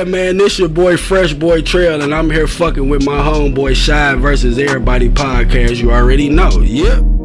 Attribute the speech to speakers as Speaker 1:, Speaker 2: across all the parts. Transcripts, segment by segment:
Speaker 1: Yeah, man, this your boy Fresh Boy Trail, and I'm here fucking with my homeboy Shy versus Everybody podcast. You already know. Yep.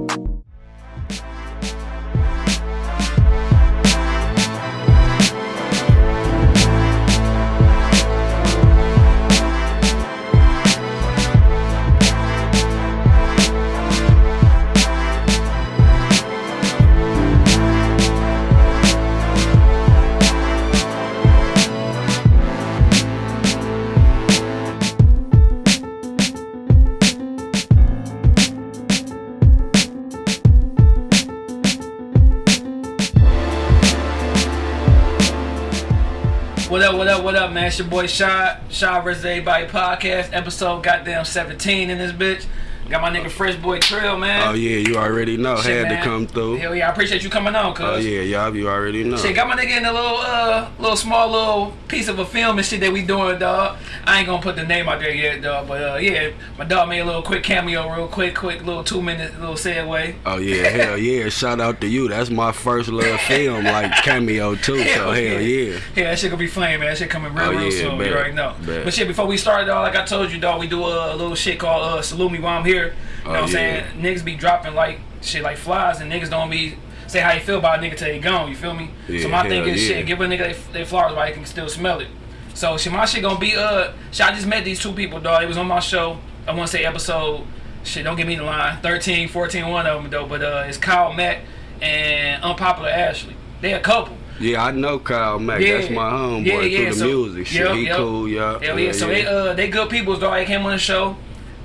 Speaker 2: Man? It's your boy Shy, Shy vs. Everybody podcast, episode goddamn 17 in this bitch. Got my nigga Fresh Boy Trail, man.
Speaker 1: Oh yeah, you already know.
Speaker 2: Shit,
Speaker 1: Had to come through.
Speaker 2: Hell yeah, I appreciate you coming on, cuz.
Speaker 1: Oh yeah, y'all, you already know.
Speaker 2: Shit, got my nigga in a little, uh, little small little piece of a film and shit that we doing, dog. I ain't gonna put the name out there yet, dog, but uh, yeah, my dog made a little quick cameo, real quick, quick little two minute little segue.
Speaker 1: Oh yeah, hell yeah! Shout out to you. That's my first little film, like cameo too. So hell yeah.
Speaker 2: Yeah, that shit gonna be flame, man. That shit coming real,
Speaker 1: Oh,
Speaker 2: real
Speaker 1: yeah,
Speaker 2: soon.
Speaker 1: bet,
Speaker 2: You already know.
Speaker 1: bet.
Speaker 2: But shit, before we start, dog, like I told you, dog, we do a, a little shit called uh, Salute Me While I'm Here. You know
Speaker 1: Oh,
Speaker 2: what I'm saying? Niggas be dropping like shit like flies, and niggas don't be say how you feel about a nigga till they gone. You feel me?
Speaker 1: Yeah,
Speaker 2: so my thing is
Speaker 1: yeah.
Speaker 2: shit, give a nigga they, they flowers while they can still smell it. So shit, my shit gonna be uh, shit. I just met these two people, dog. It was on my show. I want to say episode. Shit, don't give me the line. 13, 14, one of them though. But uh, it's Kyle Mack and Unpopular Ashley. They a couple.
Speaker 1: Yeah, I know Kyle Mack.
Speaker 2: Yeah.
Speaker 1: That's my homeboy
Speaker 2: Yeah, yeah,
Speaker 1: through the
Speaker 2: so-
Speaker 1: music. Shit,
Speaker 2: yep,
Speaker 1: he
Speaker 2: yep.
Speaker 1: cool, yeah.
Speaker 2: Hell yeah. So they uh they good people, dog. They came on the show.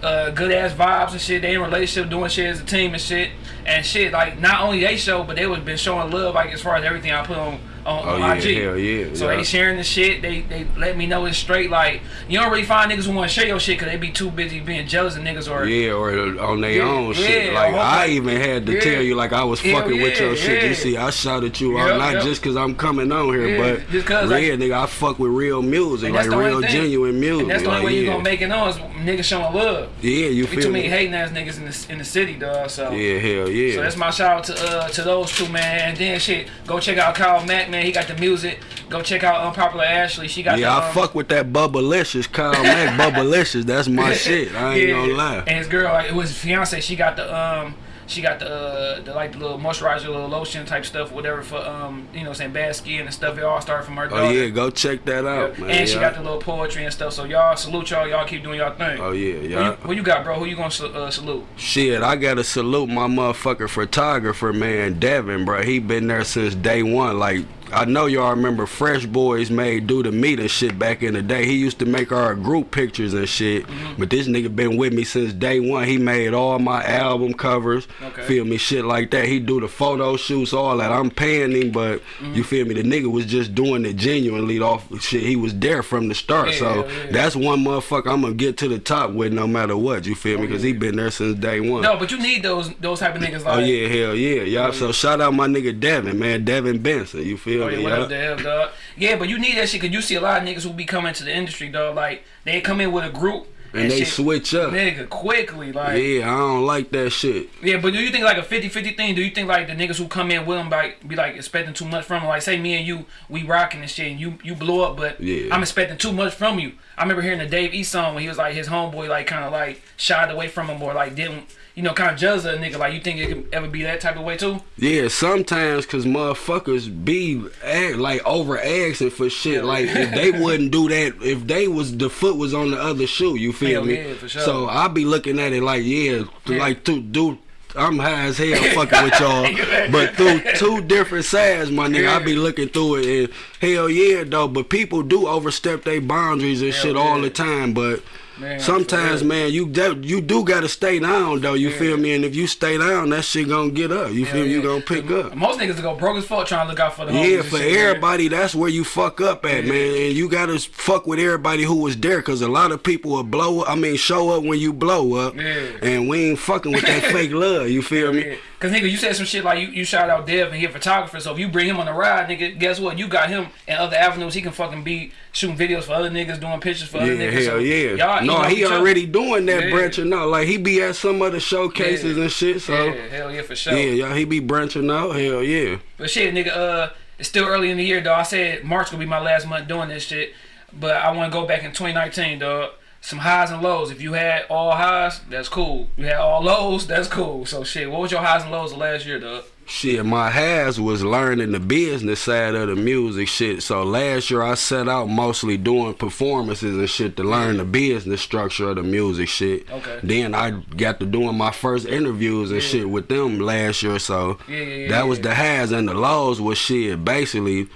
Speaker 2: Uh, good ass vibes and shit. They in relationship, doing shit as a team and shit. And shit, like not only they show, but they was been showing love, like as far as everything I put on on,
Speaker 1: Oh
Speaker 2: on
Speaker 1: yeah,
Speaker 2: IG.
Speaker 1: hell yeah.
Speaker 2: So
Speaker 1: yeah.
Speaker 2: they sharing the shit. They they let me know it's straight. Like you don't really find niggas who want to share your shit because they be too busy being jealous of niggas or
Speaker 1: Yeah, or on their
Speaker 2: Yeah,
Speaker 1: own shit. Like I even had to tell you, like I was fucking with your shit. You see, I shouted you out, not just cause I'm coming on here, but
Speaker 2: just 'cause,
Speaker 1: yeah,
Speaker 2: like-
Speaker 1: nigga, I fuck with real music, like
Speaker 2: that's the only
Speaker 1: real genuine music.
Speaker 2: And that's the only
Speaker 1: like,
Speaker 2: way you gonna make it on is niggas showing love.
Speaker 1: Yeah, you feel
Speaker 2: too many
Speaker 1: me?
Speaker 2: hating ass niggas in the in the city, dog. So
Speaker 1: Yeah, hell yeah.
Speaker 2: So that's my shout out to uh to those two man. And then shit, go check out Kyle Mack, man. He got the music. Go check out Unpopular Ashley. She got
Speaker 1: yeah,
Speaker 2: the,
Speaker 1: I
Speaker 2: um,
Speaker 1: fuck with that Bubblicious, Kyle Mack, Bubblicious. That's my shit. I ain't
Speaker 2: yeah.
Speaker 1: gonna lie.
Speaker 2: And his girl, like, it was his fiance. She got the um. She got the, uh, the like the little moisturizer, little lotion type stuff, whatever for um, you know, saying bad skin and stuff. It all started from her daughter.
Speaker 1: Oh yeah, go check that out,
Speaker 2: Yeah.
Speaker 1: man.
Speaker 2: and she got the little poetry and stuff. So y'all salute y'all. Y'all keep doing y'all thing.
Speaker 1: Oh yeah, yeah.
Speaker 2: you, who you got, bro? Who you gonna uh, salute?
Speaker 1: Shit, I gotta salute my motherfucker photographer, man, Devin, bro. He been there since day one. Like, I know y'all remember Fresh Boys made Do the Meet and shit back in the day. He used to make our group pictures and shit.
Speaker 2: Mm-hmm.
Speaker 1: But this nigga been with me since day one. He made all my album covers.
Speaker 2: Okay.
Speaker 1: Feel me? Shit like that. He do the photo shoots, all that. I'm paying him, but
Speaker 2: Mm-hmm.
Speaker 1: you feel me? The nigga was just doing it genuinely off shit. He was there from the start.
Speaker 2: Yeah,
Speaker 1: so
Speaker 2: yeah.
Speaker 1: that's one motherfucker I'm gonna get to the top with no matter what. You feel me? Because he been there since day one.
Speaker 2: No, but you need those those type of niggas like.
Speaker 1: Oh yeah, hell yeah, y'all. So shout out my nigga Devin, man, Devin Benson. You feel
Speaker 2: Oh, yeah, what
Speaker 1: y'all?
Speaker 2: up, Dev, dog? Yeah, but you need that shit because you see a lot of niggas who be coming to the industry, dog. Like they come in with a group
Speaker 1: And they
Speaker 2: shit,
Speaker 1: switch up.
Speaker 2: nigga, quickly. Like yeah.
Speaker 1: Yeah, I don't like that shit.
Speaker 2: Yeah, but do you think like a 50-50 thing? Do you think like the niggas who come in with them like be like expecting too much from them? Like say me and you, we rocking and shit, and you you blow up, but
Speaker 1: Yeah.
Speaker 2: I'm expecting too much from you. I remember hearing the Dave East song when he was like his homeboy like kind of like shied away from him or like didn't. You know, kind of judge a nigga. Like, you think it could ever be that type of way too?
Speaker 1: Yeah, sometimes cause motherfuckers be act, like over asking for shit. Like if they wouldn't do that, if they was the foot was on the other shoe, you feel
Speaker 2: Hell
Speaker 1: me?
Speaker 2: yeah, for sure.
Speaker 1: So I be looking at it like, yeah,
Speaker 2: Yeah.
Speaker 1: like to do. I'm high as hell fucking with y'all, but through two different sides, my nigga, I be looking through it and hell yeah though. But people do overstep their boundaries and
Speaker 2: Hell
Speaker 1: shit all the time. But
Speaker 2: Man,
Speaker 1: sometimes, man, you de- you do gotta stay down though. You feel me? And if you stay down, that shit gonna get up. You feel me? You gonna pick up.
Speaker 2: Most niggas go broke as fuck trying to look out for the
Speaker 1: Yeah, for
Speaker 2: shit, man.
Speaker 1: everybody, that's where you fuck up at, man. And you gotta fuck with everybody who was there, cause a lot of people will blow up. I mean, show up when you blow up,
Speaker 2: Yeah.
Speaker 1: and we ain't fucking with that fake love. You feel me?
Speaker 2: Yeah. Cause nigga, you said some shit like you, you shout out Dev and he a photographer. So if you bring him on the ride, nigga, guess what? You got him and other avenues. He can fucking be shooting videos for other niggas, doing pictures for other
Speaker 1: Yeah,
Speaker 2: niggas.
Speaker 1: hell
Speaker 2: so
Speaker 1: yeah.
Speaker 2: Y'all
Speaker 1: no, he
Speaker 2: each other.
Speaker 1: already doing that
Speaker 2: Yeah.
Speaker 1: branching out. Like he be at some other showcases
Speaker 2: Yeah.
Speaker 1: and shit. So
Speaker 2: Yeah,
Speaker 1: yeah,
Speaker 2: hell yeah, for sure.
Speaker 1: Yeah, y'all, he be branching out. Hell yeah.
Speaker 2: But shit, nigga, uh, it's still early in the year, though. I said March gonna be my last month doing this shit. but I want to go back in 2019, dog. Some highs and lows. If you had all highs, that's cool. You had all lows, that's cool. So shit, what was your highs and lows of last year, dog?
Speaker 1: Shit, my has was learning the business side of the music shit. So last year I set out mostly doing performances and shit to learn the business structure of the music shit.
Speaker 2: Okay.
Speaker 1: Then I got to doing my first interviews and
Speaker 2: Yeah.
Speaker 1: shit with them last year. So
Speaker 2: Yeah, yeah, yeah,
Speaker 1: that was the has and the lows was shit. Basically,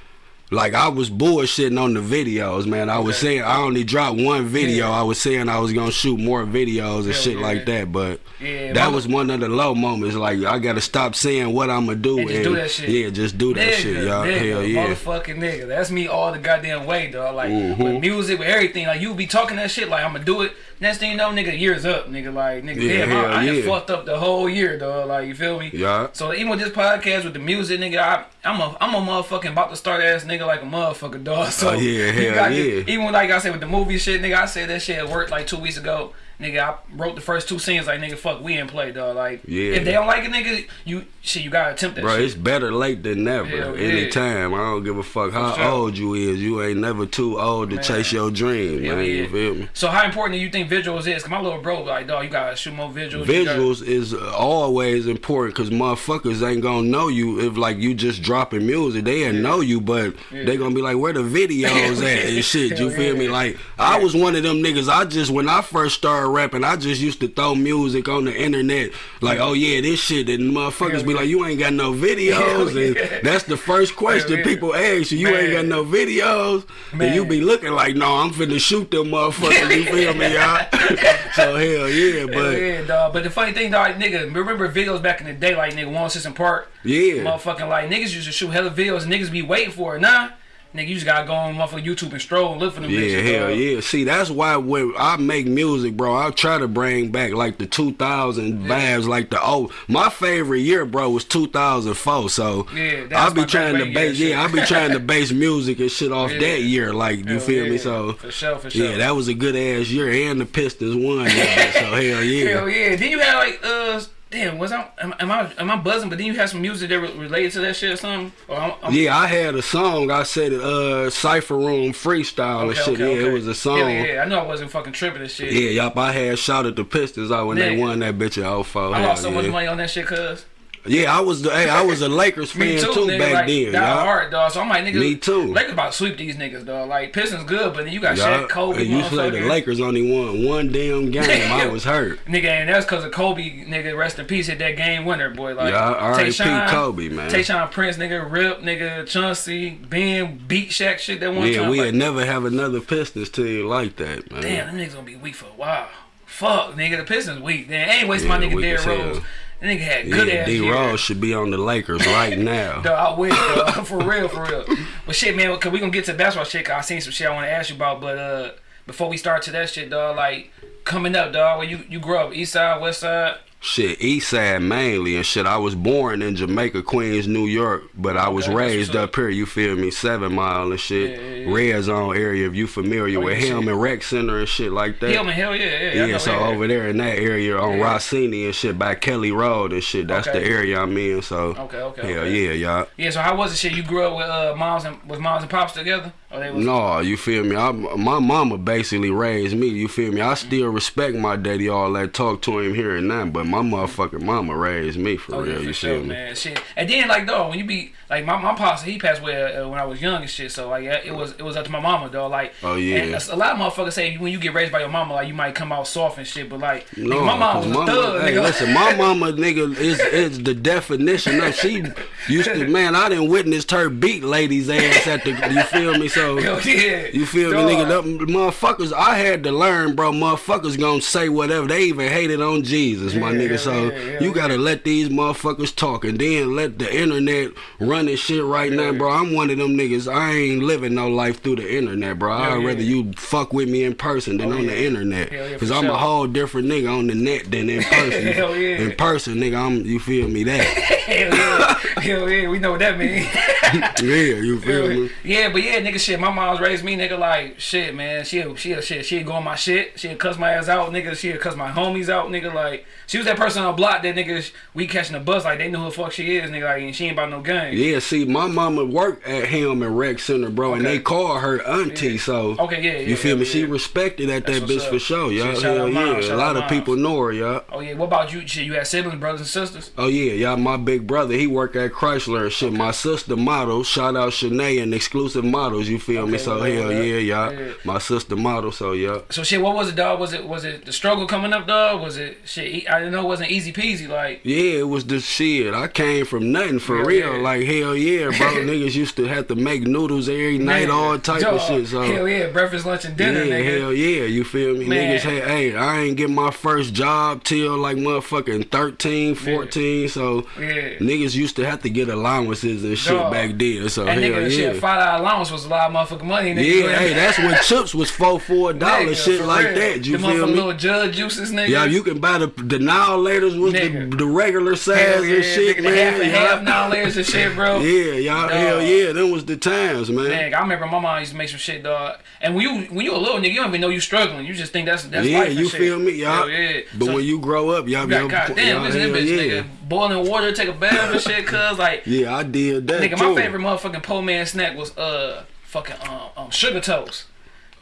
Speaker 1: like I was bullshitting on the videos, man. I was
Speaker 2: Okay.
Speaker 1: saying I only dropped one video.
Speaker 2: Yeah.
Speaker 1: I was saying I was gonna shoot more videos and shit
Speaker 2: yeah.
Speaker 1: like that, but
Speaker 2: Yeah,
Speaker 1: that was one of the low moments. Like I gotta stop saying what I'm gonna do
Speaker 2: And just do that shit.
Speaker 1: yeah, just do that
Speaker 2: nigga,
Speaker 1: shit, y'all. Hell yeah.
Speaker 2: motherfucking nigga. That's me all the goddamn way, dog. Like
Speaker 1: Mhm.
Speaker 2: with music, with everything. Like you be talking that shit, like I'm gonna do it. Next thing you know, nigga, years up, nigga. Like nigga,
Speaker 1: Yeah,
Speaker 2: damn, I,
Speaker 1: hell
Speaker 2: I
Speaker 1: yeah.
Speaker 2: fucked up the whole year, dog. Like you feel me?
Speaker 1: Yeah.
Speaker 2: So even with this podcast with the music, nigga, I, I'm a I'm a motherfucking about to start ass nigga like a motherfucker, dog. So
Speaker 1: Oh, yeah, hell yeah.
Speaker 2: get- even like I said with the movie shit, nigga, I said that shit at work like two weeks ago. Nigga, I wrote the first two scenes like nigga, fuck, we ain't play, dog. Like,
Speaker 1: Yeah.
Speaker 2: if they don't like it, nigga, you shit, you gotta attempt that
Speaker 1: Bro,
Speaker 2: shit.
Speaker 1: it's better late than never.
Speaker 2: Hell yeah.
Speaker 1: Anytime. I don't give a fuck how
Speaker 2: sure.
Speaker 1: old you is. You ain't never too old to chase your dream,
Speaker 2: Hell
Speaker 1: man.
Speaker 2: yeah.
Speaker 1: You feel me?
Speaker 2: So how important do you think visuals is? Cause my little bro like, dog, you gotta shoot more visuals. you gotta-
Speaker 1: Visuals is always important because motherfuckers ain't gonna know you if like you just dropping music. They ain't know you, but
Speaker 2: Yeah.
Speaker 1: they gonna be like, where the videos at and shit. You feel me?
Speaker 2: yeah.
Speaker 1: Like I was one of them niggas. I just when I first started rapping, I just used to throw music on the internet. Like, oh yeah, this shit. And motherfuckers
Speaker 2: Hell
Speaker 1: be
Speaker 2: yeah.
Speaker 1: like, you ain't got no videos. And
Speaker 2: yeah.
Speaker 1: that's the first question
Speaker 2: yeah.
Speaker 1: people ask you. You ain't got no videos. And you be looking like, no, I'm finna shoot them motherfuckers. You feel me, y'all? so hell yeah,
Speaker 2: Hell
Speaker 1: but
Speaker 2: yeah, dog. But the funny thing, dog, nigga, remember videos back in the day, like nigga, One System Park,
Speaker 1: yeah.
Speaker 2: motherfucking like niggas used to shoot hella videos, and niggas be waiting for it. Nah, nigga, you just gotta go on motherfucking YouTube and stroll and look for them.
Speaker 1: Yeah,
Speaker 2: bitches,
Speaker 1: hell
Speaker 2: dog.
Speaker 1: yeah. See, that's why when I make music, bro, I try to bring back like the 2000 vibes, like the old. My favorite year, bro, was 2004. So
Speaker 2: Yeah,
Speaker 1: I be trying to base, yeah, I be trying to base music and shit off
Speaker 2: Yeah.
Speaker 1: that year. Like you
Speaker 2: Hell
Speaker 1: feel me? So
Speaker 2: for sure, for sure.
Speaker 1: yeah, that was a good ass year, and the Pistons won. that so hell yeah.
Speaker 2: Hell yeah. Then you had like uh. Damn, was I am, am I am I buzzing? But then you had some music that re- related to that shit or something. Or I'm, I'm,
Speaker 1: Yeah, I had a song. I said it, uh, Cipher Room freestyle and shit.
Speaker 2: okay,
Speaker 1: yeah,
Speaker 2: okay.
Speaker 1: it was a song.
Speaker 2: Hell yeah, I know I wasn't fucking tripping and shit.
Speaker 1: Yeah, yup, I had shouted the Pistons out when they won that bitch in 04.
Speaker 2: I lost so
Speaker 1: yeah.
Speaker 2: much money on that shit, cuz.
Speaker 1: Yeah, I was the hey, I was a Lakers fan
Speaker 2: too,
Speaker 1: too,
Speaker 2: nigga.
Speaker 1: back
Speaker 2: like,
Speaker 1: then. Y'all.
Speaker 2: hard, dog. So I'm like, nigga.
Speaker 1: Me too.
Speaker 2: Lakers about to sweep these niggas, dog. Like Pistons good, but then you got. Shaq, Kobe,
Speaker 1: and you said the. Lakers only won one damn game. I was hurt.
Speaker 2: Nigga, and that's because of Kobe, nigga, rest in peace, hit that game winner, boy. Like,
Speaker 1: Yeah.
Speaker 2: Tayshaun-
Speaker 1: Kobe, man.
Speaker 2: Tayshaun Prince, nigga, Rip, nigga, Chauncey, Ben, beat Shaq shit that one
Speaker 1: Yeah,
Speaker 2: time.
Speaker 1: we
Speaker 2: like,
Speaker 1: would never have another Pistons team like that, man.
Speaker 2: damn, them niggas gonna be weak for a while. Fuck, nigga, the Pistons weak. Damn, ain't waste my nigga Derrick
Speaker 1: hell.
Speaker 2: That nigga had good
Speaker 1: yeah,
Speaker 2: ass
Speaker 1: D. Rose should be on the Lakers right now.
Speaker 2: Dog, I wish, dog. for real, for real. But shit, man, cause we gonna get to basketball shit. Cause I seen some shit I want to ask you about. But uh, before we start to that shit, dog, like coming up, dog, where you you grew up, East Side, West Side.
Speaker 1: Shit, East Side mainly and shit. I was born in Jamaica, Queens, New York, but I was
Speaker 2: Okay,
Speaker 1: raised
Speaker 2: up.
Speaker 1: here. You feel me? Seven Mile and shit.
Speaker 2: Yeah, yeah, yeah.
Speaker 1: Red Zone area. If you familiar
Speaker 2: Oh,
Speaker 1: with
Speaker 2: yeah,
Speaker 1: Heilmann Rec Center and shit like that.
Speaker 2: Hell, man, hell yeah, yeah.
Speaker 1: Yeah,
Speaker 2: know,
Speaker 1: so over there in that area on. Rossini and shit by Kelly Road and shit. That's
Speaker 2: Okay.
Speaker 1: the area I'm in. So
Speaker 2: Okay, okay.
Speaker 1: hell
Speaker 2: okay.
Speaker 1: yeah, y'all.
Speaker 2: Yeah, so how was it shit? You grew up with uh moms and was moms and pops together? Or they was
Speaker 1: No, you feel me? I, my mama basically raised me. You feel me? I still respect my daddy, all that talk to him here and now, but my motherfucking mama raised me for
Speaker 2: Oh
Speaker 1: real.
Speaker 2: yeah, for
Speaker 1: you
Speaker 2: sure,
Speaker 1: me?
Speaker 2: man. Shit, and then like though, when you be like my, my pops, he passed away uh, when I was young and shit. So like yeah, it was it was up to my mama, though. Like
Speaker 1: Oh, yeah.
Speaker 2: a, a lot of motherfuckers say when you get raised by your mama, like you might come out soft and shit. But like
Speaker 1: No,
Speaker 2: nigga, my
Speaker 1: 'cause
Speaker 2: was a
Speaker 1: mama-
Speaker 2: thug,
Speaker 1: hey,
Speaker 2: nigga.
Speaker 1: listen, my mama, nigga, is is the definition of she used to. Man, I didn't witness her beat ladies' ass at the. You feel me? So
Speaker 2: Hell yeah.
Speaker 1: You feel me, nigga? Them motherfuckers, I had to learn, bro. Motherfuckers gonna say whatever. They even hated on Jesus, my
Speaker 2: Yeah,
Speaker 1: nigga. So
Speaker 2: yeah,
Speaker 1: you gotta let these motherfuckers talk and then let the internet run this shit right now, bro. I'm one of them niggas. I ain't living no life through the internet, bro. I'd rather you fuck with me in person than
Speaker 2: Oh,
Speaker 1: on the internet. Cause I'm
Speaker 2: sure.
Speaker 1: a whole different nigga on the net than in person.
Speaker 2: Hell yeah.
Speaker 1: In person, nigga, I'm you feel me that.
Speaker 2: Hell yeah, hell yeah, we know what that means.
Speaker 1: yeah, you feel me?
Speaker 2: Yeah, but yeah, nigga, shit. My mom's raised me, nigga, like shit, man. She, she, shit. She'd go on my shit. She'd cuss my ass out, nigga. She'd cuss my homies out, nigga. Like she was that person on the block that nigga we catching the bus like they know who the fuck she is, nigga. Like and she ain't about no game.
Speaker 1: Yeah, see, my mama worked at Heilmann Rec Center, bro, and they call her auntie.
Speaker 2: Yeah.
Speaker 1: So
Speaker 2: Okay, yeah, yeah,
Speaker 1: you feel
Speaker 2: yeah,
Speaker 1: me? She respected at
Speaker 2: That's
Speaker 1: that bitch
Speaker 2: up.
Speaker 1: for sure, y'all. Hell yeah, a lot of people know her, y'all.
Speaker 2: Oh yeah, what about you? Shit, you had siblings, brothers and sisters?
Speaker 1: Oh yeah, y'all. My big brother, he worked at Chrysler and shit. My sister model, shout out Shanae and exclusive models. You feel me? So hell
Speaker 2: yeah,
Speaker 1: yeah, y'all.
Speaker 2: yeah.
Speaker 1: My sister model, so yeah.
Speaker 2: So shit, what was it, dog? Was it was it the struggle coming up, dog? Was it shit? I know it wasn't easy peasy. Like
Speaker 1: Yeah, it was the shit. I came from nothing for
Speaker 2: Hell
Speaker 1: real.
Speaker 2: yeah.
Speaker 1: Like hell yeah, bro. Niggas used to have to make noodles every night, all type of shit. So
Speaker 2: hell yeah, breakfast, lunch, and dinner,
Speaker 1: yeah,
Speaker 2: nigga.
Speaker 1: hell yeah, you feel me?
Speaker 2: Man.
Speaker 1: Niggas, hey, hey, I ain't get my first job till like motherfucking 13, 14. So
Speaker 2: Yeah.
Speaker 1: niggas used to have to get allowances and shit
Speaker 2: Dog.
Speaker 1: back then. So
Speaker 2: And
Speaker 1: hell
Speaker 2: nigga,
Speaker 1: yeah.
Speaker 2: shit, five dollar allowance was a lot of motherfucking money. Nigga.
Speaker 1: Yeah, hey, that's when chips was four four dollars, shit like
Speaker 2: real.
Speaker 1: that. You
Speaker 2: the
Speaker 1: feel me?
Speaker 2: little judge juices, nigga.
Speaker 1: Yeah, you can buy the the now laters was the, the regular size
Speaker 2: yeah,
Speaker 1: and shit,
Speaker 2: nigga,
Speaker 1: man.
Speaker 2: the half and half dollars and shit, bro.
Speaker 1: Yeah, y'all, hell yeah, them was the times, man.
Speaker 2: Dang, I remember my mom used to make some shit, dog. And when you when you a little nigga, you don't even know you struggling. You just think that's that's
Speaker 1: yeah,
Speaker 2: life and
Speaker 1: you
Speaker 2: shit.
Speaker 1: feel me, y'all.
Speaker 2: Yeah.
Speaker 1: But
Speaker 2: So-
Speaker 1: when you grow up, y'all
Speaker 2: You
Speaker 1: be
Speaker 2: got
Speaker 1: able to-
Speaker 2: goddamn, listen to
Speaker 1: hell
Speaker 2: this bitch,
Speaker 1: yeah.
Speaker 2: nigga. Boiling water, take a bath and shit, cuz like
Speaker 1: Yeah, I did that
Speaker 2: nigga,
Speaker 1: too.
Speaker 2: my favorite motherfucking po man snack was uh fucking um, um sugar toast.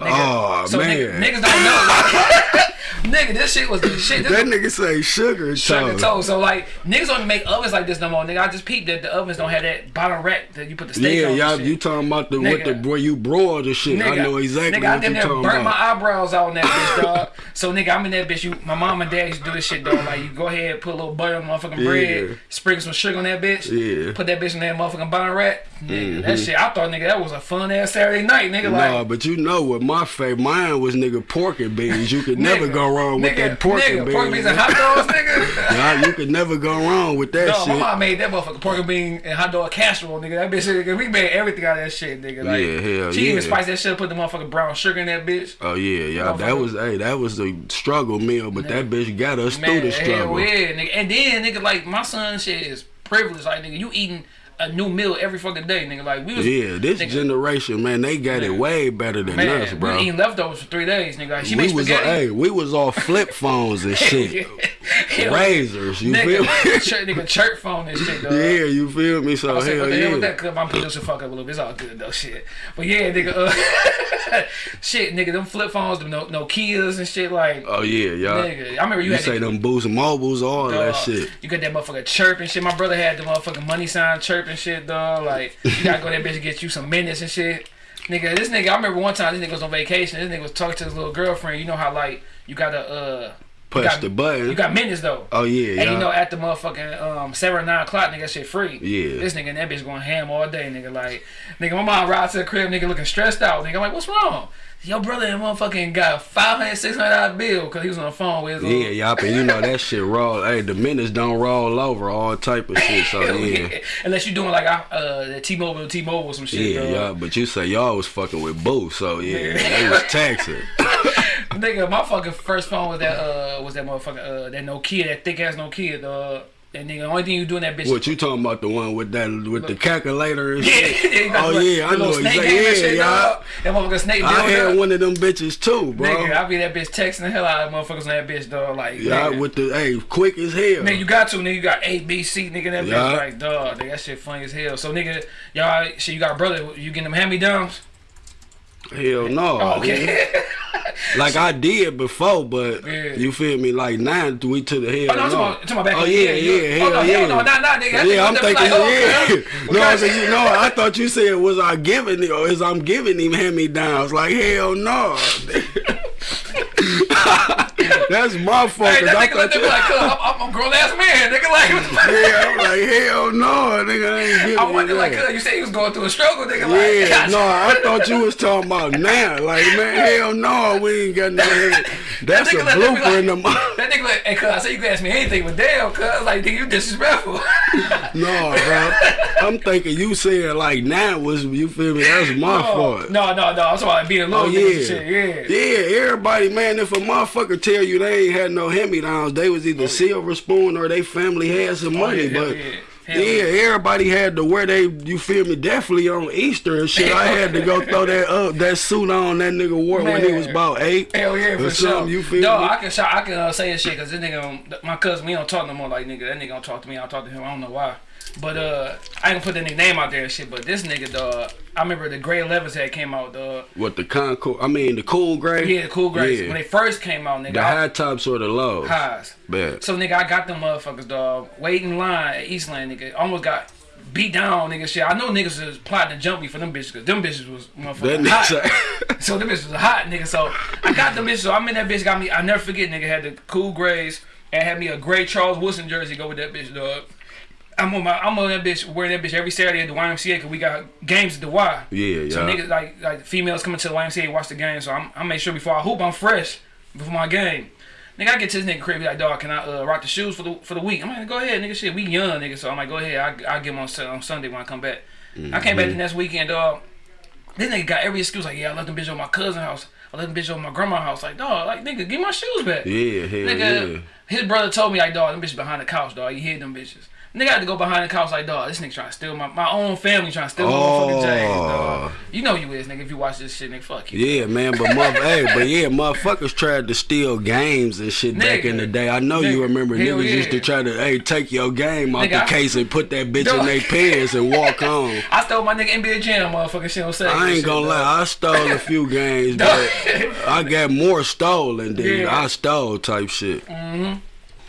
Speaker 2: Nigga.
Speaker 1: Oh
Speaker 2: so
Speaker 1: man,
Speaker 2: nigga, niggas don't know. Like, nigga, this shit was the shit.
Speaker 1: That nigga say sugar
Speaker 2: sugar
Speaker 1: toast.
Speaker 2: So like niggas don't make ovens like this no more, nigga. I just peeped that the ovens don't have that bottom rack that you put the steak
Speaker 1: Yeah,
Speaker 2: on. and
Speaker 1: y'all, you talking about the what the
Speaker 2: Nigga.
Speaker 1: where you broil the shit? I know exactly
Speaker 2: nigga, I
Speaker 1: what you
Speaker 2: damn near
Speaker 1: talking
Speaker 2: burnt my eyebrows out in that bitch, dog. So nigga, I'm in that bitch. You, my mom and dad used to do this shit, dog. Like you go ahead, put a little butter on motherfucking
Speaker 1: Yeah.
Speaker 2: bread, sprinkle some sugar on that bitch,
Speaker 1: Yeah.
Speaker 2: put that bitch in that motherfucking bottom rack. Nigga, that mm-hmm. shit, I thought nigga that was a fun ass Saturday night, nigga.
Speaker 1: Nah,
Speaker 2: Like.
Speaker 1: but you know what my favorite mine was nigga pork and beans. You could never
Speaker 2: nigga,
Speaker 1: go wrong with
Speaker 2: nigga,
Speaker 1: that pork
Speaker 2: nigga,
Speaker 1: and beans.
Speaker 2: Pork beans and hot dogs, nigga.
Speaker 1: Nah, you could never go wrong with that
Speaker 2: Dog, my mom made that motherfucking pork and bean and hot dog casserole, nigga. That bitch, nigga, we made everything out of that shit, nigga. Like,
Speaker 1: Yeah, hell
Speaker 2: she
Speaker 1: yeah.
Speaker 2: even spiced that shit, put the motherfucking brown sugar in that bitch.
Speaker 1: Oh yeah, y'all. That was hey, that was a struggle meal, but that bitch got us through the struggle.
Speaker 2: hell yeah, nigga. And then, nigga, like, my son shit is privileged. Like, nigga, you eating a new meal every fucking day, nigga. Like, we was,
Speaker 1: Yeah, this
Speaker 2: nigga,
Speaker 1: generation, man, they got it way better than
Speaker 2: man,
Speaker 1: us, bro.
Speaker 2: was eating leftovers for three days, nigga. Like, she
Speaker 1: we was
Speaker 2: spaghetti.
Speaker 1: hey, we was all flip phones and shit, razors. You feel me?
Speaker 2: church, nigga, church phone and shit, dog.
Speaker 1: Yeah, you feel me? So
Speaker 2: I said,
Speaker 1: hell
Speaker 2: what the hell
Speaker 1: yeah.
Speaker 2: with that? Cause my producer fuck up a little bit. It's all good though, shit. But yeah, nigga, uh, shit, nigga, them flip phones, them no, no Kias and shit, like,
Speaker 1: Oh yeah, y'all.
Speaker 2: nigga. I remember you,
Speaker 1: You say
Speaker 2: the,
Speaker 1: them boost mobiles, all that shit.
Speaker 2: You got that motherfucker chirp and shit. My brother had the motherfucking money sign chirp and shit, dog. Like, you gotta go there, bitch and get you some minutes and shit. Nigga, this nigga, I remember one time this nigga was on vacation. This nigga was talking to his little girlfriend. You know how, like, you gotta, uh,
Speaker 1: Push
Speaker 2: got-
Speaker 1: the button.
Speaker 2: You got minutes though.
Speaker 1: oh yeah,
Speaker 2: And you know, at the motherfucking um, seven or nine o'clock, nigga, that shit free.
Speaker 1: Yeah.
Speaker 2: This nigga and that bitch going ham all day, nigga. Like, nigga, my mom rides to the crib, nigga, looking stressed out. Nigga, I'm like, what's wrong? Your brother and motherfucking got a 500 600 dollar bill because he was on the phone with his
Speaker 1: yeah, y'all, and you know that shit roll. Hey, the minutes don't roll over, all type of shit. So
Speaker 2: Hell
Speaker 1: yeah,
Speaker 2: Unless you doing like uh, the T-Mobile, T-Mobile, some shit.
Speaker 1: yeah, y'all. But you say y'all was fucking with Boo, so yeah, they was taxing.
Speaker 2: Nigga, my fucking first phone was that uh was that motherfucking uh that Nokia, that thick ass Nokia, dog. That nigga, the only thing you doing that bitch.
Speaker 1: What you talking about? The one with that with the calculator and
Speaker 2: Yeah,
Speaker 1: shit?
Speaker 2: yeah,
Speaker 1: Oh yeah, I know exactly. Yeah, y'all.
Speaker 2: That motherfucking snake.
Speaker 1: I had
Speaker 2: dog.
Speaker 1: one of them bitches too, bro.
Speaker 2: Nigga, I be that bitch texting the hell out of motherfuckers on that bitch, dog. Like,
Speaker 1: yeah, with the hey, quick as hell.
Speaker 2: Nigga, you got to, nigga. You got A, B, C, nigga. That
Speaker 1: Yeah.
Speaker 2: bitch, like, dog. Nigga, that shit funny as hell. So, nigga, y'all, shit, you got a brother. You getting them hand me downs?
Speaker 1: Hell no.
Speaker 2: Oh, okay.
Speaker 1: Like I did before, but
Speaker 2: Yeah.
Speaker 1: you feel me? Like now we to the hell.
Speaker 2: Oh, no, I'm
Speaker 1: no.
Speaker 2: about- talking about back
Speaker 1: Oh
Speaker 2: the
Speaker 1: yeah, yeah, hell
Speaker 2: oh, no,
Speaker 1: yeah.
Speaker 2: hell no, nah, nah, nigga.
Speaker 1: Yeah, I'm thinking,
Speaker 2: like, oh,
Speaker 1: yeah.
Speaker 2: okay.
Speaker 1: No, I said, you know, I thought you said was I giving it or is I'm giving him hand me downs? Like hell no. That's my fault.
Speaker 2: Hey,
Speaker 1: 'cause
Speaker 2: that
Speaker 1: I
Speaker 2: nigga looked
Speaker 1: thought
Speaker 2: at me like, "Cuz, I'm, I'm a grown ass man, nigga. Like, what the fuck?
Speaker 1: yeah, I'm like hell no, nigga. I ain't
Speaker 2: I wonder, like, cuz, you said you was going through a struggle, nigga. Like,
Speaker 1: Yeah, no, I thought you was talking about now. Like, man, hell no, we ain't got no. Head. That's a
Speaker 2: nigga looked at me
Speaker 1: blooper in the.
Speaker 2: like-
Speaker 1: mo-
Speaker 2: That nigga like, hey, cuz, I said you can ask me anything, but damn, cuz, like, nigga, you disrespectful.
Speaker 1: No, bro. I'm thinking you said like now was you feel me? That's my
Speaker 2: no,
Speaker 1: fault.
Speaker 2: no, no, no. I'm talking about being a little
Speaker 1: Oh yeah.
Speaker 2: shit. Yeah.
Speaker 1: yeah, everybody, man. If a motherfucker tell you they ain't had no hand me downs, they was either silver spoon or they family had some
Speaker 2: Oh,
Speaker 1: money.
Speaker 2: yeah,
Speaker 1: but
Speaker 2: yeah.
Speaker 1: Yeah, everybody had to wear they. You feel me? Definitely on Easter and shit. I had to go throw that up that suit on that nigga wore when he was about eight.
Speaker 2: Hell yeah,
Speaker 1: or
Speaker 2: for sure.
Speaker 1: You feel
Speaker 2: no,
Speaker 1: me?
Speaker 2: I can shout, I can uh, say this shit because this nigga, my cousin, we don't talk no more. Like nigga, that nigga don't talk to me. I don't talk to him. I don't know why. But uh, I ain't gonna put the nigga name out there and shit. But this nigga, dog, I remember the Gray 11s had came out, dog.
Speaker 1: What the Concord? I mean the cool gray.
Speaker 2: Yeah, the Cool Grays
Speaker 1: Yeah.
Speaker 2: when they first came out, nigga.
Speaker 1: the
Speaker 2: I-
Speaker 1: high tops or the lows.
Speaker 2: highs.
Speaker 1: Bet.
Speaker 2: So nigga, I got them motherfuckers, dog. Waiting in line at Eastland, nigga. Almost got beat down, nigga. Shit, I know niggas was plotting to jump me for them bitches, cause them bitches was
Speaker 1: That
Speaker 2: motherfucking hot. So them bitches was hot, nigga. So I got them bitches. So I'm in that bitch. Got me. I never forget, nigga. Had the cool grays and had me a gray Charles Wilson jersey. Go with that bitch, dog. I'm on my. I'm on that bitch wearing that bitch every Saturday at the YMCA because we got games at the Y.
Speaker 1: Yeah, yeah.
Speaker 2: So niggas like like females coming to the YMCA watch the game. So I'm I make sure before I hoop I'm fresh before my game. Nigga, I get to this nigga crib be like, dog, can I uh, rock the shoes for the for the week? I'm like, go ahead, nigga. Shit, we young, nigga. So I'm like, go ahead. I I get them on, on Sunday when I come back. I came back the next weekend, dog. This nigga got every excuse like, yeah, I left them bitch on my cousin house. I left them bitch on my grandma house. Like, dog, like nigga, give my shoes back.
Speaker 1: Yeah, hell
Speaker 2: Nigga,
Speaker 1: yeah.
Speaker 2: his brother told me like, dog, them bitches behind the couch, dog. You hid them bitches. Nigga had to go behind the couch like, dog, this nigga trying to steal my my own family trying to steal my motherfucking James, dog.
Speaker 1: Oh.
Speaker 2: You know you is, nigga. If you watch this shit, nigga, fuck you.
Speaker 1: Yeah, man, but mother, hey, but yeah, motherfuckers tried to steal games and shit back in the day. I know you remember niggas used to try to, hey, take your game out
Speaker 2: Nigga,
Speaker 1: the
Speaker 2: I-
Speaker 1: case and put that bitch in their pants and walk on.
Speaker 2: I stole my nigga NBA Jam, motherfucking shit on Saturday.
Speaker 1: I ain't gonna
Speaker 2: dog.
Speaker 1: lie, I stole a few games, but I got more stolen than
Speaker 2: Yeah.
Speaker 1: I stole type shit.
Speaker 2: Mm-hmm.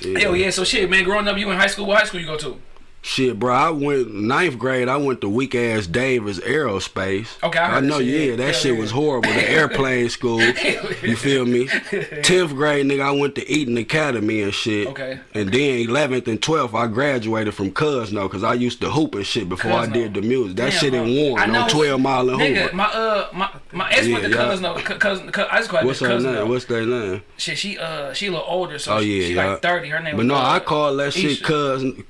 Speaker 2: Mm-hmm. Hell yeah, so shit, man. Growing up, you in high school. What high school you go to?
Speaker 1: Shit, bro, I went ninth grade. I went to weak ass Davis Aerospace.
Speaker 2: Okay, I heard
Speaker 1: know.
Speaker 2: shit,
Speaker 1: Yeah,
Speaker 2: yeah.
Speaker 1: that
Speaker 2: Hell
Speaker 1: shit
Speaker 2: yeah.
Speaker 1: was horrible. The airplane school. You feel me? Tenth grade, nigga, I went to Eaton Academy and shit.
Speaker 2: Okay,
Speaker 1: And then eleventh and twelfth, I graduated from Cousino because I used to hoop and shit before I did the music. That
Speaker 2: Damn,
Speaker 1: shit in?
Speaker 2: I
Speaker 1: Warren
Speaker 2: know-
Speaker 1: on Twelve Mile and
Speaker 2: Nigga,
Speaker 1: Hoover.
Speaker 2: my uh, my my ex went to
Speaker 1: Yeah, yeah.
Speaker 2: cousin, no, cousin, cousin, I just call her
Speaker 1: What's her name? What's their name?
Speaker 2: Shit, she uh, she a little older, so
Speaker 1: Oh
Speaker 2: she,
Speaker 1: yeah,
Speaker 2: she
Speaker 1: yeah.
Speaker 2: like thirty. Her name.
Speaker 1: But
Speaker 2: was,
Speaker 1: no,
Speaker 2: uh,
Speaker 1: I call that shit
Speaker 2: Isha.
Speaker 1: cousin,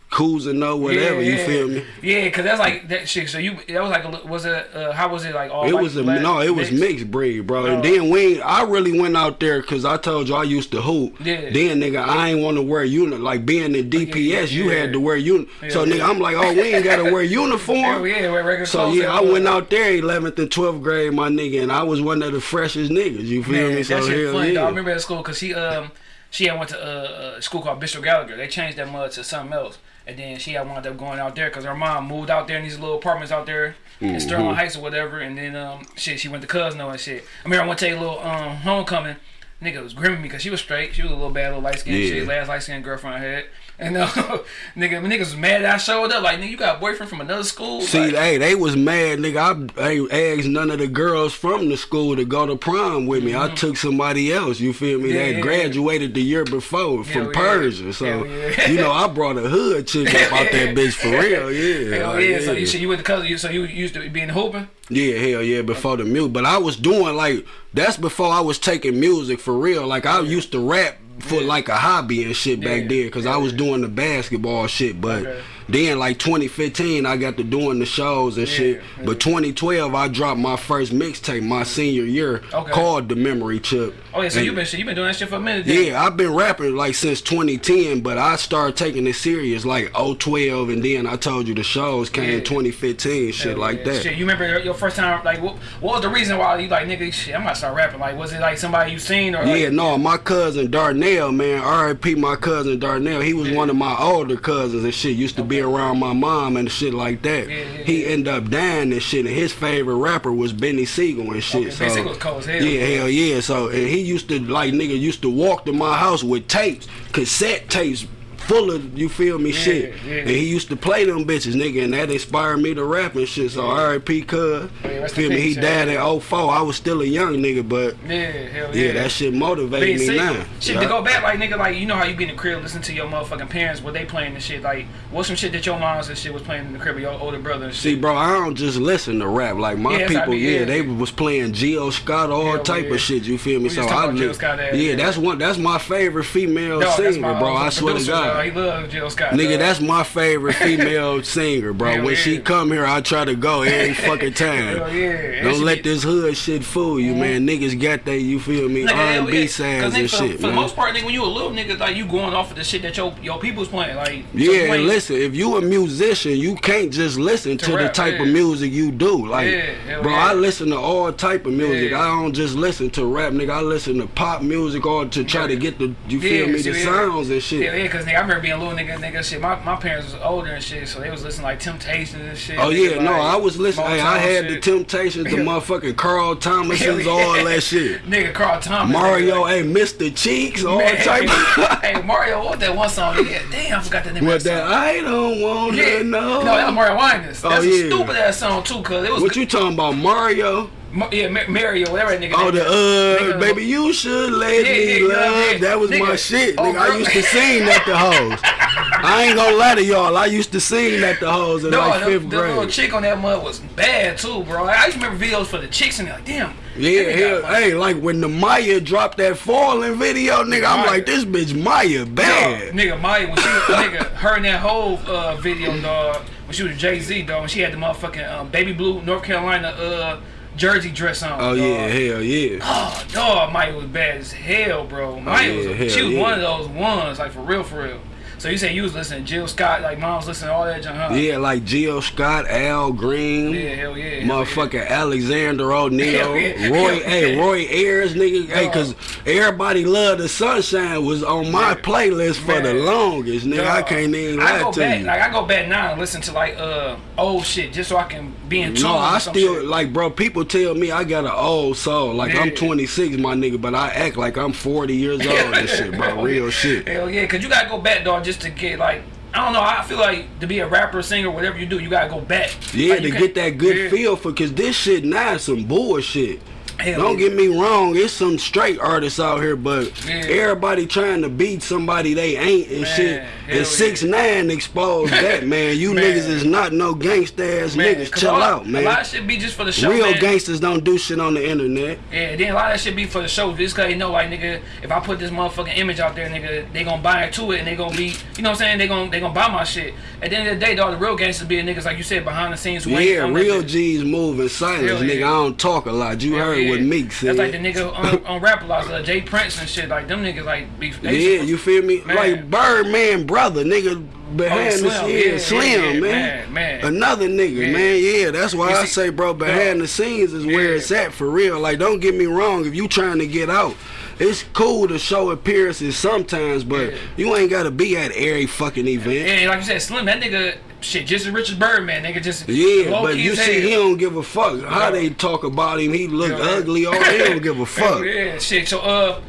Speaker 1: no whatever.
Speaker 2: Yeah,
Speaker 1: You
Speaker 2: yeah.
Speaker 1: feel me?
Speaker 2: Yeah, cause that's like that shit. So you, that was like, a, was it? Uh, how was it like? All
Speaker 1: It was a
Speaker 2: black,
Speaker 1: no, it was
Speaker 2: mixed?
Speaker 1: mixed breed, bro. And
Speaker 2: Oh.
Speaker 1: then we, I really went out there because I told you I used to hoop.
Speaker 2: Yeah.
Speaker 1: Then nigga, I ain't want to wear unit like being in DPS. You
Speaker 2: yeah.
Speaker 1: had to wear uni. so
Speaker 2: Yeah,
Speaker 1: nigga. I'm like, oh, we ain't gotta wear uniform.
Speaker 2: yeah, wear regular
Speaker 1: So
Speaker 2: clothes
Speaker 1: yeah, I went out there 11th and 12th grade, my nigga, and I was one of the freshest niggas. You feel
Speaker 2: Man,
Speaker 1: me? So
Speaker 2: that shit
Speaker 1: hell
Speaker 2: funny.
Speaker 1: yeah.
Speaker 2: I remember at school because she um she had went to uh, a school called Bishop Gallagher. They changed that mud to something else, and then she had wound up going out there because her mom moved out there in these little apartments out there in Sterling
Speaker 1: Mm-hmm.
Speaker 2: Heights or whatever. And then um shit, she went to Cousino and shit. I mean, I went to take a little um homecoming. Nigga was grimming me because she was straight. She was a little bad, little light skinned
Speaker 1: Yeah.
Speaker 2: shit. Last light skinned girlfriend I had. And uh, nigga, niggas was mad that I showed up. Like, nigga, you got a boyfriend from another school?
Speaker 1: See,
Speaker 2: like,
Speaker 1: hey, they was mad, nigga. I, I asked none of the girls from the school to go to prom with me. I took somebody else. You feel me?
Speaker 2: Mm-hmm. Yeah,
Speaker 1: that
Speaker 2: yeah,
Speaker 1: graduated the year before from
Speaker 2: yeah.
Speaker 1: Persia. So
Speaker 2: yeah.
Speaker 1: you know, I brought a hood chick up out that bitch for real. Yeah,
Speaker 2: Hell
Speaker 1: like,
Speaker 2: yeah. So you, so you went to cousin. You so you used to be in hooping.
Speaker 1: Yeah, hell yeah, before the music. But I was doing like that's before I was taking music for real. Like I used to rap for like a hobby and shit back
Speaker 2: Yeah.
Speaker 1: then because I was doing the basketball shit. But
Speaker 2: Okay.
Speaker 1: Then like 2015, I got to doing the shows and shit.
Speaker 2: yeah.
Speaker 1: But 2012, I dropped my first mixtape my senior year
Speaker 2: Okay.
Speaker 1: called The Memory Chip.
Speaker 2: Oh yeah. So
Speaker 1: And-
Speaker 2: you been. You been doing that shit for a minute. then.
Speaker 1: yeah, I've been rapping like since 2010, but I started taking it serious like 012, and then I told you the shows came
Speaker 2: Yeah.
Speaker 1: 2015, shit like
Speaker 2: yeah.
Speaker 1: that.
Speaker 2: Shit, you remember your, first time? Like, what, what was the reason why you like, nigga? Shit, I'm gonna start rapping. Like, was it like somebody you seen or?
Speaker 1: Yeah,
Speaker 2: like,
Speaker 1: no, my cousin Darnell, man, R.I.P. my cousin Darnell. He was one of my older cousins and shit. Used to be around my mom and shit like that.
Speaker 2: Yeah, yeah,
Speaker 1: he ended up dying and shit. And his favorite rapper was Beanie Sigel and shit.
Speaker 2: Okay,
Speaker 1: so
Speaker 2: Beanie Sigel was cold as hell.
Speaker 1: yeah, hell yeah. So and he used to like nigga used to walk to my house with tapes, cassette tapes. Full of you feel me shit,
Speaker 2: yeah.
Speaker 1: and he used to play them bitches, nigga, and that inspired me to rap and shit. So R.I.P. Cuz,
Speaker 2: Yeah,
Speaker 1: feel me? He died
Speaker 2: yeah.
Speaker 1: in 04. I was still a young nigga, but
Speaker 2: yeah, hell yeah.
Speaker 1: yeah, that shit motivated me now.
Speaker 2: Shit,
Speaker 1: Yeah.
Speaker 2: to go back, like nigga, like you know how you be in the crib, listen to your motherfucking parents, what they playing and shit. Like, what's some shit that your moms and shit was playing in the crib with your older brother and shit?
Speaker 1: See, bro, I don't just listen to rap. Like my
Speaker 2: Yeah,
Speaker 1: people, yeah,
Speaker 2: yeah.
Speaker 1: they was playing Jill Scott, all
Speaker 2: Hell
Speaker 1: type
Speaker 2: yeah.
Speaker 1: of shit. You feel me?
Speaker 2: We
Speaker 1: so I
Speaker 2: talking about
Speaker 1: li-
Speaker 2: Jill Scott ass,
Speaker 1: yeah,
Speaker 2: yeah.
Speaker 1: that's one. That's my favorite female singer, bro.
Speaker 2: uh,
Speaker 1: I swear to God.
Speaker 2: Love, he love Jill Scott.
Speaker 1: Nigga,
Speaker 2: dog.
Speaker 1: that's my favorite female singer, bro.
Speaker 2: Hell
Speaker 1: when she come here, I try to go every fucking time.
Speaker 2: Hell yeah.
Speaker 1: Don't let
Speaker 2: be-
Speaker 1: this hood shit fool you, man. Mm-hmm. Niggas got that, you feel me,
Speaker 2: Nigga,
Speaker 1: R&B
Speaker 2: yeah. 'Cause
Speaker 1: sounds and
Speaker 2: for,
Speaker 1: shit,
Speaker 2: for the most part, nigga, when you a little nigga, like you going off of the shit that your your people's playing, like
Speaker 1: Yeah, and
Speaker 2: playing-
Speaker 1: listen, if you a musician, you can't just listen to, the
Speaker 2: rap,
Speaker 1: type of music you do. Like,
Speaker 2: Yeah,
Speaker 1: bro,
Speaker 2: yeah.
Speaker 1: I listen to all type of music.
Speaker 2: Yeah.
Speaker 1: I don't just listen to rap, nigga. I listen to pop music or to try to get the, you feel me,
Speaker 2: see,
Speaker 1: the
Speaker 2: yeah.
Speaker 1: sounds and shit.
Speaker 2: Yeah, yeah, cause nigga, I remember being a little nigga, nigga, shit. My, my parents was older and shit, so they was listening like Temptations and shit.
Speaker 1: Oh yeah, no, I was listening. Hey, I had the
Speaker 2: shit.
Speaker 1: Temptations, the motherfucking Carl Thomas's,
Speaker 2: Hell
Speaker 1: all that shit.
Speaker 2: Nigga, Carl Thomas.
Speaker 1: Mario, hey, Mr. Cheeks, all
Speaker 2: Man,
Speaker 1: type of.
Speaker 2: hey, Mario, what that one song? Nigga, damn, I forgot the name
Speaker 1: What
Speaker 2: of that.
Speaker 1: I don't want
Speaker 2: Yeah.
Speaker 1: to know.
Speaker 2: No, that was Mario Winans. Oh, That's
Speaker 1: Oh,
Speaker 2: a
Speaker 1: yeah.
Speaker 2: stupid ass song too, cause it was
Speaker 1: What you talking about, Mario?
Speaker 2: Yeah, Ma- Mario, whatever that nigga.
Speaker 1: Oh, the uh,
Speaker 2: Nigga,
Speaker 1: baby, you should let
Speaker 2: Yeah,
Speaker 1: me love. That was my
Speaker 2: Nigga.
Speaker 1: shit,
Speaker 2: Oh,
Speaker 1: nigga. I used to sing at the hoes. I ain't gonna lie to y'all. I used to sing at the hoes in
Speaker 2: No,
Speaker 1: like
Speaker 2: the,
Speaker 1: fifth
Speaker 2: the little chick on that mud was bad too, bro. I used to remember videos for the chicks and they're like, damn.
Speaker 1: Yeah, hell, hey, like when the Mya dropped that falling video, nigga, I'm like, this bitch Mya bad.
Speaker 2: Nigga, Mya, when she was, nigga, her in that whole uh, video, dog, when she was Jay Z, dog, when she had the motherfucking um, baby blue North Carolina uh, jersey dress on.
Speaker 1: Oh
Speaker 2: dog.
Speaker 1: yeah, hell yeah.
Speaker 2: Ah, oh, dog, Mike was bad as hell, bro. Oh, Mya
Speaker 1: yeah,
Speaker 2: was, she was
Speaker 1: yeah.
Speaker 2: one of those ones, like for real, for real. So you say you was listening to Jill Scott, like mom was listening to all that junk, huh?
Speaker 1: Yeah, like Jill Scott, Al Green.
Speaker 2: Yeah, hell yeah. hell
Speaker 1: Motherfucking Alexander O'Neal,
Speaker 2: yeah.
Speaker 1: Roy,
Speaker 2: Hell
Speaker 1: hey. Roy Ayers, nigga, hey, cause everybody love the sunshine was on my
Speaker 2: Yeah.
Speaker 1: playlist for the longest, nigga. I can't even
Speaker 2: I go
Speaker 1: to
Speaker 2: back,
Speaker 1: you.
Speaker 2: Like I go back now and listen to like uh old shit just so I can be in tune.
Speaker 1: No, I still
Speaker 2: shit.
Speaker 1: like, bro. People tell me I got an old soul. Like I'm 26, my nigga, but I act like I'm 40 years old and shit, bro. Real shit.
Speaker 2: Hell yeah, cause you gotta go back, dog, just to get like I don't know. I feel like to be a rapper, singer, whatever you do, you gotta go back.
Speaker 1: Yeah,
Speaker 2: Like,
Speaker 1: to get that good
Speaker 2: yeah.
Speaker 1: feel for, cause this shit now is some bullshit.
Speaker 2: Hell
Speaker 1: Don't
Speaker 2: yeah.
Speaker 1: get me wrong, it's some straight artists out here, but
Speaker 2: Yeah.
Speaker 1: everybody trying to beat somebody they ain't and
Speaker 2: Man,
Speaker 1: shit.
Speaker 2: hell
Speaker 1: And
Speaker 2: yeah.
Speaker 1: six nine exposed that, man. You
Speaker 2: Man.
Speaker 1: niggas is not no gangsta ass
Speaker 2: Man,
Speaker 1: niggas. Chill
Speaker 2: all-
Speaker 1: out, man.
Speaker 2: A lot
Speaker 1: man.
Speaker 2: of shit be just for the show.
Speaker 1: Real
Speaker 2: man.
Speaker 1: gangsters don't do shit on the internet.
Speaker 2: Yeah, then a lot of shit be for the show. Just cause they know, like, nigga, if I put this motherfucking image out there, nigga, they gonna buy into it and they gonna be, you know what I'm saying? They gonna they gonna buy my shit. At the end of the day, dog, the real gangsters be niggas like you said behind the scenes.
Speaker 1: Yeah, real. G's move in silence, nigga.
Speaker 2: yeah.
Speaker 1: I don't talk a lot. You heard
Speaker 2: yeah.
Speaker 1: what Meek said.
Speaker 2: That's like the nigga on, on rap a lot, uh, J. Prince and shit. Like them niggas, like be.
Speaker 1: yeah, you feel me?
Speaker 2: Man.
Speaker 1: Like Birdman brother, nigga behind
Speaker 2: Slim,
Speaker 1: the scenes,
Speaker 2: yeah, yeah,
Speaker 1: Slim,
Speaker 2: yeah,
Speaker 1: man.
Speaker 2: man, man.
Speaker 1: Another nigga,
Speaker 2: Yeah.
Speaker 1: man. Yeah, that's why
Speaker 2: You
Speaker 1: I say, bro, behind the scenes is where it's at for real. Like, don't get me wrong. If you trying to get out, it's cool to show appearances sometimes, but
Speaker 2: Yeah.
Speaker 1: you ain't gotta be at every fucking event.
Speaker 2: And like you said, Slim, that nigga, shit, just as rich as Birdman, nigga, just
Speaker 1: Yeah, but you see, he don't give a fuck how
Speaker 2: Yeah.
Speaker 1: they talk about him. He look
Speaker 2: Yeah.
Speaker 1: ugly, All he don't give a fuck.
Speaker 2: Yeah, shit. So uh,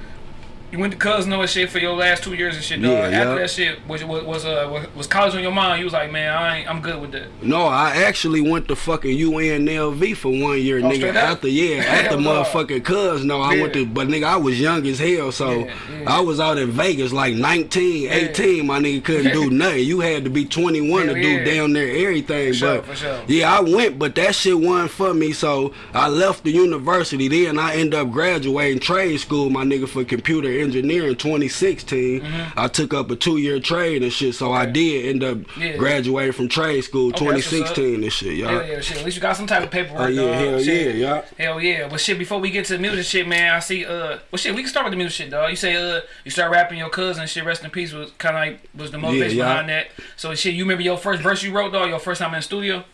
Speaker 2: you went to Cousin and shit for your last two years and shit. Dog.
Speaker 1: Yeah,
Speaker 2: After
Speaker 1: yeah.
Speaker 2: that shit, was was was uh was, college on your mind? You was like, man, I ain't, I'm good with that.
Speaker 1: No, I actually went to fucking UNLV for one year,
Speaker 2: Oh,
Speaker 1: nigga. After yeah, after motherfucking cuz. No, I went to, but nigga, I was young as hell, so
Speaker 2: Yeah, yeah.
Speaker 1: I was out in Vegas like 19, 18. My nigga couldn't do nothing. You had to be 21
Speaker 2: Hell
Speaker 1: to
Speaker 2: yeah.
Speaker 1: do down there everything.
Speaker 2: For sure,
Speaker 1: but
Speaker 2: for sure.
Speaker 1: yeah, I went, but that shit wasn't for me. So I left the university. Then I end up graduating trade school, my nigga, for computer engineering 2016. I took up a two year trade and shit. So I
Speaker 2: Mm-hmm.
Speaker 1: Did end up
Speaker 2: Yeah.
Speaker 1: graduating from trade school
Speaker 2: Okay,
Speaker 1: 2016 and shit, y'all.
Speaker 2: Hell yeah, shit. At least you got some type of paperwork.
Speaker 1: Oh, yeah,
Speaker 2: dog.
Speaker 1: hell
Speaker 2: Shit.
Speaker 1: yeah, yeah.
Speaker 2: Hell yeah. But shit, before we get to the music shit, man, I see uh, well shit, we can start with the music shit, dog. You say uh, you start rapping your cousin, shit. Rest in peace was kind of like was the motivation
Speaker 1: yeah.
Speaker 2: behind that. So shit, you remember your first verse you wrote, dog? Your first time in the studio?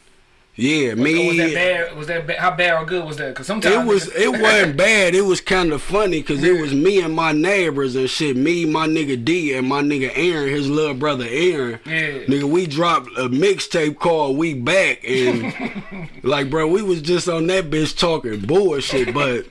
Speaker 1: Yeah, me.
Speaker 2: Oh, was that bad? Was that bad? How bad or good was that? Cause sometimes
Speaker 1: It was it wasn't bad. It was kind of funny because it was me and my neighbors and shit. Me, my nigga D, and my nigga Aaron, his little brother Aaron.
Speaker 2: Yeah.
Speaker 1: Nigga, we dropped a mixtape called "We Back" and like, bro, we was just on that bitch talking bullshit. But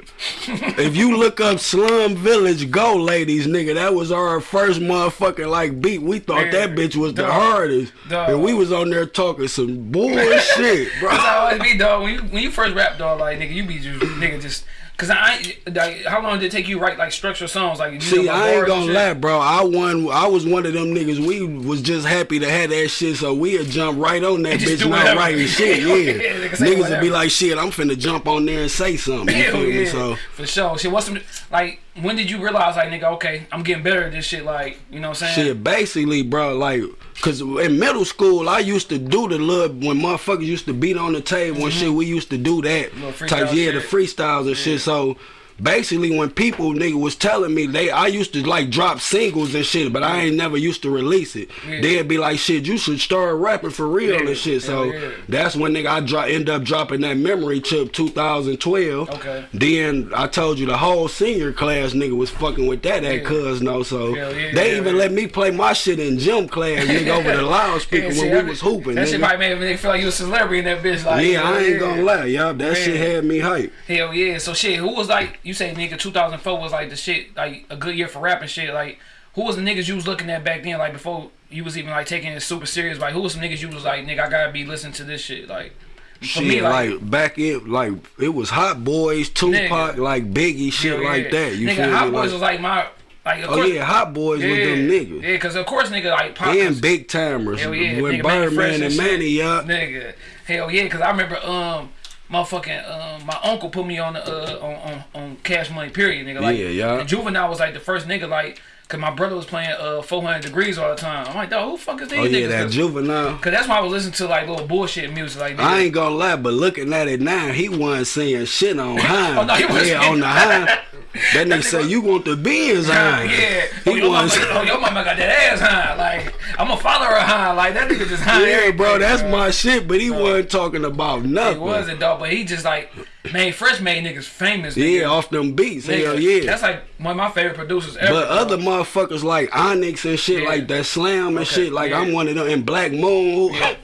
Speaker 1: if you look up "Slum Village Go," ladies, nigga, that was our first motherfucking like beat. We thought that bitch was the hardest,
Speaker 2: Dog.
Speaker 1: and we was on there talking some bullshit, bro.
Speaker 2: That's how it always be, dog. When you when you first rap, dog, like nigga, you be just nigga just Cause I, like, how long did it take you to write like structured songs? Like, you
Speaker 1: See,
Speaker 2: know,
Speaker 1: I ain't gonna lie, bro. I won. I was one of them niggas. We was just happy to have that shit, so we'd jump right on that bitch not
Speaker 2: whatever.
Speaker 1: writing shit. Oh, yeah,
Speaker 2: Yeah, nigga
Speaker 1: niggas would be like, shit, I'm finna jump on there and say something. You
Speaker 2: Hell
Speaker 1: feel me?
Speaker 2: yeah,
Speaker 1: So
Speaker 2: for sure. Shit, what's some like? When did you realize like, nigga, okay, I'm getting better at this shit? Like, you know what I'm saying?
Speaker 1: shit, basically, bro, like. Cause in middle school, I used to do the little when motherfuckers used to beat on the table and shit. We used to do that
Speaker 2: Mm-hmm.
Speaker 1: Type, yeah, the freestyles and shit. So basically, when people nigga was telling me they, I used to like drop singles and shit, but I ain't never used to release it.
Speaker 2: Yeah.
Speaker 1: They'd be like, shit, you should start rapping for real
Speaker 2: Yeah,
Speaker 1: and shit. So
Speaker 2: yeah.
Speaker 1: that's when nigga I drop end up dropping that memory chip 2012.
Speaker 2: Okay.
Speaker 1: Then I told you the whole senior class nigga was fucking with that at Cousino. So they even let me play my shit in gym class, nigga, over the loudspeaker
Speaker 2: shit,
Speaker 1: when
Speaker 2: that-
Speaker 1: we was hooping.
Speaker 2: That shit
Speaker 1: nigga.
Speaker 2: probably made me feel like you a celebrity in that bitch. Like,
Speaker 1: yeah, I ain't gonna lie, y'all. That shit had me hype.
Speaker 2: Hell yeah. So shit, who was like you say nigga 2004 was like the shit like a good year for rapping shit. Like who was the niggas you was looking at back then like before you was even like taking it super serious? Like who was some niggas you was like nigga I gotta be listening to this shit like. For
Speaker 1: Shit,
Speaker 2: me,
Speaker 1: like,
Speaker 2: like,
Speaker 1: back in, like it was Hot Boys, Tupac,
Speaker 2: Nigga.
Speaker 1: like Biggie, shit
Speaker 2: hell
Speaker 1: like that. You
Speaker 2: nigga,
Speaker 1: feel
Speaker 2: Hot
Speaker 1: me?
Speaker 2: Boys
Speaker 1: Like-
Speaker 2: was like my like. Of
Speaker 1: oh
Speaker 2: course,
Speaker 1: yeah, Hot Boys
Speaker 2: yeah,
Speaker 1: was them niggas.
Speaker 2: Yeah, cause of course nigga like Pop
Speaker 1: and Big Tymers.
Speaker 2: Hell yeah,
Speaker 1: when
Speaker 2: nigga,
Speaker 1: Birdman and
Speaker 2: shit.
Speaker 1: Mannie, yeah.
Speaker 2: Nigga, hell yeah, cause I remember um, motherfucking um, my uncle put me on the uh on on, on Cash Money period, nigga. Like,
Speaker 1: Yeah, yeah.
Speaker 2: Juvenile was like the first nigga like, cause my brother was playing uh 400 Degreez all the time. I'm like, dog, who the fuck is these
Speaker 1: Oh yeah,
Speaker 2: niggas?
Speaker 1: that
Speaker 2: Cause,
Speaker 1: juvenile.
Speaker 2: 'cause that's why I was listening to like little bullshit music, like. Nigga.
Speaker 1: I ain't gonna lie, but looking at it now, he wasn't saying shit on high.
Speaker 2: Oh, no,
Speaker 1: yeah, on the high. That nigga say you want the beans high.
Speaker 2: yeah. Oh
Speaker 1: He
Speaker 2: your, mama,
Speaker 1: was.
Speaker 2: oh, your mama got that ass high. Like, I'm gonna follow her high. Like, that nigga just high.
Speaker 1: Yeah, bro, that's
Speaker 2: bro.
Speaker 1: my shit. But he wasn't talking about nothing.
Speaker 2: He wasn't, dog, but he just like, man, Fresh made niggas famous.
Speaker 1: Yeah, off them beats.
Speaker 2: Nigga,
Speaker 1: Hell yeah.
Speaker 2: That's like one of my favorite producers ever.
Speaker 1: But
Speaker 2: bro.
Speaker 1: other motherfuckers like Onyx and shit
Speaker 2: Yeah.
Speaker 1: like that Slam and
Speaker 2: Okay,
Speaker 1: shit, like
Speaker 2: yeah.
Speaker 1: I'm one of them and Black Moon who,
Speaker 2: Yeah,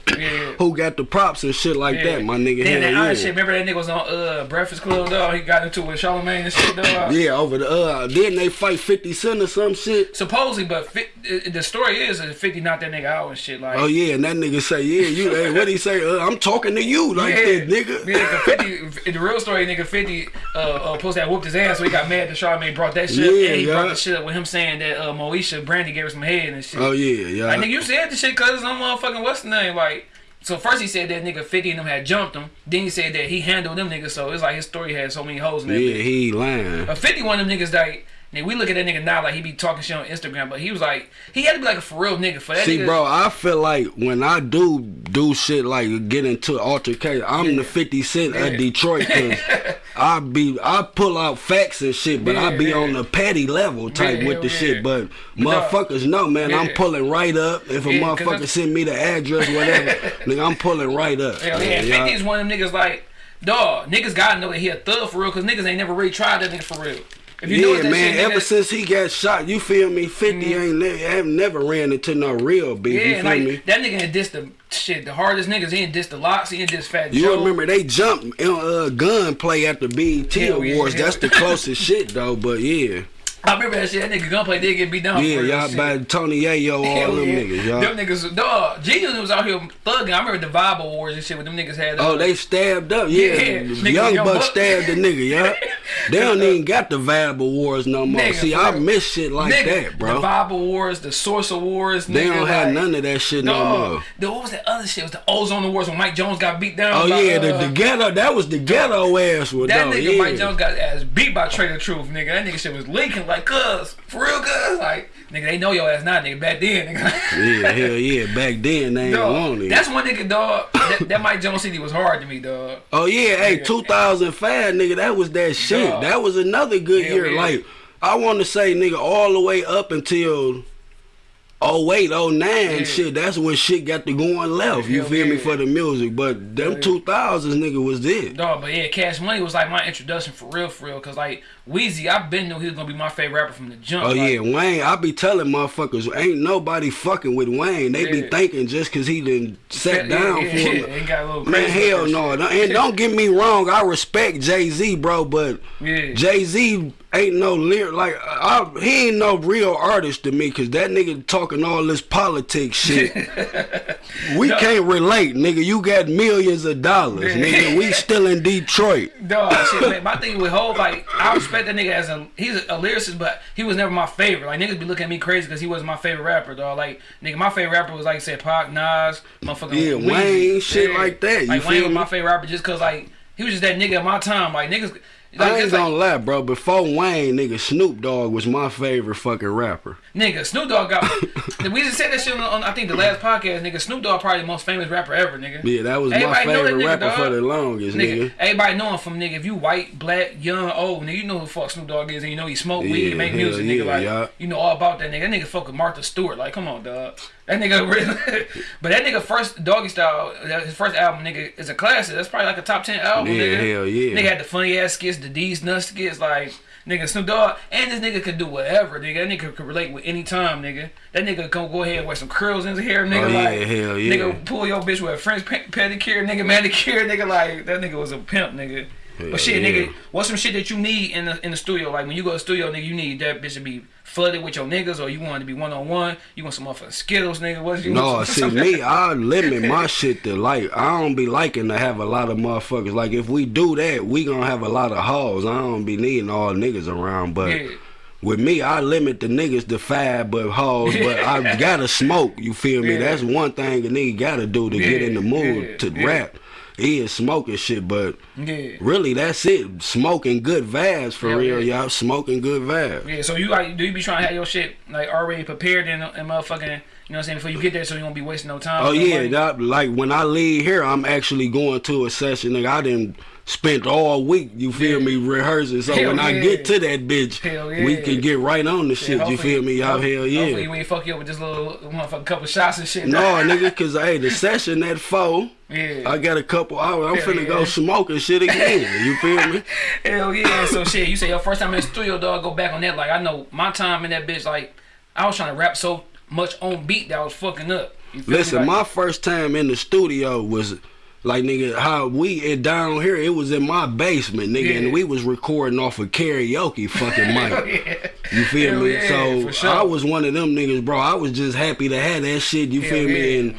Speaker 1: who got the props and shit like that, my nigga.
Speaker 2: Then that
Speaker 1: yeah.
Speaker 2: shit. Remember that nigga was on uh Breakfast Club dog. He got into it with Charlamagne and shit dog.
Speaker 1: Yeah, over the uh didn't they fight 50 Cent or some shit?
Speaker 2: Supposedly, but fi- the story is that Fifty knocked that nigga out and shit. Like,
Speaker 1: Oh yeah, and that nigga say, yeah, you hey, what he say? Uh, I'm talking to you like that, nigga.
Speaker 2: Yeah, 'cause 50, the real story, nigga, 50 uh, uh, post that whooped his ass, so he got mad that Charlamagne brought that shit
Speaker 1: Yeah,
Speaker 2: and he
Speaker 1: yeah.
Speaker 2: brought the shit up with him saying that uh, Moesha Brandy gave her some head and shit.
Speaker 1: Oh yeah, yeah.
Speaker 2: Like, nigga, you said the shit cause some motherfucking what's the name? Like, so first he said that nigga 50 and them had jumped him. Then he said that he handled them niggas, so it's like his story had so many holes in that
Speaker 1: yeah, he lying.
Speaker 2: But 50 one of them niggas like, nigga, we look at that nigga now like he be talking shit on Instagram, but he was like, he had to be like a for real nigga for that
Speaker 1: See,
Speaker 2: nigga.
Speaker 1: bro, I feel like when I do do shit like get into altercation, I'm the 50 Cent
Speaker 2: Yeah.
Speaker 1: of Detroit. Cause I be I pull out facts and shit, but I be
Speaker 2: yeah.
Speaker 1: on the petty level type
Speaker 2: Yeah,
Speaker 1: with the
Speaker 2: yeah.
Speaker 1: shit. But motherfuckers know, man, I'm pulling right up. If a
Speaker 2: Yeah,
Speaker 1: motherfucker send me the address, or whatever, nigga, I'm pulling right up.
Speaker 2: Hell yeah,
Speaker 1: Yeah,
Speaker 2: 50 is one of them niggas like, dog, niggas gotta know that he a thug for real, cause niggas ain't never really tried that nigga for real.
Speaker 1: Yeah, man. ever since he got shot, you feel me? 50 ain't ne- have never ran into no real beef.
Speaker 2: yeah,
Speaker 1: you feel
Speaker 2: like
Speaker 1: me?
Speaker 2: that nigga had dissed the shit, the hardest niggas. He ain't dissed the LOX, he ain't dissed Fat
Speaker 1: You
Speaker 2: Joe.
Speaker 1: remember they jumped in uh, gunplay at the BET
Speaker 2: Hell yeah,
Speaker 1: Awards.
Speaker 2: hell-
Speaker 1: That's the closest shit though. But yeah,
Speaker 2: I remember that shit. That nigga gunplay did get beat down.
Speaker 1: yeah, y'all by Tony Yayo, all
Speaker 2: Hell
Speaker 1: them
Speaker 2: yeah.
Speaker 1: niggas, y'all.
Speaker 2: Them niggas, dog. Genius was out here thugging. I remember the Vibe Awards and shit with them niggas had. uh,
Speaker 1: Oh, they stabbed up. Yeah,
Speaker 2: Yeah,
Speaker 1: Young
Speaker 2: Young
Speaker 1: Buck stabbed the nigga, yeah. They don't even got the Vibe Awards no more.
Speaker 2: Nigga,
Speaker 1: See, I miss shit like
Speaker 2: nigga,
Speaker 1: that, bro.
Speaker 2: The Vibe Awards, the Source Awards.
Speaker 1: They
Speaker 2: nigga,
Speaker 1: don't have
Speaker 2: like,
Speaker 1: none of that shit no
Speaker 2: Dog,
Speaker 1: more.
Speaker 2: the, what was that other shit? It was the Ozone Awards when Mike Jones got beat down.
Speaker 1: Oh
Speaker 2: by,
Speaker 1: yeah, the,
Speaker 2: uh,
Speaker 1: the ghetto. That was the ghetto ass one.
Speaker 2: That
Speaker 1: though,
Speaker 2: nigga
Speaker 1: yeah.
Speaker 2: Mike Jones got ass beat by Trae tha Truth, nigga. That nigga shit was leaking like cuz. For real cuz. Like, nigga, they know your ass now, nigga. Back then, nigga.
Speaker 1: Yeah, hell yeah. Back then they ain't want it.
Speaker 2: that's one nigga, dog. That, that Mike Jones CD was hard to me, dog.
Speaker 1: Oh yeah, hey, 2005, nigga, that was that shit.
Speaker 2: Dog.
Speaker 1: That was another good
Speaker 2: Hell
Speaker 1: year.
Speaker 2: yeah.
Speaker 1: Like, I want to say, nigga, all the way up until 08, 09,
Speaker 2: Yeah.
Speaker 1: shit. That's when shit got to going left. You
Speaker 2: Hell
Speaker 1: feel me for the music, but them 2000s, nigga, was it.
Speaker 2: Dog, but yeah, Cash Money was like my introduction for real, for real. Cause like Weezy, I've been knew he was gonna be my favorite rapper from the jump.
Speaker 1: Oh
Speaker 2: like,
Speaker 1: yeah, Wayne. I be telling motherfuckers, ain't nobody fucking with Wayne. They be thinking just cause he done sat
Speaker 2: yeah,
Speaker 1: down
Speaker 2: yeah,
Speaker 1: for
Speaker 2: yeah,
Speaker 1: him.
Speaker 2: Got a little
Speaker 1: Man, hell no. And don't get me wrong, I respect Jay Z, bro, but
Speaker 2: Yeah.
Speaker 1: Jay Z ain't no lyric like I, he ain't no real artist to me, cause that nigga talking all this politics shit. we can't relate, nigga. You got millions of dollars, nigga. We still in Detroit.
Speaker 2: Dog, shit, man. My thing with Hov, like, I respect that nigga as a he's a lyricist, but he was never my favorite. Like niggas be looking at me crazy because he wasn't my favorite rapper, dog. Like, nigga, my favorite rapper was like I said, Pac, Nas, motherfucking
Speaker 1: Yeah,
Speaker 2: Weezy.
Speaker 1: Wayne, shit like that, you
Speaker 2: like
Speaker 1: feel
Speaker 2: Wayne was my favorite rapper just cause like he was just that nigga at my time. Like niggas, like,
Speaker 1: I ain't gonna lie, bro. Before Wayne, nigga, Snoop Dogg was my favorite fucking rapper.
Speaker 2: Nigga, Snoop Dogg got. we just said that shit on, on I think the last podcast. Nigga, Snoop Dogg probably the most famous rapper ever. Nigga.
Speaker 1: Yeah, that was my
Speaker 2: Everybody that
Speaker 1: favorite
Speaker 2: nigga,
Speaker 1: rapper
Speaker 2: dog.
Speaker 1: for the longest,
Speaker 2: Nigga,
Speaker 1: nigga.
Speaker 2: everybody know him from nigga. If you white, black, young, old, nigga, you know who the fuck Snoop Dogg is, and you know he smoke weed,
Speaker 1: Yeah,
Speaker 2: make music, nigga. like
Speaker 1: yeah.
Speaker 2: you know all about that nigga. That nigga fuck with Martha Stewart. Like, come on, dog. That nigga really. but that nigga first Doggy Style, his first album, nigga, is a classic. That's probably like a top ten album,
Speaker 1: Yeah,
Speaker 2: nigga.
Speaker 1: hell yeah.
Speaker 2: Nigga had the funny ass skits, the Deez Nuts skits, like. Nigga, Snoop Dogg, and this nigga could do whatever, nigga. That nigga could relate with any time, nigga. That nigga can go ahead and wear some curls in his hair, nigga.
Speaker 1: Oh, yeah,
Speaker 2: like,
Speaker 1: hell yeah.
Speaker 2: Nigga, pull your bitch with a French pedicure, nigga, manicure, nigga. Like that nigga was a pimp, nigga.
Speaker 1: Hell
Speaker 2: but shit,
Speaker 1: yeah.
Speaker 2: nigga, what's some shit that you need in the in the studio? Like when you go to the studio, nigga, you need that bitch to be flooded with your niggas, or you want it to be one on one. You want some motherfucking Skittles, nigga. What's you?
Speaker 1: No, see me, I limit my shit to like I don't be liking to have a lot of motherfuckers. Like if we do that, we gonna have a lot of hoes. I don't be needing all niggas around, but
Speaker 2: Yeah.
Speaker 1: with me, I limit the niggas to five but hoes. But I gotta smoke. You feel me?
Speaker 2: Yeah.
Speaker 1: That's one thing a nigga gotta do to get in the mood to rap. He is smoking shit, but
Speaker 2: Yeah.
Speaker 1: really that's it. Smoking good vibes for
Speaker 2: Hell
Speaker 1: real, y'all. Smoking good vibes.
Speaker 2: Yeah, so you like do you be trying to have your shit like already prepared and, and motherfucking you know what I'm saying before you get there so you won't be wasting no time.
Speaker 1: Oh yeah, that, like when I leave here, I'm actually going to a session. Nigga, I didn't spent all week. You feel
Speaker 2: Yeah.
Speaker 1: me rehearsing. So
Speaker 2: Hell
Speaker 1: when I get to that bitch,
Speaker 2: Hell
Speaker 1: we can get right on the
Speaker 2: Yeah,
Speaker 1: shit. you feel me? Y'all
Speaker 2: hopefully-
Speaker 1: hell
Speaker 2: Hopefully
Speaker 1: yeah.
Speaker 2: we ain't fuck you up with just little motherfucking couple shots and shit.
Speaker 1: No, nigga, cause hey, the session at four.
Speaker 2: Yeah.
Speaker 1: I got a couple hours. I'm
Speaker 2: Hell
Speaker 1: finna
Speaker 2: yeah.
Speaker 1: go smoking shit again. You feel me?
Speaker 2: Hell yeah. So shit, you say your first time in the studio, dog, go back on that. Like I know my time in that bitch, like I was trying to rap so much on beat that I was fucking up. You feel me?
Speaker 1: Listen,
Speaker 2: Like,
Speaker 1: my first time in the studio was like nigga how we it down here. It was in my basement, nigga,
Speaker 2: Yeah.
Speaker 1: and we was recording off a karaoke fucking mic.
Speaker 2: yeah.
Speaker 1: You feel
Speaker 2: Hell
Speaker 1: me?
Speaker 2: yeah,
Speaker 1: so
Speaker 2: sure.
Speaker 1: I was one of them niggas, bro. I was just happy to have that shit. You
Speaker 2: Hell
Speaker 1: feel me?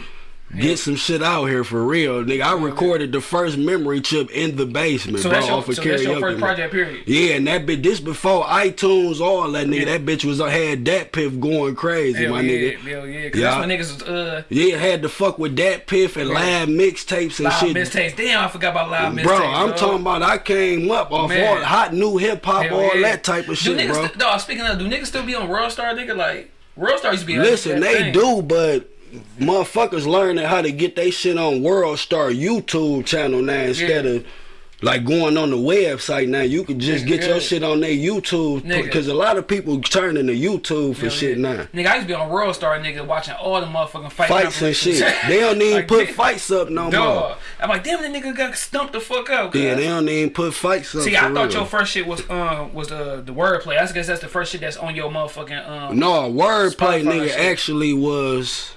Speaker 2: Yeah.
Speaker 1: Get some shit out here for real, nigga. I recorded the first memory chip in the basement,
Speaker 2: So
Speaker 1: bro,
Speaker 2: your,
Speaker 1: off of
Speaker 2: so
Speaker 1: karaoke.
Speaker 2: that's your first project, period.
Speaker 1: Yeah, and that bitch, this before iTunes, all that nigga.
Speaker 2: Yeah.
Speaker 1: That bitch was had that piff going crazy,
Speaker 2: Hell
Speaker 1: my
Speaker 2: yeah,
Speaker 1: nigga.
Speaker 2: hell yeah.
Speaker 1: Yeah.
Speaker 2: that's when niggas was uh
Speaker 1: Yeah, had to fuck with that piff and live mixtapes and
Speaker 2: live
Speaker 1: shit.
Speaker 2: Mixtapes, Damn, I forgot about live mistakes.
Speaker 1: Bro, I'm
Speaker 2: dog.
Speaker 1: talking about I came up off all hot new hip hop, all that type of
Speaker 2: Do
Speaker 1: shit, bro.
Speaker 2: st- dog, speaking of, do niggas still be on World Star, nigga? Like World Star used to be.
Speaker 1: Listen, they
Speaker 2: thing.
Speaker 1: do, but motherfuckers learning how to get they shit on World Star YouTube channel now instead
Speaker 2: Yeah.
Speaker 1: of like going on the website now. You can just get your shit on their YouTube because a lot of people turning to YouTube for shit now.
Speaker 2: Nigga, I used to be on World Star, nigga, watching all the motherfucking fight
Speaker 1: Fights and shit. They don't even
Speaker 2: Like,
Speaker 1: put
Speaker 2: nigga,
Speaker 1: fights up no more.
Speaker 2: Dog. I'm like, damn, that nigga got stumped the fuck up.
Speaker 1: Yeah, they don't even put fights up.
Speaker 2: See, I thought
Speaker 1: real.
Speaker 2: your first shit was uh was the the wordplay. I guess that's the first shit that's on your motherfucking um.
Speaker 1: No, wordplay nigga actually was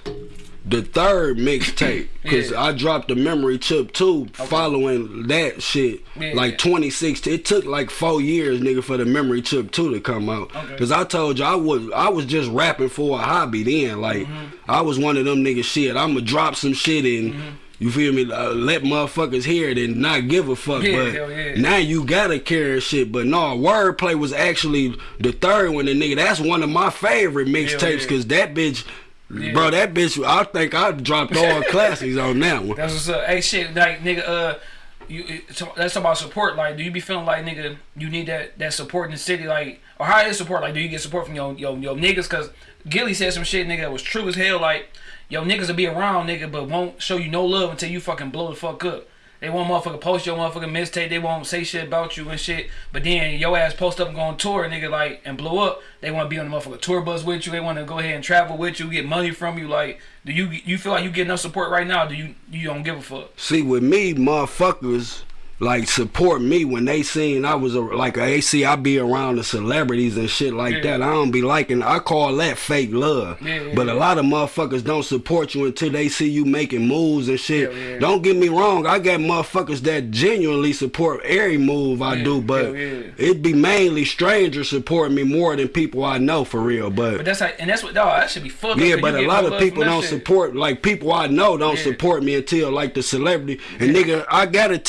Speaker 1: the third mixtape because
Speaker 2: Yeah.
Speaker 1: I dropped the memory chip too following that shit
Speaker 2: Yeah.
Speaker 1: like 2016 it took like four years nigga for the memory chip 2 to come out
Speaker 2: Okay.
Speaker 1: because I told you I was I was just rapping for a hobby then like
Speaker 2: Mm-hmm.
Speaker 1: I was one of them niggas shit I'ma drop some shit and
Speaker 2: Mm-hmm.
Speaker 1: You feel me? Uh, let motherfuckers hear it and not give a fuck.
Speaker 2: Yeah,
Speaker 1: but
Speaker 2: yeah.
Speaker 1: now you gotta carry shit. But no, wordplay was actually the third one. And nigga, that's one of my favorite mixtapes
Speaker 2: yeah.
Speaker 1: because that bitch,
Speaker 2: Yeah.
Speaker 1: bro, that bitch. I think I dropped all classics on that one.
Speaker 2: That's what's up. Hey, shit, like nigga, uh, you that's about support. Like, do you be feeling like nigga, you need that that support in the city, like, or how is support? Like, do you get support from your your your niggas? Cause Gilly said some shit, nigga, that was true as hell. Like, yo niggas will be around, nigga, but won't show you no love until you fucking blow the fuck up. They won't motherfucker post your motherfucking mistake. They won't say shit about you and shit. But then your ass post up and go on tour, nigga, like and blow up. They want to be on the motherfucker tour bus with you. They want to go ahead and travel with you, get money from you. Like, do you you feel like you get enough support right now? Do you you don't give a fuck?
Speaker 1: See, with me, motherfuckers like support me when they seen I was a, like a AC. I be around the celebrities and shit like
Speaker 2: Yeah.
Speaker 1: that. I don't be liking. I call that fake love.
Speaker 2: Yeah,
Speaker 1: but a lot of motherfuckers don't support you until they see you making moves and shit. Don't get me wrong. I got motherfuckers that genuinely support every move I do, but it be mainly strangers supporting me more than people I know for real.
Speaker 2: But that's like, and that's what, dog. That should be fucked. up,
Speaker 1: Yeah, but a lot of people don't
Speaker 2: shit.
Speaker 1: support. Like people I know don't support me until like the celebrity. And nigga, I got a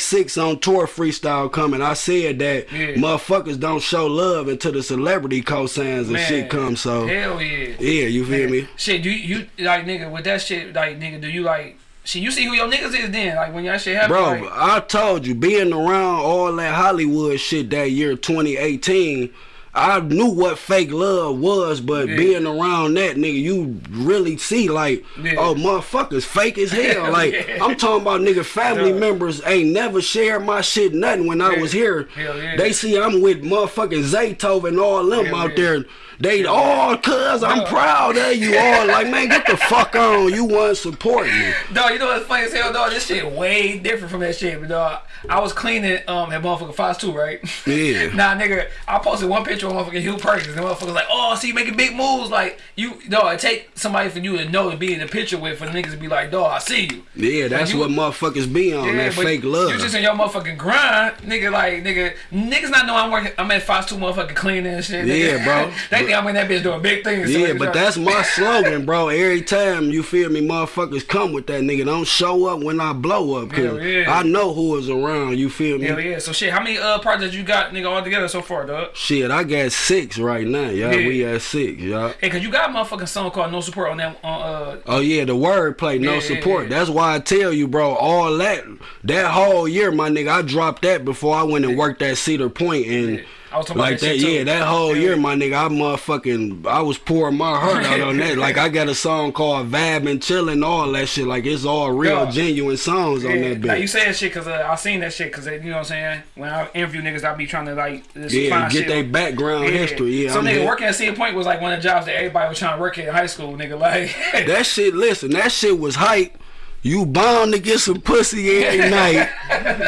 Speaker 1: TJX6 on tour freestyle coming. I said that
Speaker 2: Yeah.
Speaker 1: motherfuckers don't show love until the celebrity cosigns and
Speaker 2: Man,
Speaker 1: shit come. So
Speaker 2: hell yeah.
Speaker 1: yeah, you feel
Speaker 2: Man,
Speaker 1: me?
Speaker 2: Shit, do you, you like nigga with that shit? Like nigga, do you like? Shit, you see who your niggas is then? Like when y'all shit happen,
Speaker 1: Bro,
Speaker 2: like,
Speaker 1: I told you, being around all that Hollywood shit that year 2018, I knew what fake love was, but
Speaker 2: Yeah.
Speaker 1: being around that nigga, you really see like,
Speaker 2: Yeah.
Speaker 1: oh motherfuckers, fake as hell. Like
Speaker 2: Yeah.
Speaker 1: I'm talking about nigga family members ain't never shared my shit nothing when I was here. They see I'm with motherfucking Zaytov and all them out there. They all cuz I'm proud of you all. Like man, get the fuck on. You want supporting me.
Speaker 2: Dog, you know what's funny as hell, dog? This shit way different from that shit, but dog, I was cleaning um at motherfucking Fox 2, right?
Speaker 1: Yeah.
Speaker 2: nah, nigga, I posted one picture of motherfucking Huel Perkins, and motherfuckers like, oh, see, you making big moves, like you, dog. It take somebody for you to know to be in the picture with, for the niggas to be like, dog, I see you.
Speaker 1: Yeah, that's
Speaker 2: you-
Speaker 1: what motherfuckers be on. that fake love.
Speaker 2: You just in your motherfucking grind, nigga. Like nigga, niggas not know I'm working. I'm at Fox Two, motherfucking cleaning and shit. nigga.
Speaker 1: Yeah, bro.
Speaker 2: they I'm in that bitch doing big things.
Speaker 1: Yeah, but that's my slogan, bro. Every time you feel me, motherfuckers come with that nigga. Don't show up when I blow up, cause
Speaker 2: yeah.
Speaker 1: I know who is around. You feel me?
Speaker 2: Hell yeah. So shit, how many uh projects you got, nigga, all together so far, dog?
Speaker 1: Shit, I got six right now, y'all.
Speaker 2: Yeah.
Speaker 1: We at six, y'all.
Speaker 2: Hey, cause you got a motherfucking song called No Support on that on uh
Speaker 1: Oh yeah, the wordplay, no
Speaker 2: Yeah, yeah,
Speaker 1: support.
Speaker 2: yeah.
Speaker 1: That's why I tell you, bro. All that, that whole year, my nigga, I dropped that before I went and worked at Cedar Point and.
Speaker 2: Yeah. I was talking
Speaker 1: Like
Speaker 2: about that,
Speaker 1: that, yeah, that whole
Speaker 2: Yeah.
Speaker 1: year, my nigga, I motherfucking, I was pouring my heart out on that. Like, I got a song called Vab and Chillin', all that shit. Like, it's all real,
Speaker 2: Yeah.
Speaker 1: genuine songs on
Speaker 2: Yeah,
Speaker 1: that
Speaker 2: like you
Speaker 1: bitch.
Speaker 2: say that shit because uh, I seen that shit because you know what I'm saying. When I interview niggas, I be trying to like
Speaker 1: Yeah, get their
Speaker 2: on-
Speaker 1: background history. Yeah,
Speaker 2: so
Speaker 1: I'm
Speaker 2: nigga working at Cedar Point was like one of the jobs that everybody was trying to work at in high school. Nigga, like
Speaker 1: That shit, listen, that shit was hype. You bound to get some pussy every night.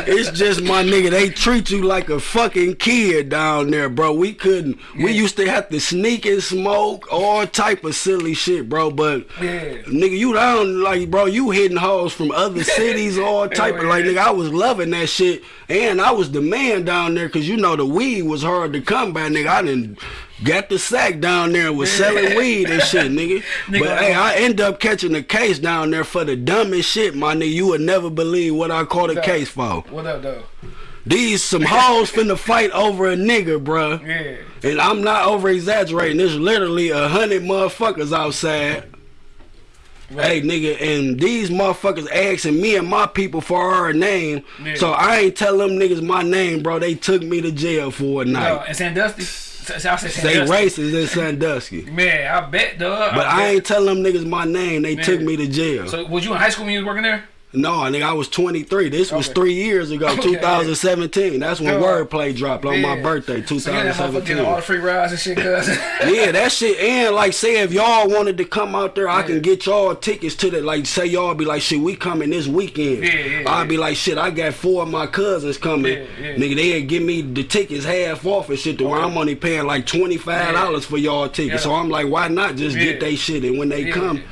Speaker 1: It's just my nigga. They treat you like a fucking kid down there, bro. We couldn't. We used to have to sneak and smoke all type of silly shit, bro. But
Speaker 2: Yeah.
Speaker 1: nigga, you down like, bro. You hitting hoes from other cities, all type of like, nigga. I was loving that shit, and I was the man down there, cause you know the weed was hard to come by, nigga. I didn't. Got the sack down there and was selling weed and shit, nigga.
Speaker 2: Nigga,
Speaker 1: But uh-huh. hey, I end up catching a case down there for the dumbest shit, my nigga. You would never believe what I caught a case for.
Speaker 2: what up though?
Speaker 1: These some hoes finna fight over a nigga, bruh.
Speaker 2: Yeah.
Speaker 1: And I'm not over exaggerating. There's literally a hundred motherfuckers outside. Hey nigga, and these motherfuckers asking me and my people for our name.
Speaker 2: Yeah.
Speaker 1: So I ain't tell them niggas my name, bro. They took me to jail for a night.
Speaker 2: No, and Sandusky. I
Speaker 1: They racist in Sandusky.
Speaker 2: Man, I bet, dog.
Speaker 1: But I
Speaker 2: bet.
Speaker 1: ain't telling them niggas my name. They
Speaker 2: Man.
Speaker 1: took me to jail.
Speaker 2: So was you in high school when you was working there?
Speaker 1: No, nigga, I was 23. This was three years ago,
Speaker 2: Okay.
Speaker 1: 2017. That's when. Wordplay dropped on my birthday,
Speaker 2: So you that motherfucker getting
Speaker 1: 2017.
Speaker 2: all the free rides and shit, cuz.
Speaker 1: yeah, that shit. And like, say if y'all wanted to come out there, I can get y'all tickets to the. Like, say y'all be like, shit, we coming this weekend.
Speaker 2: Yeah, yeah,
Speaker 1: I'd
Speaker 2: yeah.
Speaker 1: be like, shit, I got four of my cousins coming.
Speaker 2: Yeah, yeah.
Speaker 1: Nigga, they'd give me the tickets half off and shit to where I'm only paying like twenty five dollars for y'all tickets.
Speaker 2: Yeah.
Speaker 1: So I'm like, why not just
Speaker 2: Yeah.
Speaker 1: get they shit and when they
Speaker 2: Yeah.
Speaker 1: come,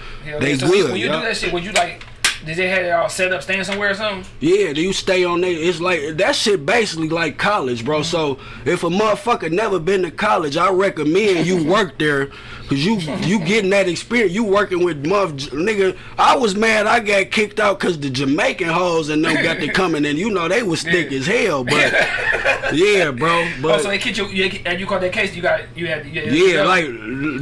Speaker 1: they
Speaker 2: yeah. So
Speaker 1: good.
Speaker 2: When you
Speaker 1: yeah.
Speaker 2: do that shit, would you like? Did they have it all set up, staying somewhere or something?
Speaker 1: Yeah, do you stay on there? It's like that shit basically like college, bro. So if a motherfucker never been to college, I recommend you work there, cause you you getting that experience. You working with mother nigga. I was mad I got kicked out cause the Jamaican hoes and them got to coming and you know they was thick
Speaker 2: Yeah.
Speaker 1: as hell, but yeah, bro.
Speaker 2: oh, so they kicked you, you and you caught that case. You got you had you had-
Speaker 1: yeah, like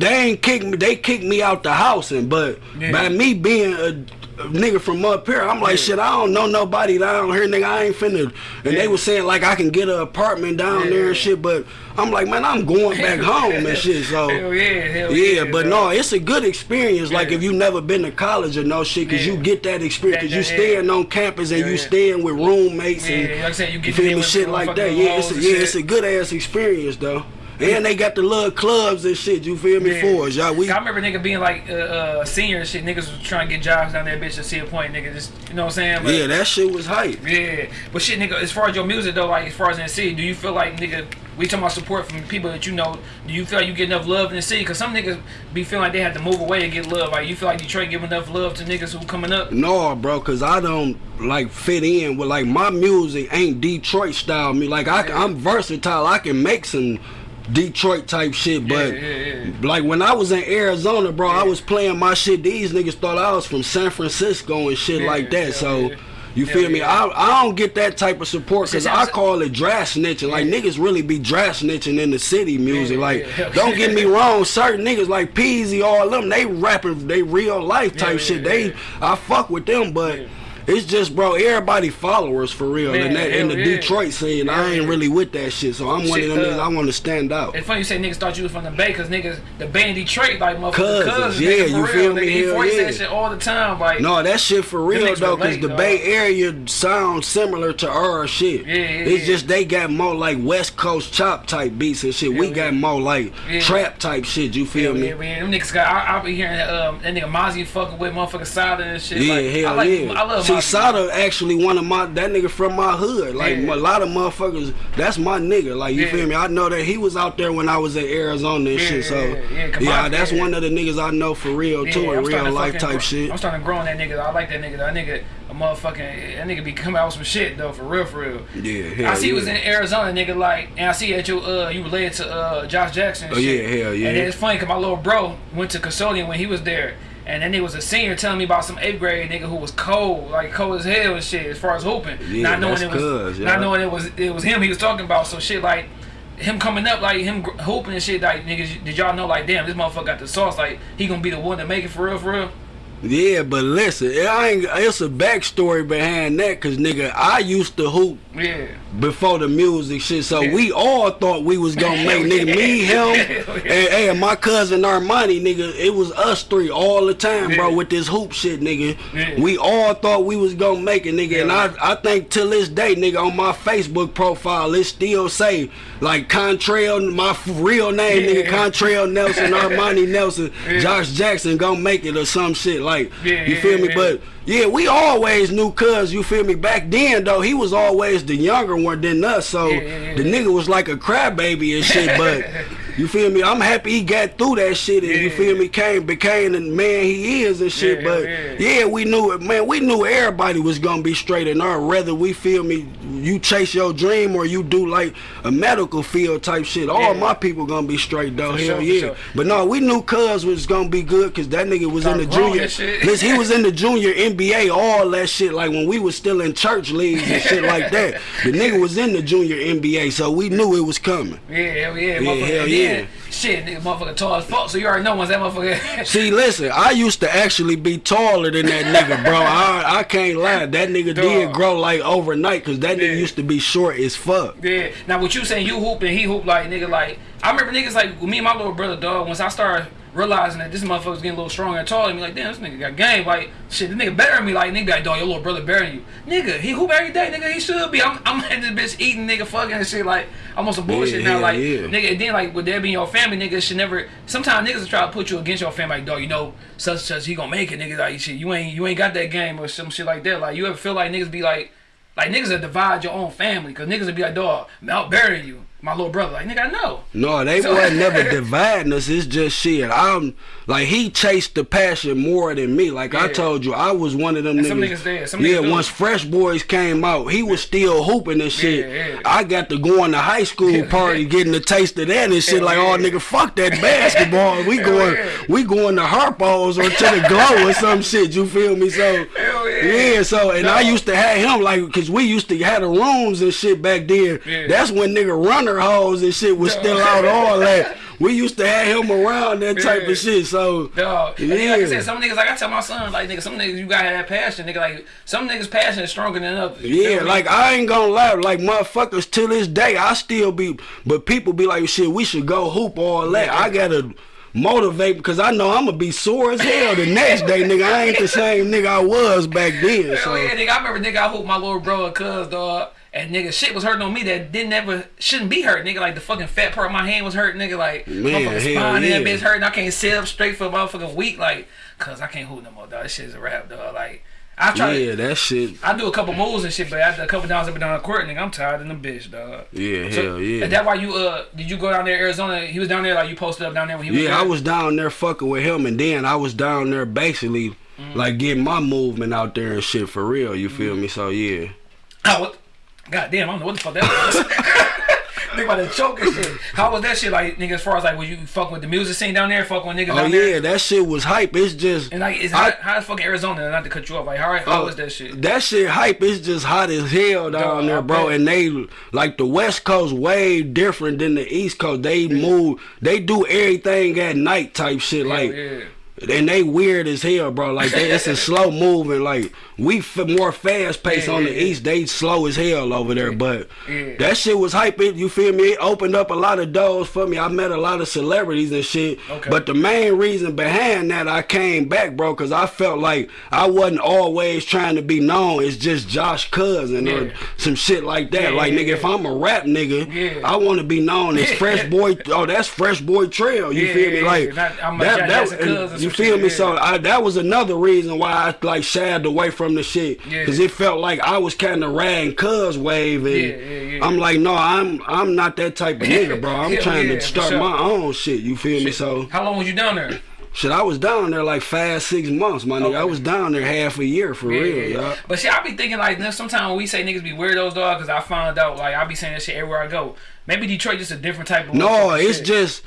Speaker 1: they ain't kicked me. They kicked me out the house, and but
Speaker 2: Yeah.
Speaker 1: by me being a nigga from up here, I'm like
Speaker 2: Yeah.
Speaker 1: shit. I don't know nobody down here, nigga. I ain't finna. And
Speaker 2: Yeah.
Speaker 1: they was saying like I can get an apartment down
Speaker 2: Yeah.
Speaker 1: there and shit, but I'm like man, I'm going back home and shit. So.
Speaker 2: Hell yeah, hell
Speaker 1: Yeah,
Speaker 2: yeah.
Speaker 1: but
Speaker 2: dog.
Speaker 1: no, it's a good experience. Like if you never been to college or no shit, cause you get that experience. Cause you staying on campus and you staying with roommates and
Speaker 2: like I said, you
Speaker 1: you feel me, shit like that. Yeah, it's a, yeah,
Speaker 2: shit.
Speaker 1: it's a good ass experience though. And they got the little clubs and shit, you feel me,
Speaker 2: Yeah.
Speaker 1: for us, y'all. We
Speaker 2: I remember nigga being like uh, uh, senior and shit. Niggas was trying to get jobs down there, bitch, to Cedar Point, nigga. Just you know what I'm saying? But,
Speaker 1: Yeah, that shit was hype.
Speaker 2: Yeah, but shit, nigga. As far as your music though, like as far as in the city, do you feel like nigga? We talking about support from people that you know. Do you feel like you get enough love in the city? Cause some niggas be feeling like they have to move away to get love. Like you feel like Detroit give enough love to niggas who coming up?
Speaker 1: No, bro, cause I don't like fit in with like my music ain't Detroit style. Me like I,
Speaker 2: Yeah.
Speaker 1: I'm versatile. I can make some Detroit type shit, but
Speaker 2: yeah, yeah.
Speaker 1: like when I was in Arizona, bro, I was playing my shit. These niggas thought I was from San Francisco and shit
Speaker 2: Yeah,
Speaker 1: like that. so.
Speaker 2: yeah.
Speaker 1: You feel me?
Speaker 2: yeah.
Speaker 1: I, I don't get that type of support because I call it draft snitching. Like
Speaker 2: Yeah.
Speaker 1: niggas really be draft snitching in the city music.
Speaker 2: Yeah,
Speaker 1: like,
Speaker 2: yeah,
Speaker 1: don't get me wrong, certain niggas like Peezy, all them, they rapping they real life type
Speaker 2: Yeah,
Speaker 1: shit.
Speaker 2: yeah,
Speaker 1: they
Speaker 2: yeah.
Speaker 1: I fuck with them, but
Speaker 2: Yeah.
Speaker 1: It's just bro, everybody followers for real.
Speaker 2: Man,
Speaker 1: in that in the
Speaker 2: yeah.
Speaker 1: Detroit scene, I ain't
Speaker 2: yeah.
Speaker 1: really with that shit. So I'm one of
Speaker 2: Shit,
Speaker 1: them niggas I want to stand out.
Speaker 2: It's funny you say niggas thought you was from the Bay, cause niggas the Bay in Detroit like motherfuckers,
Speaker 1: Cousins,
Speaker 2: cousins,
Speaker 1: yeah, you
Speaker 2: real,
Speaker 1: feel me?
Speaker 2: Nigga, he
Speaker 1: Hell
Speaker 2: voice
Speaker 1: yeah.
Speaker 2: that shit all the time, like
Speaker 1: No, that shit for real though, cause the
Speaker 2: dog.
Speaker 1: Bay Area sounds similar to our shit.
Speaker 2: Yeah, yeah,
Speaker 1: it's
Speaker 2: yeah.
Speaker 1: just they got more like West Coast chop type beats and shit. we got more like
Speaker 2: Yeah.
Speaker 1: trap type shit. You feel
Speaker 2: Yeah,
Speaker 1: me?
Speaker 2: yeah, man. Them niggas got. I, I be hearing um, that nigga Mozzy fucking with motherfucking Sada and shit.
Speaker 1: Yeah,
Speaker 2: like,
Speaker 1: hell
Speaker 2: I like,
Speaker 1: yeah.
Speaker 2: I love
Speaker 1: See. Sada actually one of my that nigga from my hood. Like
Speaker 2: Yeah.
Speaker 1: a lot of motherfuckers, that's my nigga. Like you
Speaker 2: Yeah.
Speaker 1: feel me? I know that he was out there when I was in Arizona and
Speaker 2: Yeah,
Speaker 1: shit. So
Speaker 2: yeah, yeah,
Speaker 1: yeah,
Speaker 2: on,
Speaker 1: that's one of the niggas I know for real too, in real life type
Speaker 2: grow-
Speaker 1: shit.
Speaker 2: I'm starting to grow on that nigga. I like that nigga. That nigga, a motherfucking, that nigga be coming out with some shit though, for real, for real.
Speaker 1: Yeah,
Speaker 2: I see
Speaker 1: yeah.
Speaker 2: was in Arizona, nigga, like, and I see that you uh you related to uh Josh Jackson.
Speaker 1: Oh,
Speaker 2: shit.
Speaker 1: yeah, hell yeah.
Speaker 2: And it's funny cause my little bro went to Consortium when he was there. And then he was a senior telling me about some eighth grade nigga who was cold, like cold as hell and shit, as far as hooping.
Speaker 1: Yeah,
Speaker 2: not knowing
Speaker 1: that's
Speaker 2: it was,
Speaker 1: yeah.
Speaker 2: not knowing it was it was him he was talking about. So shit like him coming up, like him hooping and shit. Like niggas, did y'all know? Like damn, this motherfucker got the sauce. Like he gonna be the one to make it for real, for real.
Speaker 1: Yeah, but listen, it it's a backstory behind that, cause nigga, I used to hoop
Speaker 2: Yeah.
Speaker 1: Before the music shit, so we all thought we was gonna make nigga me, him, and, and my cousin Armani, nigga. It was us three all the time, bro, with this hoop shit, nigga. We all thought we was gonna make it, nigga, and. I I think till this day, nigga, on my Facebook profile, it still say like Contrail, my f- real name, nigga, Contrail Nelson, Armani Nelson. Josh Jackson gonna make it or some shit like. You feel me? But yeah, we always knew cuz, you feel me? Back then though, he was always the younger one than us. So
Speaker 2: Yeah, yeah, yeah.
Speaker 1: the nigga was like a crybaby and shit, but you feel me? I'm happy he got through that shit and you feel me, came became the man he is and shit.
Speaker 2: Yeah,
Speaker 1: but
Speaker 2: yeah.
Speaker 1: yeah, we knew it, man, we knew everybody was gonna be straight and our whether we feel me you chase your dream or you do like a medical field type shit. All
Speaker 2: Yeah.
Speaker 1: my people gonna be straight though,
Speaker 2: For
Speaker 1: hell
Speaker 2: sure,
Speaker 1: yeah.
Speaker 2: sure.
Speaker 1: But no, we knew cuz was gonna be good cause that nigga was in the junior. He was in the junior NBA, all that shit. Like when we was still in church leagues and shit like that. The nigga was in the junior NBA, so we knew it was coming.
Speaker 2: Yeah, hell yeah,
Speaker 1: Yeah, hell
Speaker 2: And
Speaker 1: yeah.
Speaker 2: Shit, nigga, motherfucker tall as fuck. So you already know once that motherfucker.
Speaker 1: See, listen, I used to actually be taller than that nigga, bro. I, I can't lie. That nigga did grow like overnight, cause that nigga
Speaker 2: Yeah.
Speaker 1: used to be short as fuck.
Speaker 2: Yeah. Now what you saying? You hoop and he hoop like nigga like. I remember niggas like me and my little brother dog. Once I started realizing that this motherfucker's getting a little stronger and taller, me like damn this nigga got game. Like shit, this nigga better than me. Like nigga, like, dog, your little brother better than you. Nigga, he hoop every day. Nigga, he should be. I'm I'm in this bitch eating nigga fucking and shit. Like I'm on some bullshit
Speaker 1: Yeah,
Speaker 2: now.
Speaker 1: yeah,
Speaker 2: Like
Speaker 1: yeah.
Speaker 2: nigga, and then like with that being your family, nigga should never. Sometimes niggas will try to put you against your family. Like dog, you know such and such he gonna make it. Nigga, like shit, you ain't you ain't got that game or some shit like that. Like you ever feel like niggas be like. Like niggas that divide your own family, cause niggas would be like, dog, Mount burying you, my little brother. Like nigga, I know.
Speaker 1: No, they
Speaker 2: So-
Speaker 1: wasn't never dividing us. It's just shit. I'm like he chased the passion more than me. Like I told you, I was one of them
Speaker 2: And
Speaker 1: niggas.
Speaker 2: some niggas.
Speaker 1: Yeah,
Speaker 2: niggas
Speaker 1: once Fresh Boys came out, he was still hooping and shit.
Speaker 2: Yeah, yeah.
Speaker 1: I got to go on the high school party, getting a taste of that and shit. Like, oh nigga, fuck that basketball. We going,
Speaker 2: yeah.
Speaker 1: we going to Harpo's or to the Glow or some shit. You feel me? So
Speaker 2: yeah.
Speaker 1: yeah. So and I used to have him like, cause we used to have the rooms and shit back then.
Speaker 2: Yeah.
Speaker 1: That's when nigga runner hoes and shit was
Speaker 2: No.
Speaker 1: still out all that. We used to have him around that type
Speaker 2: Yeah.
Speaker 1: of shit. So
Speaker 2: Dog. Then, like I
Speaker 1: Yeah.
Speaker 2: said, some niggas, like I tell my son, like nigga, some niggas you gotta have that passion, nigga. Like some niggas' passion is stronger than others.
Speaker 1: Yeah,
Speaker 2: feel me?
Speaker 1: like I ain't gonna lie, like motherfuckers to this day, I still be, but people be like, shit, we should go hoop all that.
Speaker 2: Yeah.
Speaker 1: I gotta motivate because I know I'm gonna be sore as hell the next day, nigga. I ain't the same nigga I was back then. So
Speaker 2: yeah, nigga. I remember nigga, I hooped my little bro and cuz dog. And nigga, shit was hurting on me that didn't ever shouldn't be hurt. Nigga, like the fucking fat part of my hand was hurting. Nigga, like
Speaker 1: Man,
Speaker 2: motherfucking spine in that
Speaker 1: yeah.
Speaker 2: bitch hurting. I can't sit up straight for a motherfucking week. Like, cause I can't hold no more, dog. This shit is a rap, dog. Like, I try.
Speaker 1: Yeah,
Speaker 2: To,
Speaker 1: that shit.
Speaker 2: I do a couple moves and shit, but after a couple times I've been down the court, nigga, I'm tired in the bitch, dog.
Speaker 1: Yeah,
Speaker 2: So,
Speaker 1: hell yeah.
Speaker 2: Is that why you uh did you go down there Arizona? He was down there like you posted up down there when he was
Speaker 1: Yeah,
Speaker 2: there?
Speaker 1: I was down there fucking with him, and then I was down there basically
Speaker 2: Mm.
Speaker 1: like getting my movement out there and shit for real. You feel me? So yeah.
Speaker 2: Oh, what? God damn, I don't know what the fuck that was. nigga about to choke and shit. How was that shit like, nigga? As far as like, was you fuck with the music scene down there? Fuck with niggas
Speaker 1: Oh yeah,
Speaker 2: there?
Speaker 1: that shit was hype. It's just
Speaker 2: And like, is
Speaker 1: I-
Speaker 2: how, how's fucking Arizona? Not to cut you off. Like, how how
Speaker 1: Oh,
Speaker 2: was that shit?
Speaker 1: That shit hype. It's just hot as hell down there, bro. And they like the West Coast way different than the East Coast. They move. They do everything at night type shit.
Speaker 2: Hell
Speaker 1: like
Speaker 2: yeah.
Speaker 1: and they weird as hell, bro. Like they, it's a slow moving. Like we f- more fast paced
Speaker 2: Yeah,
Speaker 1: on the
Speaker 2: yeah,
Speaker 1: east. They slow as hell over there. But that shit was hype. It you feel me? It opened up a lot of doors for me. I met a lot of celebrities and shit.
Speaker 2: Okay.
Speaker 1: But the main reason behind that I came back, bro, because I felt like I wasn't always trying to be known. It's just Josh Cousin or some shit like that. Like nigga, if I'm a rap nigga,
Speaker 2: Yeah.
Speaker 1: I want to be known as Fresh Boy. Oh, that's Fresh Boy Trail. You feel me? Like
Speaker 2: yeah. Not- I'm
Speaker 1: that. That
Speaker 2: or
Speaker 1: you feel me? So I, that was another reason why I like shied away from the shit
Speaker 2: Yeah.
Speaker 1: because it felt like I was kind of riding Cuz wave, and
Speaker 2: Yeah, yeah.
Speaker 1: I'm like, no, I'm I'm not that type of nigga, bro. I'm trying to start
Speaker 2: sure.
Speaker 1: my own shit. You feel me? So
Speaker 2: How long was you down there?
Speaker 1: shit, I was down there like five, six months, my nigga. I was down there half a year for
Speaker 2: Yeah,
Speaker 1: real,
Speaker 2: yeah. But shit, I be thinking like sometimes we say niggas be weirdos, dog, because I found out like I be saying that shit everywhere I go. Maybe Detroit just a different type of.
Speaker 1: No, it's
Speaker 2: shit.
Speaker 1: just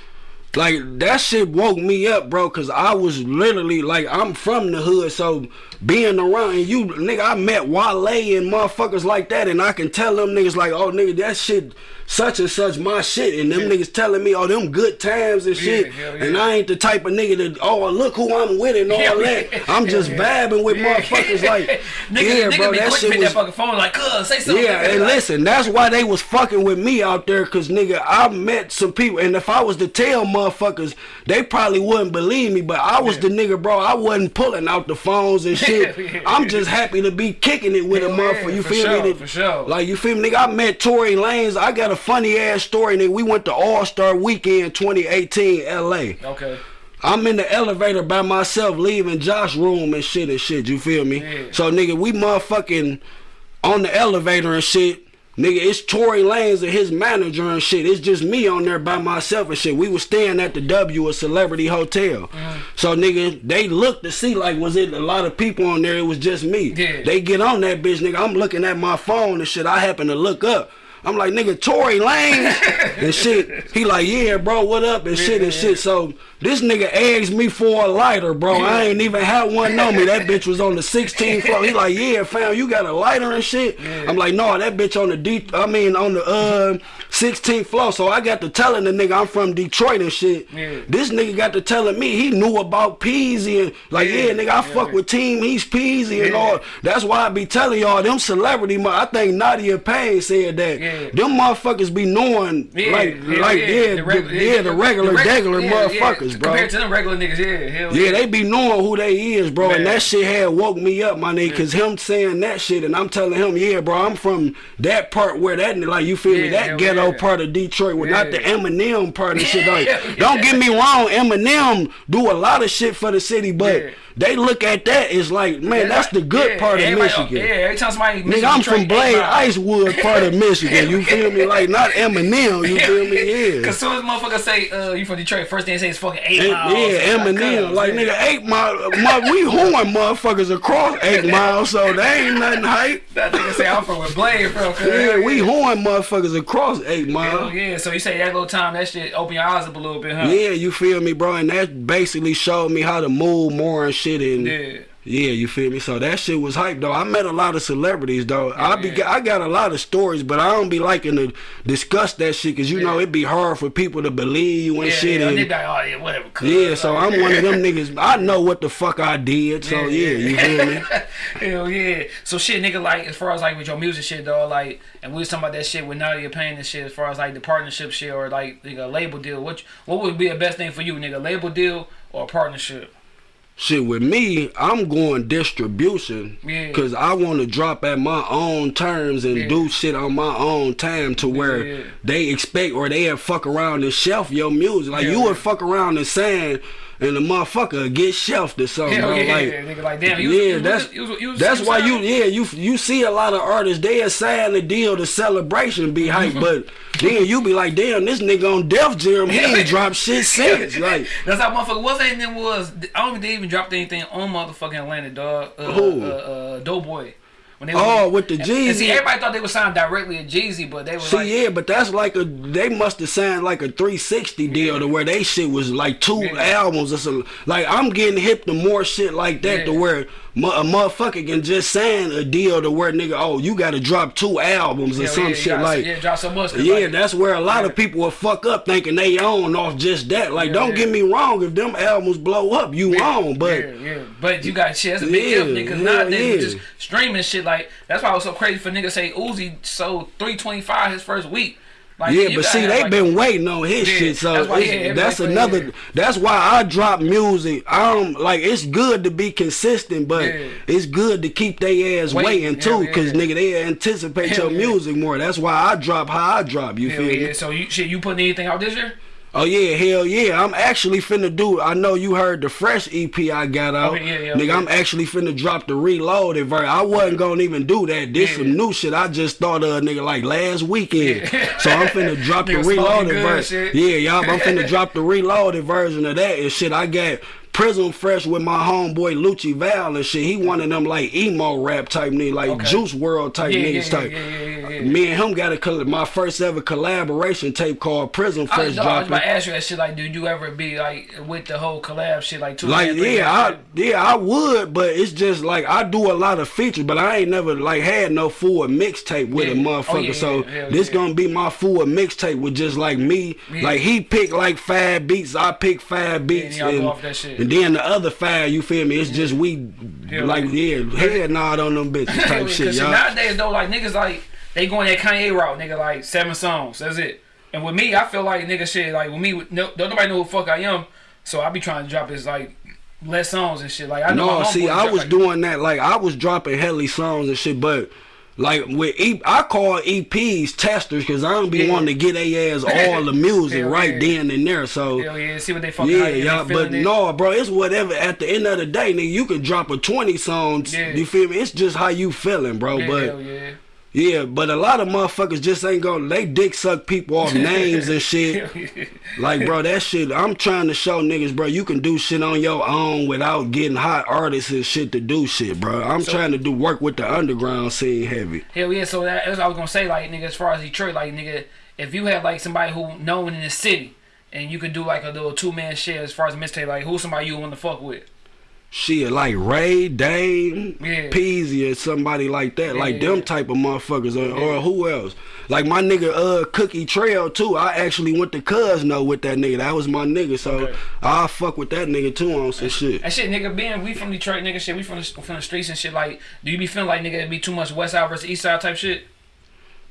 Speaker 1: like that shit woke me up, bro. Cause I was literally like, I'm from the hood, so being around and you, nigga, I met Wale and motherfuckers like that, and I can tell them niggas like, oh, nigga, that shit. Such and such my shit, and them
Speaker 2: Yeah.
Speaker 1: niggas telling me, oh, them good times and shit,
Speaker 2: yeah.
Speaker 1: and I ain't the type of nigga that, oh, look who I'm with and all
Speaker 2: Yeah,
Speaker 1: that.
Speaker 2: yeah,
Speaker 1: I'm just
Speaker 2: yeah.
Speaker 1: vibing with
Speaker 2: Yeah.
Speaker 1: motherfuckers like,
Speaker 2: niggas,
Speaker 1: yeah,
Speaker 2: niggas
Speaker 1: bro,
Speaker 2: be
Speaker 1: that shit was
Speaker 2: that fucking phone like, cuz say something.
Speaker 1: yeah, and
Speaker 2: Like,
Speaker 1: listen, that's why they was fucking with me out there, cause nigga, I met some people, and if I was to tell motherfuckers, they probably wouldn't believe me. But I was
Speaker 2: Yeah.
Speaker 1: the nigga, bro. I wasn't pulling out the phones and shit.
Speaker 2: Yeah.
Speaker 1: I'm just happy to be kicking it with a
Speaker 2: yeah,
Speaker 1: motherfucker. You feel
Speaker 2: sure,
Speaker 1: me?
Speaker 2: for sure.
Speaker 1: Like you feel me, nigga? I met Tory Lanez. I got a funny ass story, nigga. We went to All Star Weekend 2018, L.A.
Speaker 2: Okay.
Speaker 1: I'm in the elevator by myself, leaving Josh room and shit and shit. You feel me?
Speaker 2: Yeah.
Speaker 1: So nigga, we motherfucking on the elevator and shit. Nigga, it's Tory Lanez and his manager and shit. It's just me on there by myself and shit. We was staying at the W, a celebrity hotel.
Speaker 2: Mm-hmm.
Speaker 1: So nigga, they looked to see like was it a lot of people on there? It was just me.
Speaker 2: Yeah.
Speaker 1: They get on that bitch, nigga. I'm looking at my phone and shit. I happen to look up. I'm like, nigga, Tory Lanez and shit. He like, yeah, bro, what up and shit and
Speaker 2: Yeah.
Speaker 1: shit. So this nigga asked me for a lighter, bro. I ain't even had one on me. That bitch was on the 16th floor. He like, yeah, fam, you got a lighter and shit. I'm like, no, that bitch on the D. I mean, on the uh 16th floor. So I got to telling the nigga I'm from Detroit and shit. This nigga got to telling me he knew about Peezy and like, yeah, nigga, I fuck with Team East Peezy and all. That's why I be telling y'all them celebrity. I think Nadia Payne said that.
Speaker 2: Yeah.
Speaker 1: Them motherfuckers be knowing
Speaker 2: Yeah,
Speaker 1: like
Speaker 2: hell
Speaker 1: like yeah,
Speaker 2: the reg-
Speaker 1: the, yeah, the regular,
Speaker 2: reg-
Speaker 1: regular
Speaker 2: yeah,
Speaker 1: motherfuckers,
Speaker 2: yeah.
Speaker 1: bro.
Speaker 2: Compared to them regular niggas, yeah, hell
Speaker 1: Yeah, they be knowing who they is, bro, and that shit had woke me up, my nigga. Cause him saying that shit, and I'm telling him, yeah, bro, I'm from that part where that, like, you feel me, that ghetto
Speaker 2: yeah.
Speaker 1: part of Detroit, with not the Eminem part of shit. Like,
Speaker 2: Yeah.
Speaker 1: don't get me wrong, Eminem do a lot of shit for the city, but
Speaker 2: Yeah.
Speaker 1: They look at that as like, man, that's the good
Speaker 2: Yeah,
Speaker 1: part of Michigan.
Speaker 2: Yeah, every time somebody
Speaker 1: Nigga, I'm from Blade Icewood part of Michigan. You feel me? Like not Eminem. You feel me? Yeah.
Speaker 2: Cause soon as motherfuckers say uh, you from Detroit, first thing they say is fucking eight miles.
Speaker 1: yeah, Eminem. Like
Speaker 2: yeah.
Speaker 1: nigga, eight mile. My, we horn motherfuckers across eight miles, so they ain't nothing hype.
Speaker 2: That nigga say I'm from Blade from.
Speaker 1: Yeah, we horn motherfuckers across eight miles.
Speaker 2: yeah, so you say that little time, that shit open your eyes up a little bit, huh?
Speaker 1: Yeah, you feel me, bro? And that basically showed me how to move more and shit. And
Speaker 2: Yeah.
Speaker 1: Yeah, you feel me? So that shit was hype though. I met a lot of celebrities though. I be
Speaker 2: yeah.
Speaker 1: I got a lot of stories, but I don't be liking to discuss that shit because you know
Speaker 2: Yeah.
Speaker 1: it be hard for people to believe you and
Speaker 2: Yeah,
Speaker 1: shit.
Speaker 2: yeah,
Speaker 1: and-
Speaker 2: like, oh yeah, whatever.
Speaker 1: yeah, so I'm one of them niggas. I know what the fuck I did. So yeah, you feel me?
Speaker 2: Hell yeah. So shit, nigga, like as far as like with your music shit, though, like, and we was talking about that shit with Nadia Payne and shit, as far as like the partnership shit or like nigga label deal. What what would be the best thing for you, nigga? Label deal or partnership?
Speaker 1: Shit with me, I'm going distribution
Speaker 2: Yeah.
Speaker 1: because I want to drop at my own terms and
Speaker 2: Yeah.
Speaker 1: do shit on my own time to where
Speaker 2: Yeah.
Speaker 1: they expect or they fuck around and shelf your music. Like
Speaker 2: Yeah,
Speaker 1: you
Speaker 2: yeah.
Speaker 1: would fuck around and saying and the motherfucker get shelved or something.
Speaker 2: Yeah,
Speaker 1: like,
Speaker 2: nigga, like, damn, you
Speaker 1: yeah,
Speaker 2: was-
Speaker 1: that's
Speaker 2: was- was-
Speaker 1: that's why you yeah you you see a lot of artists they sign the deal the celebration be hype, but then you be like, damn, this nigga on Def Jam he ain't dropped shit since. Like
Speaker 2: That's how motherfucker was them was I don't think they even dropped anything on motherfucking Atlanta dog. Uh,
Speaker 1: Who?
Speaker 2: Uh, uh, Doughboy. When they
Speaker 1: Oh,
Speaker 2: was,
Speaker 1: with the
Speaker 2: and see,
Speaker 1: Jeezy.
Speaker 2: everybody thought they were signed directly to Jeezy, but they were
Speaker 1: See,
Speaker 2: like,
Speaker 1: yeah, but that's like a they must have signed like a 360 deal to where they shit was like two
Speaker 2: Yeah.
Speaker 1: albums or something. Like I'm getting hip to more shit like that to
Speaker 2: Yeah.
Speaker 1: where mu- a motherfucker can just sign a deal to where nigga, oh, you got to drop two albums or some
Speaker 2: yeah,
Speaker 1: shit
Speaker 2: gotta-
Speaker 1: like.
Speaker 2: yeah, drop so much.
Speaker 1: Yeah,
Speaker 2: like,
Speaker 1: that's where a lot
Speaker 2: Yeah.
Speaker 1: of people will fuck up thinking they own off just that. Like,
Speaker 2: Yeah,
Speaker 1: don't
Speaker 2: yeah.
Speaker 1: get me wrong, if them albums blow up, you own. But
Speaker 2: yeah, yeah, but you got shit. That's a big
Speaker 1: Yeah,
Speaker 2: if because nowadays just streaming shit. Like that's why it was so crazy for niggas say Uzi sold three twenty five his first week. Like,
Speaker 1: yeah, but see,
Speaker 2: have,
Speaker 1: they
Speaker 2: like,
Speaker 1: been waiting on his
Speaker 2: Yeah,
Speaker 1: shit, so
Speaker 2: that's why, yeah,
Speaker 1: that's another. That's why I drop music. Um, like it's good to be consistent, but
Speaker 2: Yeah.
Speaker 1: it's good to keep their ass
Speaker 2: Wait,
Speaker 1: waiting too, cause nigga they anticipate your music more. That's why I drop how I drop. You feel me?
Speaker 2: So you shit, you putting anything out this year?
Speaker 1: Oh yeah, hell yeah. I'm actually finna do. I know you heard the fresh EP I got out.
Speaker 2: Okay, yeah, yeah,
Speaker 1: Nigga. I'm actually finna drop the reloaded version. I wasn't gonna even do that. This some new shit. I just thought of nigga like last weekend. So I'm finna drop the reloaded version. Yeah, y'all. I'm finna drop the reloaded version of that and shit. I got Prism Fresh with my homeboy Lucci Val and shit. He one of them like emo rap type niggas, like
Speaker 2: Okay.
Speaker 1: Juice WRLD type
Speaker 2: Yeah,
Speaker 1: niggas
Speaker 2: yeah,
Speaker 1: type.
Speaker 2: yeah.
Speaker 1: Me and him got a my first ever collaboration tape called Prism
Speaker 2: I
Speaker 1: Fresh
Speaker 2: was, I was about to ask you that shit. Like, did you ever be like with the whole collab shit? Like two,
Speaker 1: Like yeah, I yeah I would, but it's just like I do a lot of features, but I ain't never like had no full mixtape with a
Speaker 2: oh,
Speaker 1: motherfucker.
Speaker 2: Oh, yeah,
Speaker 1: so this
Speaker 2: yeah.
Speaker 1: gonna be my full mixtape with just like me.
Speaker 2: Yeah.
Speaker 1: Like he picked like five beats, I pick five beats, and,
Speaker 2: off that shit.
Speaker 1: And then the other five, you feel me? It's just we
Speaker 2: Hell
Speaker 1: like
Speaker 2: yeah.
Speaker 1: yeah, head nod on them bitches type shit, y'all.
Speaker 2: nowadays though, like niggas like they going that Kanye route, nigga. Like seven songs, that's it. And with me, I feel like nigga shit. Like with me, no, don't nobody know who the fuck I am, so I be trying to drop this like less songs and shit. Like I know.
Speaker 1: No, see, I was
Speaker 2: like,
Speaker 1: doing that. Like I was dropping helly songs and shit, but like with e- I call EPs testers because I don't be
Speaker 2: Yeah.
Speaker 1: wanting to get a ass all the music right
Speaker 2: yeah.
Speaker 1: then and there. So
Speaker 2: Hell yeah, see what they fucking
Speaker 1: yeah,
Speaker 2: hype and they
Speaker 1: y'all. But
Speaker 2: it.
Speaker 1: no, bro, it's whatever. At the end of the day, nigga, you can drop a twenty songs.
Speaker 2: Yeah.
Speaker 1: You feel me? It's just how you feeling, bro.
Speaker 2: Yeah,
Speaker 1: but
Speaker 2: hell yeah.
Speaker 1: but a lot of motherfuckers just ain't gonna. They dick suck people off names and shit. Like, bro, that shit, I'm trying to show niggas, bro, you can do shit on your own without getting hot artists and shit to do shit, bro. I'm
Speaker 2: So-
Speaker 1: trying to do work with the underground scene heavy.
Speaker 2: Hell yeah, so that, that's what I was gonna say, like nigga, as far as Detroit, like nigga, if you had like somebody who known in the city and you could do like a little two man shit as far as mixtape, like who's somebody you want to fuck with?
Speaker 1: Shit, like Ray, Dame,
Speaker 2: Yeah.
Speaker 1: Peezy, or somebody like that. like
Speaker 2: Yeah.
Speaker 1: them type of motherfuckers. Or, or who else? Like my nigga, uh, Cookie Trail, too. I actually went to Cousino with that nigga. That was my nigga. So
Speaker 2: Okay.
Speaker 1: I'll fuck with that nigga, too, on some shit.
Speaker 2: And shit, nigga, being we from Detroit, nigga, shit, we from the, from the streets and shit. Like, do you be feeling like nigga it be too much West Side versus East Side type shit?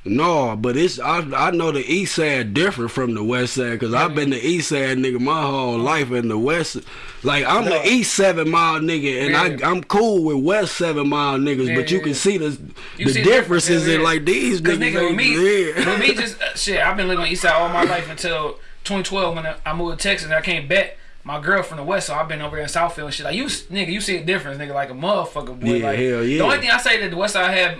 Speaker 1: No, but it's I I know the east side different from the west side because I've been the east side nigga my whole life and the west like I'm
Speaker 2: No.
Speaker 1: the east seven mile nigga and. I I'm cool with west seven mile niggas but you can see the
Speaker 2: You
Speaker 1: the
Speaker 2: see
Speaker 1: differences in like these niggas
Speaker 2: nigga, with me,
Speaker 1: yeah.
Speaker 2: with me, just uh, shit. I've been living on East Side all my life until 2012 when I- I moved to Texas and I came back. My girl from the West, so I've been over here in Southfield and shit. Like you, nigga, you see a difference, nigga, like a motherfucker. Boy.
Speaker 1: Yeah,
Speaker 2: like,
Speaker 1: hell yeah.
Speaker 2: The only thing I say that the West Side had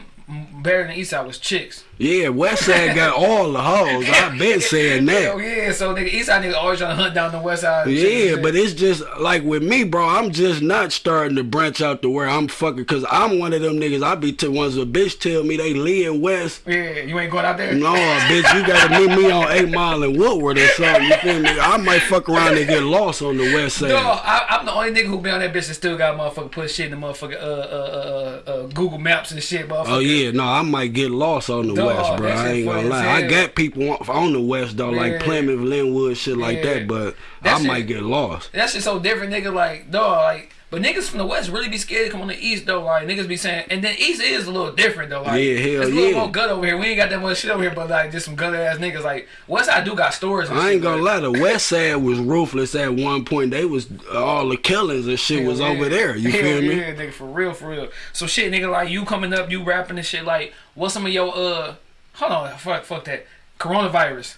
Speaker 2: better than the East Side was chicks.
Speaker 1: Yeah west side got all the hoes I've been saying that
Speaker 2: Hell yeah, so nigga, East Side nigga always trying to hunt down the West Side.
Speaker 1: Yeah, but it's just like with me, bro. I'm just not starting to branch out to where I'm fucking, cause I'm one of them niggas. I be to once a bitch tell me they live west.
Speaker 2: yeah, you ain't going out there.
Speaker 1: No, bitch, you gotta meet me on 8 Mile and Woodward or something. You feel me? I might fuck around and get lost on the west side.
Speaker 2: No, I, I'm the only nigga who been on that bitch and still got motherfucker put shit in the motherfucker uh, uh, uh, uh, Google Maps and shit, motherfucker.
Speaker 1: Oh yeah, no, I might get lost on the west, bro.
Speaker 2: that
Speaker 1: I ain't gonna lie. I got people on- on the west though,
Speaker 2: Yeah.
Speaker 1: like Plymouth, Linwood, shit like that. But
Speaker 2: That
Speaker 1: I
Speaker 2: shit-
Speaker 1: might get lost.
Speaker 2: That shit so different, nigga. Like, dog, like But niggas from the west really be scared to come on the east though. Like niggas be saying, and then east is a little different though. Like
Speaker 1: Yeah, hell
Speaker 2: it's a little
Speaker 1: yeah.
Speaker 2: more good over here. We ain't got that much shit over here, but like just some good ass niggas. Like west side do got stories. And
Speaker 1: I ain't gonna lie, the West Side was ruthless at one point. They was all the killings and shit was
Speaker 2: Hell
Speaker 1: over there. You
Speaker 2: Hell
Speaker 1: feel me?
Speaker 2: Yeah, nigga, for real, for real. So shit, nigga, like you coming up, you rapping and shit. Like, what's some of your uh? Hold on, fuck, fuck that. Coronavirus,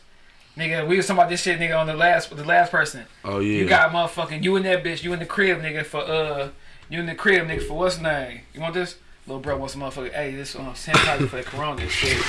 Speaker 2: nigga. We was talking about this shit, nigga, on the last, the last person.
Speaker 1: Oh yeah.
Speaker 2: You got motherfucking you in that bitch. You in the crib, nigga. For uh, you in the crib, nigga. For what's name? You want this? Little bro wants motherfucker. Hey, this uh, sanitizer for the corona shit.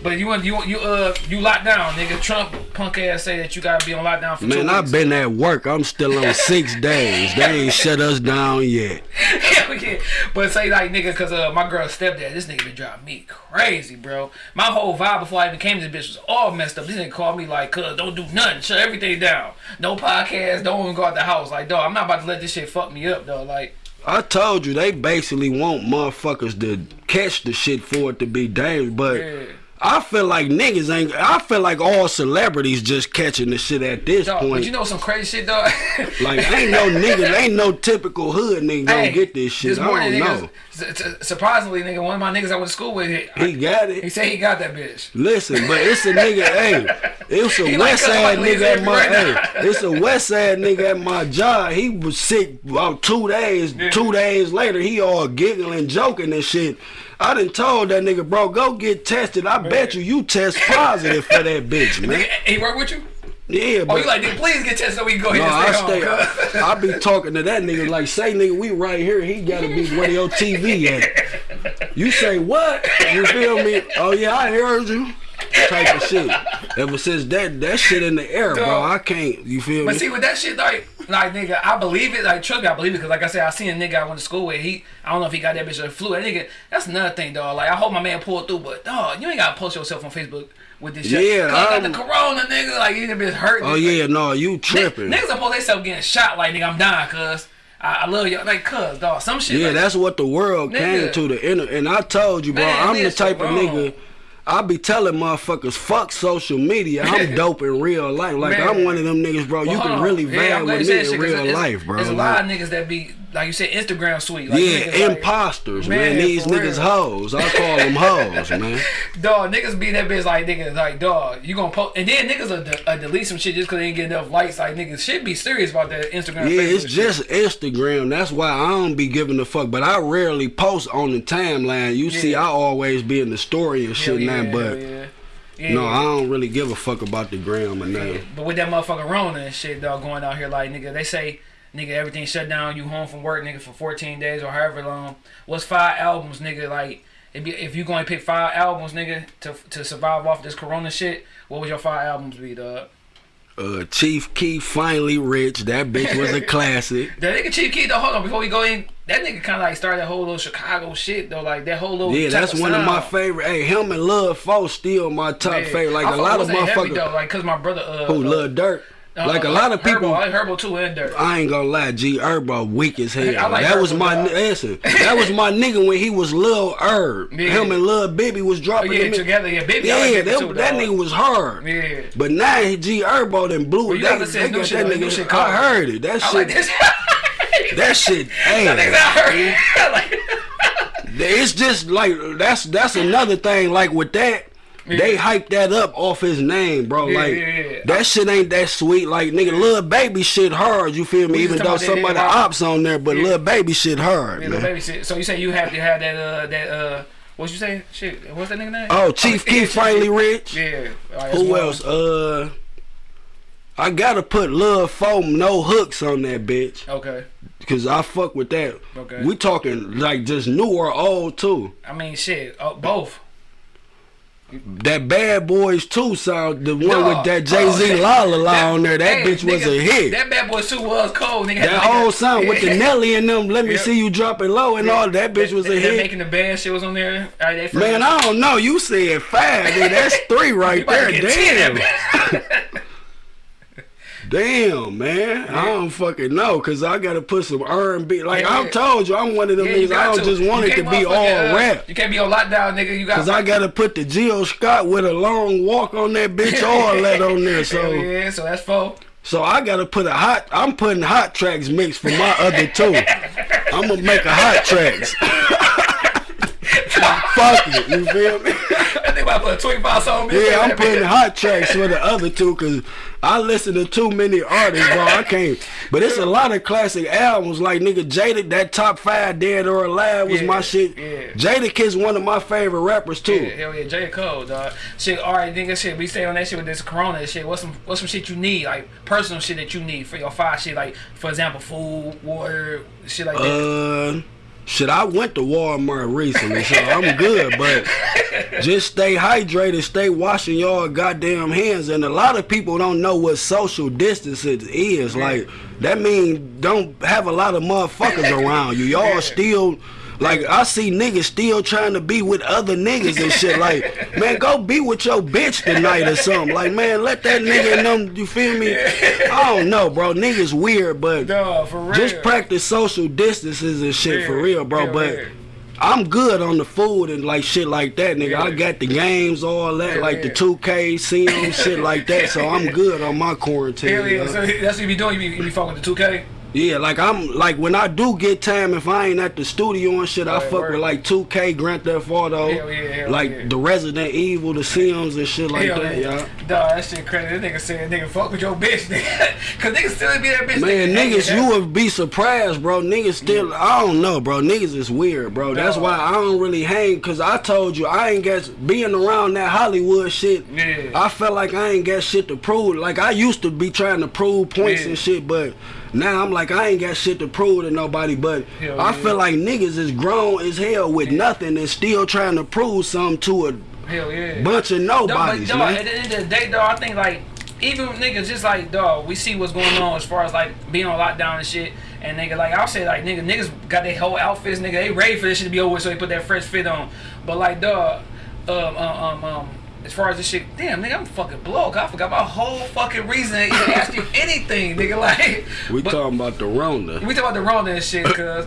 Speaker 2: But you want you you uh you locked down, nigga. Trump punk ass say that you gotta be on lockdown for
Speaker 1: Man. I've been at work. I'm still on six days. They ain't shut us down yet.
Speaker 2: Yeah. But say like nigga, cause uh my girl stepdad, this nigga been driving me crazy, bro. My whole vibe before I even came to this bitch was all messed up. This nigga called me like, cuz don't do nothing, shut everything down. No podcast, don't even go out the house. Like, dog, I'm not about to let this shit fuck me up, though. Like,
Speaker 1: I told you they basically want motherfuckers to catch the shit for it to be dangerous, but
Speaker 2: yeah.
Speaker 1: I feel like niggas ain't. I feel like all celebrities just catching the shit at this
Speaker 2: Dog,
Speaker 1: point.
Speaker 2: but you know some crazy shit, dog.
Speaker 1: like ain't no niggas, ain't no typical hood nigga gonna
Speaker 2: Hey,
Speaker 1: get this shit.
Speaker 2: This morning,
Speaker 1: I don't
Speaker 2: niggas,
Speaker 1: know.
Speaker 2: su- su- surprisingly, nigga, one of my niggas I went to school with, he,
Speaker 1: He got it.
Speaker 2: he said he got that bitch.
Speaker 1: Listen, but it's a nigga. hey, it's a
Speaker 2: He
Speaker 1: west side
Speaker 2: like
Speaker 1: nigga at my.
Speaker 2: Right
Speaker 1: hey, it's a west side nigga at my job. He was sick about two days.
Speaker 2: Yeah.
Speaker 1: Two days later, he all giggling, joking and shit. I done told that nigga, bro, go get tested. I bet you you test positive for that bitch, man.
Speaker 2: Nigga, he work with you?
Speaker 1: Yeah,
Speaker 2: Oh,
Speaker 1: but
Speaker 2: you like, please get tested so we can go
Speaker 1: no,
Speaker 2: ahead
Speaker 1: I
Speaker 2: and stay,
Speaker 1: stay.
Speaker 2: home.
Speaker 1: I, I be talking to that nigga like, say nigga, we right here. He gotta be where your TV at. You say what? You feel me? Oh yeah, I heard you. Type of shit. Ever since that that shit in the air, bro, I can't. You feel
Speaker 2: But
Speaker 1: me?
Speaker 2: But see, with that shit, like, like nigga, I believe it. Like, trust me, I believe it. Cause like I said, I seen a nigga I went to school with. He, I don't know if he got that bitch or the flu. That nigga, that's another thing, dog. Like, I hope my man pulled through, but dog, you ain't gotta post yourself on Facebook with this shit.
Speaker 1: Yeah,
Speaker 2: Cause I got the um, corona, nigga. Like, you been hurt.
Speaker 1: Oh yeah, no, you tripping.
Speaker 2: Niggas supposed they self getting shot. Like, nigga, I'm dying, cuz. I, I love y'all, Like, cuz, dog. Some shit.
Speaker 1: Yeah,
Speaker 2: like,
Speaker 1: that's what the world came to the inner. And I told you, bro,
Speaker 2: Man,
Speaker 1: I'm the type of nigga. I be telling motherfuckers, fuck social media. I'm dope in real life. Like
Speaker 2: Man.
Speaker 1: I'm one of them niggas, bro. You can really vibe
Speaker 2: you
Speaker 1: with me in
Speaker 2: shit,
Speaker 1: real
Speaker 2: it's-
Speaker 1: life, bro.
Speaker 2: There's a
Speaker 1: Like,
Speaker 2: lot of niggas that be, like you said, Instagram sweet. Like,
Speaker 1: yeah,
Speaker 2: niggas, like-
Speaker 1: imposters, man.
Speaker 2: Man,
Speaker 1: These niggas
Speaker 2: real.
Speaker 1: hoes. I call them hoes, man.
Speaker 2: Dog, niggas be that bitch like niggas like dog. You gonna post and then niggas will de- uh, delete some shit just cause they ain't get enough likes. Like niggas should be serious about that Instagram.
Speaker 1: Yeah, it's
Speaker 2: shit.
Speaker 1: just Instagram. That's why I don't be giving a fuck. But I rarely post on the timeline. You see, I always be in the story and shit
Speaker 2: yeah,
Speaker 1: now. But
Speaker 2: yeah. Yeah.
Speaker 1: no, I don't really give a fuck about the gram or nothing.
Speaker 2: But with that motherfucker Rona and shit, dog, going out here like nigga, they say nigga everything shut down. You home from work, nigga, for 14 days or however long. What's five albums, nigga? Like if you, if you gonna pick five albums, nigga, to to survive off this Corona shit, what would your five albums be, dog?
Speaker 1: Uh, Chief Keef finally rich. That bitch was a classic.
Speaker 2: That nigga Chief Keef, though, hold on, before we go in, that nigga kind of like started that whole little Chicago shit, though, like that whole little.
Speaker 1: Yeah, that's one of my favorite. Hey, him and Lud Foe still my top
Speaker 2: Yeah.
Speaker 1: favorite. Like
Speaker 2: I
Speaker 1: a lot of
Speaker 2: that heavy,
Speaker 1: motherfuckers
Speaker 2: though, like, cause my brother, uh,
Speaker 1: who
Speaker 2: uh,
Speaker 1: love Dirt. Like a
Speaker 2: uh,
Speaker 1: lot of people.
Speaker 2: Herbo, I like Herbo too and Dirt.
Speaker 1: I ain't gonna lie, G Herbo weak as hell.
Speaker 2: I like
Speaker 1: that was my listen. That was my nigga when he was Lil Herb.
Speaker 2: Yeah.
Speaker 1: Him and Lil Bibby was
Speaker 2: Oh,
Speaker 1: dropping.
Speaker 2: yeah,
Speaker 1: them-
Speaker 2: together, yeah. I
Speaker 1: Yeah,
Speaker 2: like
Speaker 1: that,
Speaker 2: that, too,
Speaker 1: that nigga was hard.
Speaker 2: Yeah.
Speaker 1: But now G Herbo then blew.
Speaker 2: Well, you
Speaker 1: they,
Speaker 2: gotta listen
Speaker 1: they
Speaker 2: new shit,
Speaker 1: that nigga.
Speaker 2: shit
Speaker 1: I heard it. That shit. that shit.
Speaker 2: That
Speaker 1: Damn.
Speaker 2: out here. I like-
Speaker 1: It's just like that's that's another thing. Like with that, they hype that up off his name, bro.
Speaker 2: Yeah,
Speaker 1: like
Speaker 2: yeah,
Speaker 1: that shit ain't that sweet. Like nigga, Lil Baby shit hard. You feel me? Even though
Speaker 2: talking
Speaker 1: some of the ops on there, but Lil Baby shit hard,
Speaker 2: Yeah,
Speaker 1: man.
Speaker 2: baby shit. So you say you have to have that uh that uh what you say? Shit, what's that nigga name?
Speaker 1: Oh, Chief Keef
Speaker 2: Chief
Speaker 1: finally rich.
Speaker 2: Yeah. Right,
Speaker 1: Who
Speaker 2: one.
Speaker 1: else? Uh, I gotta put Love Foam no hooks on that bitch.
Speaker 2: Okay.
Speaker 1: Cause I fuck with that.
Speaker 2: Okay.
Speaker 1: We talking like just new or old too.
Speaker 2: I mean, shit, uh, both.
Speaker 1: That Bad Boys 2 sound, the one with that Jay Z
Speaker 2: Oh,
Speaker 1: La La La on there, that
Speaker 2: hey,
Speaker 1: bitch was a hit.
Speaker 2: That bad Boys two was cold, nigga.
Speaker 1: That whole sound with the Nelly and them, let me
Speaker 2: Yeah.
Speaker 1: see you dropping low and all that bitch was a
Speaker 2: That- that
Speaker 1: hit.
Speaker 2: Making the band shit was on there. Right,
Speaker 1: Man, I don't know. You said five, dude. That's three right there.
Speaker 2: get 10,
Speaker 1: Damn. Damn, man. I don't fucking know, cause I gotta put some R&B. Like
Speaker 2: Yeah,
Speaker 1: I
Speaker 2: yeah.
Speaker 1: told you, I'm one of them
Speaker 2: Yeah,
Speaker 1: niggas. I don't
Speaker 2: to.
Speaker 1: just want it to be all
Speaker 2: uh,
Speaker 1: rap.
Speaker 2: You can't be on lockdown, nigga. You got.
Speaker 1: Cause I gotta put the Jill Scott with a long walk on that bitch, all that on there. So,
Speaker 2: yeah, so that's four.
Speaker 1: so I gotta put a hot. I'm putting hot tracks mix for my other two. I'm gonna make a hot tracks. Fuck it, you feel me?
Speaker 2: I think about put a 25 song.
Speaker 1: Yeah, I'm putting hot tracks for the other two because I listen to too many artists, bro. I can't. But it's a lot of classic albums like nigga Jada. That top five dead or alive was
Speaker 2: Yeah,
Speaker 1: my shit.
Speaker 2: yeah.
Speaker 1: Jadakiss one of my favorite rappers too.
Speaker 2: Yeah, hell yeah, J. Cole, dog. Shit, alright, nigga, shit, we stay on that shit with this corona shit. What's some what's some shit you need? Like personal shit that you need for your five shit, like for example, food, water, shit like that.
Speaker 1: Uh, shit, I went to Walmart recently, so I'm good. But just stay hydrated, stay washing your goddamn hands. And a lot of people don't know what social distancing is. Like that mean don't have a lot of motherfuckers around you. Y'all still. Like I see niggas still trying to be with other niggas and shit. Like, man, go be with your bitch tonight or something. Like, man, let that nigga know. You feel me? I don't know, bro. Niggas weird, but
Speaker 2: real.
Speaker 1: just practice social distances and shit for real, bro.
Speaker 2: yeah,
Speaker 1: but
Speaker 2: yeah.
Speaker 1: I'm good on the food and like shit like that, nigga. I got the games, all that,
Speaker 2: Yeah,
Speaker 1: like the 2K, Sim, shit like that. So I'm good on my quarantine.
Speaker 2: Hell yeah, so that's what you be doing. You be, you be fucking with the 2K.
Speaker 1: Yeah, like I'm like when I do get time, if I ain't at the studio and shit, I fuck with like 2K, Grand Theft Auto,
Speaker 2: Hell yeah, hell
Speaker 1: like
Speaker 2: yeah.
Speaker 1: the Resident Evil, the Sims and shit like
Speaker 2: Hell
Speaker 1: that,
Speaker 2: yeah.
Speaker 1: y'all.
Speaker 2: Dog, that shit crazy. That nigga said, nigga, fuck with your bitch, nigga. Cause niggas still be that bitch.
Speaker 1: Man,
Speaker 2: nigga.
Speaker 1: niggas, you would be surprised, bro. Niggas still, I don't know, bro. Niggas is weird, bro. That's why I don't really hang, cause I told you I ain't got being around that Hollywood shit.
Speaker 2: Yeah.
Speaker 1: I felt like I ain't got shit to prove. Like I used to be trying to prove points
Speaker 2: Yeah.
Speaker 1: and shit, but now I'm like I ain't got shit to prove to nobody. But
Speaker 2: Hell
Speaker 1: I
Speaker 2: yeah.
Speaker 1: feel like niggas is grown as hell with nothing and still trying to prove something to a
Speaker 2: Hell yeah.
Speaker 1: bunch of nobodies,
Speaker 2: dog,
Speaker 1: man.
Speaker 2: at the end of the day, though, I think like even niggas just like dog, we see what's going on as far as like being on lockdown and shit. And nigga, like I'll say, like nigga, niggas got their whole outfits, nigga. They ready for this shit to be over, so they put that fresh fit on. But like, dog, um, um, um, um as far as this shit, damn, nigga, I'm fucking broke. I forgot my whole fucking reason to even ask you anything, nigga. Like,
Speaker 1: We
Speaker 2: but-
Speaker 1: talking about the Rona.
Speaker 2: we talking about the Rona and shit, cause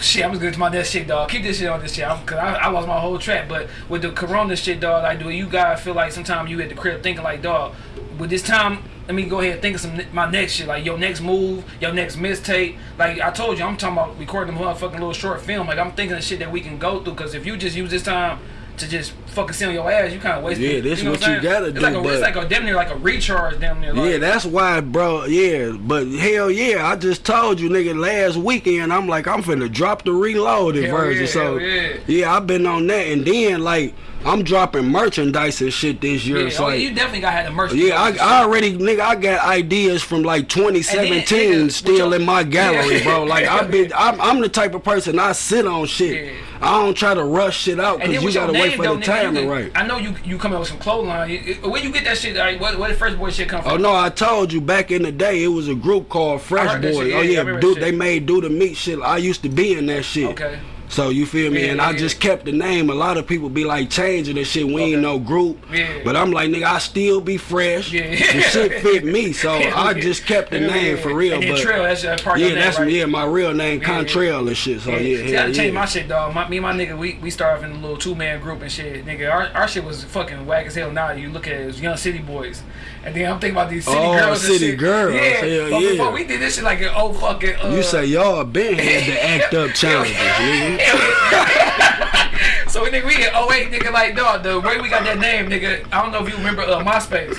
Speaker 2: shit, I'm just good to my next shit, dog. Keep this shit on this shit, I'm, cause I, I lost my whole track. But with the Corona shit, dog, like, do you guys feel like sometimes you at the crib thinking like, dog, with this time, let me go ahead and think of some my next shit, like your next move, your next mistape. Like I told you, I'm talking about recording a motherfucking little short film. Like I'm thinking of shit that we can go through, cause if you just use this time. To just fucking sit on your ass, you kind of waste.
Speaker 1: Yeah, this
Speaker 2: you know
Speaker 1: what
Speaker 2: I'm
Speaker 1: you gotta
Speaker 2: it's
Speaker 1: do,
Speaker 2: Like a, it's like a damn near like a recharge, damn near. Like,
Speaker 1: Yeah, that's why, bro. Yeah, but hell yeah, I just told you, nigga, last weekend, I'm like, I'm finna drop the reloaded
Speaker 2: Hell
Speaker 1: version.
Speaker 2: yeah,
Speaker 1: so
Speaker 2: hell yeah.
Speaker 1: I've been on that, and then like, I'm dropping merchandise and shit this year.
Speaker 2: yeah,
Speaker 1: so
Speaker 2: oh,
Speaker 1: like,
Speaker 2: you definitely got had the merch.
Speaker 1: yeah, I, I already, nigga, I got ideas from like 2017
Speaker 2: nigga,
Speaker 1: still in my gallery,
Speaker 2: Yeah.
Speaker 1: bro. Like, I've been, I'm, I'm the type of person I sit on shit.
Speaker 2: Yeah.
Speaker 1: I don't try to rush shit out because you gotta
Speaker 2: name,
Speaker 1: wait for
Speaker 2: though,
Speaker 1: the
Speaker 2: nigga,
Speaker 1: right.
Speaker 2: I know you you come up with some clothesline. You- you- Where you get that shit? Like, where, where the Fresh Boy shit come from?
Speaker 1: Oh no, I told you back in the day it was a group called Fresh
Speaker 2: Boy. yeah,
Speaker 1: oh yeah, dude, they made do the meat shit. I used to be in that shit.
Speaker 2: Okay.
Speaker 1: So you feel me?
Speaker 2: Yeah,
Speaker 1: and I just kept the name. A lot of people be like changing and shit. We ain't no group.
Speaker 2: Yeah.
Speaker 1: But I'm like, nigga, I still be fresh.
Speaker 2: Yeah.
Speaker 1: The shit fit me, so I just kept the
Speaker 2: Yeah,
Speaker 1: name
Speaker 2: yeah.
Speaker 1: for real.
Speaker 2: And
Speaker 1: but
Speaker 2: Trail, that's uh, part
Speaker 1: yeah, that's
Speaker 2: right?
Speaker 1: yeah, my real name,
Speaker 2: Yeah, yeah.
Speaker 1: Contrail and shit. So yeah,
Speaker 2: Yeah,
Speaker 1: yeah,
Speaker 2: See, I
Speaker 1: yeah.
Speaker 2: changed my shit, dog. My, me and my nigga, we, we started in a little two man group and shit. Nigga, our, our shit was fucking whack as hell. Now you look at it, it young city boys, and then I'm thinking about these city
Speaker 1: Oh,
Speaker 2: girls. and
Speaker 1: city
Speaker 2: shit.
Speaker 1: girls.
Speaker 2: Yeah,
Speaker 1: Hell
Speaker 2: but
Speaker 1: yeah.
Speaker 2: before we did this shit like an old fucking. Uh,
Speaker 1: You say y'all been had the act up challenges, nigga.
Speaker 2: so we nigga, we in 08, nigga, like dog. The way we got that name, nigga. I don't know if you remember uh, MySpace.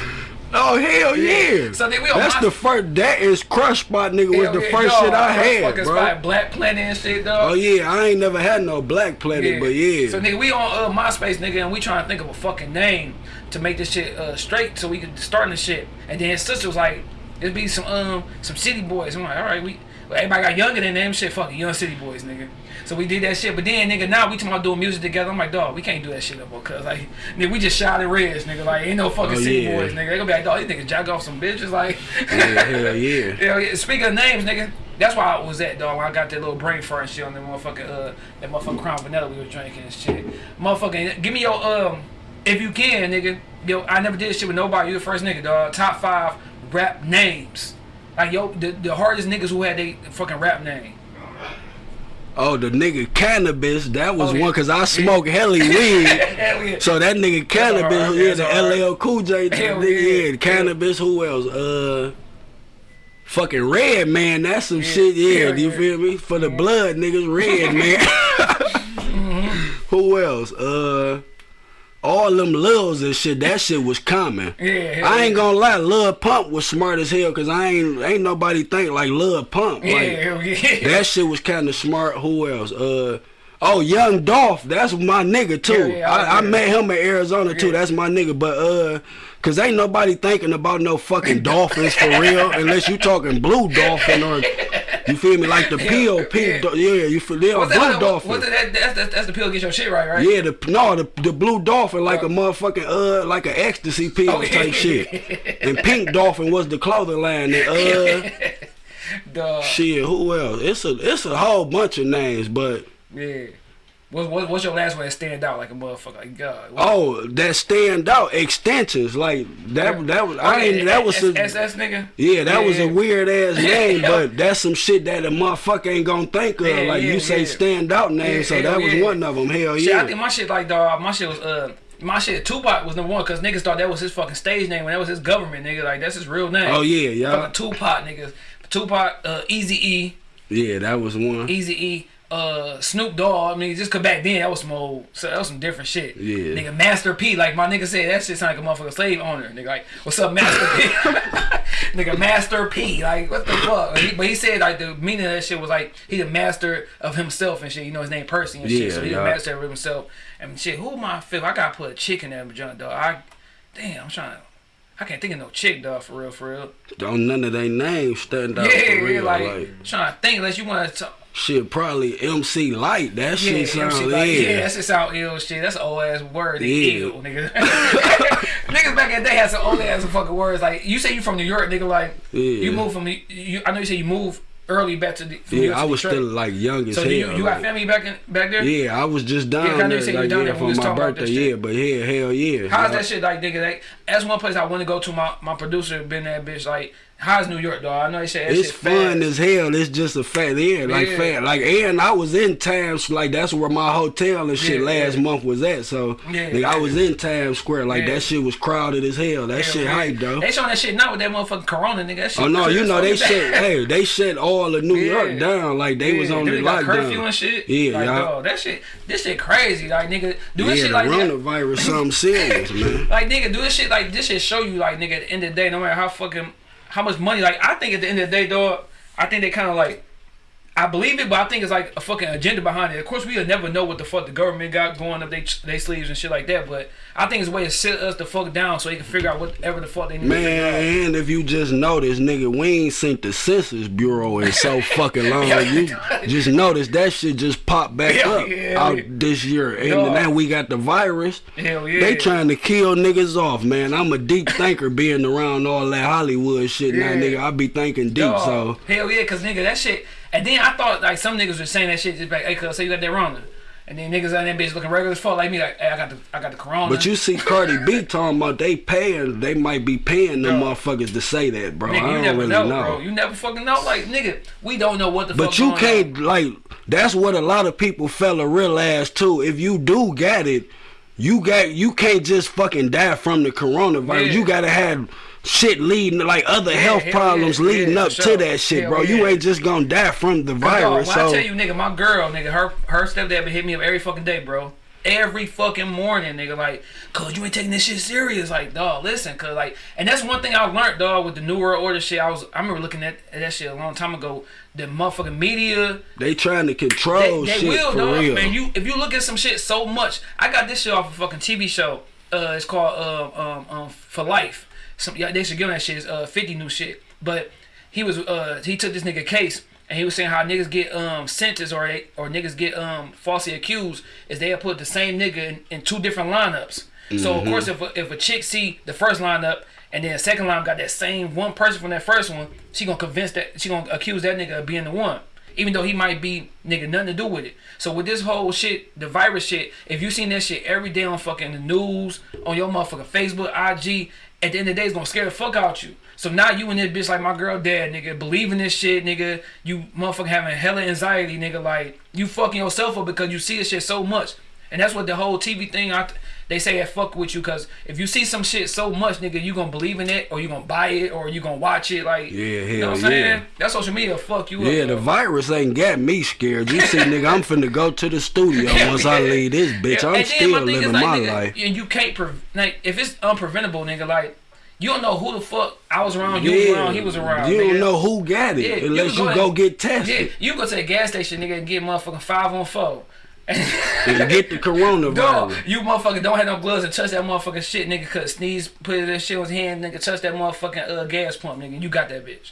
Speaker 1: Oh hell yeah!
Speaker 2: So then we on
Speaker 1: That's the first. That is Crush Spot, nigga. Was the
Speaker 2: yeah,
Speaker 1: first
Speaker 2: dog.
Speaker 1: shit I had, bro.
Speaker 2: spot, Black Planet and shit, dog.
Speaker 1: Oh yeah, I ain't never had no Black Planet, but yeah.
Speaker 2: So nigga, we on uh, MySpace, nigga, and we trying to think of a fucking name to make this shit uh, straight, so we could start this shit. And then his sister was like, "It'd be some um some city boys." I'm like, "All right, we." Well, everybody got younger than them. Shit, fucking young city boys, nigga. So we did that shit. But then, nigga, now we talking about doing music together. I'm like, dog, we can't do that shit no more. Cause like, nigga, we just shot at Reds, nigga. Like, ain't no fucking
Speaker 1: Oh,
Speaker 2: city
Speaker 1: yeah.
Speaker 2: boys, nigga. They gonna be like, dog, these niggas jack off some bitches. Like,
Speaker 1: yeah, hell yeah.
Speaker 2: Hell yeah. Speaking of names, nigga, that's why I was at, dog. When I got that little brain fart and shit on that motherfucking, uh, that motherfucking Crown Vanilla we was drinking and shit. Motherfucking, give me your, um, if you can, nigga. Yo, I never did shit with nobody. You the first nigga, dog. Top five rap names. Like, yo, the, the hardest niggas who had they fucking rap name.
Speaker 1: Oh, the nigga cannabis. That was
Speaker 2: Oh, yeah.
Speaker 1: one because I smoke helly weed.
Speaker 2: Hell yeah.
Speaker 1: So that nigga cannabis, yeah, the. LL Cool J,
Speaker 2: Hell
Speaker 1: nigga,
Speaker 2: yeah.
Speaker 1: yeah, cannabis. Who else? Uh, Fucking Redman, that's some shit. Yeah,
Speaker 2: yeah,
Speaker 1: you feel me? For the blood, niggas, red man.
Speaker 2: Mm-hmm.
Speaker 1: Who else? Uh, all them lils and shit. That shit was common.
Speaker 2: Yeah,
Speaker 1: I ain't gonna lie, Lil Pump was smart as hell because I ain't ain't nobody think like Lil Pump.
Speaker 2: Yeah,
Speaker 1: Like,
Speaker 2: hell yeah.
Speaker 1: that shit was kind of smart. Who else? Uh, oh, Young Dolph. That's my nigga too.
Speaker 2: Yeah, yeah,
Speaker 1: I, I
Speaker 2: yeah.
Speaker 1: met him in Arizona too.
Speaker 2: Yeah.
Speaker 1: That's my nigga. But uh, cause ain't nobody thinking about no fucking dolphins for real, unless you talking blue dolphin or you feel me like the POP.
Speaker 2: yeah.
Speaker 1: do- Yeah, you feel yeah,
Speaker 2: What's
Speaker 1: blue
Speaker 2: that, what,
Speaker 1: dolphin.
Speaker 2: what's that, that's, that's, that's the pill get your shit right, right?
Speaker 1: Yeah, the no, the the blue dolphin like a
Speaker 2: Oh.
Speaker 1: motherfucking uh like an ecstasy pill
Speaker 2: Oh,
Speaker 1: type shit. And pink dolphin was the clothing line. And uh
Speaker 2: Duh.
Speaker 1: shit, who else? It's a it's a whole bunch of names, but
Speaker 2: Yeah. What, what, what's your last one that stand out like a motherfucker? Like God. What,
Speaker 1: oh, that stand out extensions like that. That was I ain't that was a,
Speaker 2: SS nigga.
Speaker 1: yeah that was a weird ass name, but that's some shit that a motherfucker ain't gonna think of. Like you say stand out name, so that was one of them. Hell
Speaker 2: Shit, I
Speaker 1: yeah.
Speaker 2: think my shit like dog. My shit was uh. My shit, Tupac was number one because niggas thought that was his fucking stage name when that was his government nigga. Like that's his real name.
Speaker 1: Oh yeah, yeah,
Speaker 2: Fucking Tupac niggas. Tupac, uh, Easy E,
Speaker 1: yeah. That was one.
Speaker 2: Easy E, uh, Snoop Dogg. I mean, just cause back then that was some old, so that was some different shit.
Speaker 1: Yeah.
Speaker 2: Nigga, Master P, like my nigga said, that shit sound like a motherfucking slave owner. Nigga, like, what's up, Master P? nigga, Master P, like, what the fuck? He- but he said like the meaning of that shit was like he the master of himself and shit. You know his name Percy and shit.
Speaker 1: Yeah,
Speaker 2: so he
Speaker 1: yeah.
Speaker 2: the master of himself and shit. Who am I feel? I gotta put a chick in that junk, dog. I, damn, I'm trying to. I can't think of no chick, dog, for real, for real.
Speaker 1: Don't none of their names stand out
Speaker 2: Yeah,
Speaker 1: for
Speaker 2: yeah,
Speaker 1: real.
Speaker 2: like,
Speaker 1: like
Speaker 2: trying to think unless you want to.
Speaker 1: Shit, probably MC Lyte. That
Speaker 2: Yeah,
Speaker 1: shit sound
Speaker 2: MC like,
Speaker 1: yeah.
Speaker 2: yeah, that's just sound ill shit. That's an old ass word. They
Speaker 1: Yeah.
Speaker 2: ill, nigga. Niggas back in the day had some old ass fucking words. Like you say you from New York, nigga. Like
Speaker 1: Yeah.
Speaker 2: you moved from the- you. I know you say you moved early back to the. From New York
Speaker 1: Yeah, I was still like young as
Speaker 2: So
Speaker 1: hell.
Speaker 2: you you got family back in back there?
Speaker 1: Yeah, I was just down
Speaker 2: Yeah, know you
Speaker 1: there,
Speaker 2: said you
Speaker 1: like,
Speaker 2: down
Speaker 1: yeah,
Speaker 2: there
Speaker 1: for my birthday. Yeah, but yeah, hell yeah.
Speaker 2: How's
Speaker 1: Yeah.
Speaker 2: that shit like, nigga? Like, that's one place I want to go to. My my producer been that bitch. Like, how's New York, dog? I know they said
Speaker 1: It's fun
Speaker 2: fast.
Speaker 1: as hell. It's just a fact. Yeah, like
Speaker 2: Yeah.
Speaker 1: fat. Like and I was in Times. Like that's where my hotel and shit
Speaker 2: Yeah,
Speaker 1: last
Speaker 2: yeah.
Speaker 1: month was at. So
Speaker 2: Yeah,
Speaker 1: nigga, I was in Times Square. Like that shit was crowded as hell. That shit hype though.
Speaker 2: They showing that shit not with that motherfucking Corona, nigga. That shit
Speaker 1: Oh no, you know they shut. hey, they shut all of New. York down. Like they was on the lockdown.
Speaker 2: curfew and shit.
Speaker 1: Yeah,
Speaker 2: like, dog, that shit, this shit crazy. Like, nigga, do this shit like that.
Speaker 1: coronavirus, something serious, man.
Speaker 2: Like, nigga, do this shit like this should show you, like, nigga, at the end of the day, no matter how fucking, how much money, like, I think at the end of the day, dog, I think they kind of like, I believe it, but I think it's like a fucking agenda behind it. Of course, we'll never know what the fuck the government got going up they they sleeves and shit like that. But I think it's a way to sit us the fuck down so they can figure out whatever the fuck they need. to.
Speaker 1: Man, and if you just notice, nigga, we ain't seen the Census Bureau in so fucking long.
Speaker 2: Yeah.
Speaker 1: You just notice that shit just popped back
Speaker 2: Yeah,
Speaker 1: up
Speaker 2: yeah,
Speaker 1: out
Speaker 2: yeah.
Speaker 1: this year. And
Speaker 2: Dog.
Speaker 1: now we got the virus.
Speaker 2: Hell yeah.
Speaker 1: They trying to kill niggas off, man. I'm a deep thinker being around all that Hollywood shit now, nigga. I be thinking deep,
Speaker 2: Dog.
Speaker 1: so.
Speaker 2: hell yeah, cause nigga that shit. And then I thought like some niggas were saying that shit just like, hey, cuz say you got that wrong. And then niggas on that bitch looking regular as fuck like me, like, hey, I got the I got the corona.
Speaker 1: But you see Cardi B talking about they paying, they might be paying them
Speaker 2: Dog.
Speaker 1: motherfuckers to say that, bro.
Speaker 2: nigga,
Speaker 1: I
Speaker 2: you
Speaker 1: don't
Speaker 2: never
Speaker 1: really
Speaker 2: know,
Speaker 1: know.
Speaker 2: bro. You never fucking know. Like, nigga, we don't know what the fuck.
Speaker 1: But you can't
Speaker 2: on.
Speaker 1: like that's what a lot of people fella realize too. If you do get it, you got you can't just fucking die from the coronavirus.
Speaker 2: Yeah.
Speaker 1: You gotta have shit leading like other health problems
Speaker 2: yeah,
Speaker 1: leading
Speaker 2: yeah,
Speaker 1: up
Speaker 2: for
Speaker 1: to that shit, bro. You ain't just gonna die from the
Speaker 2: Dog,
Speaker 1: virus.
Speaker 2: when
Speaker 1: so
Speaker 2: I tell you, nigga, my girl, nigga, her her stepdad been hit me up every fucking day, bro. Every fucking morning, nigga, like, cause you ain't taking this shit serious, like, dog. Listen, cause like, and that's one thing I learned, dog, with the New World Order shit. I was, I remember looking at, at that shit a long time ago. The motherfucking media,
Speaker 1: they trying to control
Speaker 2: they
Speaker 1: shit
Speaker 2: will,
Speaker 1: for
Speaker 2: dog.
Speaker 1: real.
Speaker 2: Man, you if you look at some shit so much, I got this shit off a fucking TV show. Uh, it's called um um, um for life. Some yeah, they should give him that shit. Uh fifty new shit. But he was uh he took this nigga case and he was saying how niggas get um sentenced or they, or niggas get um falsely accused is they put the same nigga in, in two different lineups. So of course if a, if a chick see the first lineup and then the second lineup got that same one person from that first one, she gonna convince that she gonna accuse that nigga of being the one even though he might be nigga nothing to do with it. So with this whole shit, the virus shit, if you seen that shit every day on fucking the news, on your motherfucking Facebook, IG, at the end of the day, it's gonna scare the fuck out you. So now you and this bitch like my girl dad, nigga, believing this shit, nigga. You motherfucking having hella anxiety, nigga. Like you fucking yourself up because you see this shit so much. And that's what the whole TV thing. I, they say that fuck with you because if you see some shit so much, nigga, you gonna believe in it or you gonna buy it or you gonna watch it. Like,
Speaker 1: Yeah,
Speaker 2: you know what I'm
Speaker 1: hell
Speaker 2: saying?
Speaker 1: yeah.
Speaker 2: That social media fuck you
Speaker 1: Yeah,
Speaker 2: up.
Speaker 1: the
Speaker 2: bro.
Speaker 1: virus ain't got me scared. You see, nigga, I'm finna go to the studio once I leave this bitch.
Speaker 2: Yeah,
Speaker 1: I'm still
Speaker 2: my
Speaker 1: living
Speaker 2: like,
Speaker 1: my
Speaker 2: nigga,
Speaker 1: life.
Speaker 2: And you can't, pre- like, if it's unpreventable, nigga, like, you don't know who the fuck I was around, you was around, he was around.
Speaker 1: You
Speaker 2: nigga.
Speaker 1: don't know who got it
Speaker 2: Yeah, you
Speaker 1: unless
Speaker 2: go
Speaker 1: you go get
Speaker 2: Yeah,
Speaker 1: tested
Speaker 2: you go to the gas station, nigga, and get motherfucking five on four.
Speaker 1: And get the
Speaker 2: Dog,
Speaker 1: coronavirus.
Speaker 2: you motherfucker don't have no gloves and touch that motherfucking shit, nigga. Cause sneeze, put that shit on his hand, nigga. Touch that motherfucking uh, gas pump, nigga. You got that bitch.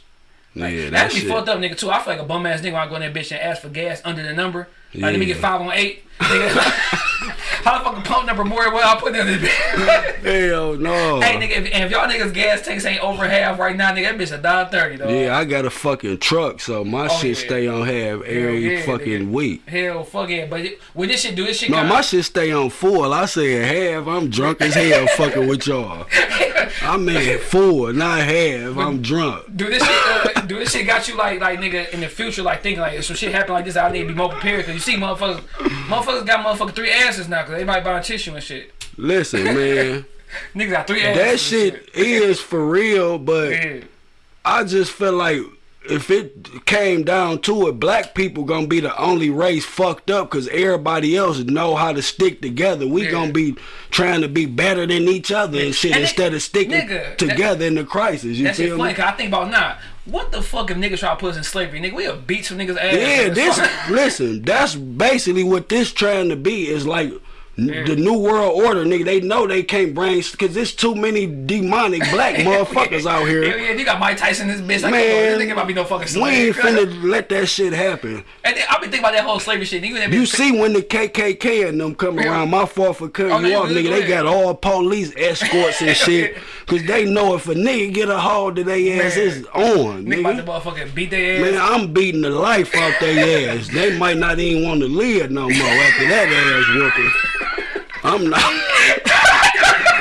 Speaker 1: Yeah,
Speaker 2: That'd
Speaker 1: that
Speaker 2: be
Speaker 1: shit.
Speaker 2: fucked up, nigga. Too. I feel like a bum ass nigga when I go in that bitch and ask for gas under the number. Like let me get five on eight. Nigga. How the fucking pump number more? Well, I put in this bitch.
Speaker 1: Hell no.
Speaker 2: hey, nigga, if, if y'all niggas gas tanks ain't over half right now, nigga, that bitch a dollar thirty, though.
Speaker 1: Yeah, I got a fucking truck, so my
Speaker 2: Oh,
Speaker 1: shit
Speaker 2: yeah.
Speaker 1: stay on half every
Speaker 2: yeah,
Speaker 1: fucking
Speaker 2: nigga.
Speaker 1: week.
Speaker 2: Hell, fuck it. But it, when this shit do this shit,
Speaker 1: No, my shit stay on full. I said half. I'm drunk as hell fucking with y'all. I mean full, not half. I'm drunk.
Speaker 2: Do this shit, uh, do this shit got you like, like nigga, in the future, like thinking like, if some shit happen like this, I need to be more prepared. Cause you see, motherfuckers, motherfuckers got motherfucking three asses now, cause they everybody buying tissue and shit.
Speaker 1: Listen, man,
Speaker 2: Niggas got three
Speaker 1: that
Speaker 2: and
Speaker 1: shit is for real, but
Speaker 2: Yeah.
Speaker 1: I just feel like if it came down to it, black people gonna be the only race fucked up because everybody else know how to stick together. We
Speaker 2: Yeah.
Speaker 1: gonna be trying to be better than each other and shit
Speaker 2: And it-
Speaker 1: instead of sticking
Speaker 2: nigga,
Speaker 1: together in the crisis. You
Speaker 2: That shit
Speaker 1: feel
Speaker 2: funny,
Speaker 1: me?
Speaker 2: cause I think about nah. What the fuck if niggas try to put us in slavery, nigga? We'll beat some niggas ass.
Speaker 1: Yeah, this listen, that's basically what this trying to be is like the new world order, nigga. They know they can't bring because there's too many demonic black motherfuckers out here.
Speaker 2: Hell yeah, you got Mike Tyson this bitch. Like,
Speaker 1: Man,
Speaker 2: come on, this nigga might be no fucking
Speaker 1: We ain't
Speaker 2: slave.
Speaker 1: finna let that shit happen.
Speaker 2: And then I been thinking about that whole slavery shit. Nigga,
Speaker 1: You see when the KKK and them come
Speaker 2: Yeah.
Speaker 1: around, my fault for cutting
Speaker 2: Oh,
Speaker 1: you off, nigga. They
Speaker 2: ahead.
Speaker 1: got all police escorts and shit, cause they know if a nigga get a hold of their ass,
Speaker 2: Man.
Speaker 1: it's on,
Speaker 2: nigga about to motherfucking beat their ass.
Speaker 1: Man, I'm beating the life out their ass. They might not even want to live no more after that ass whooping. I'm not.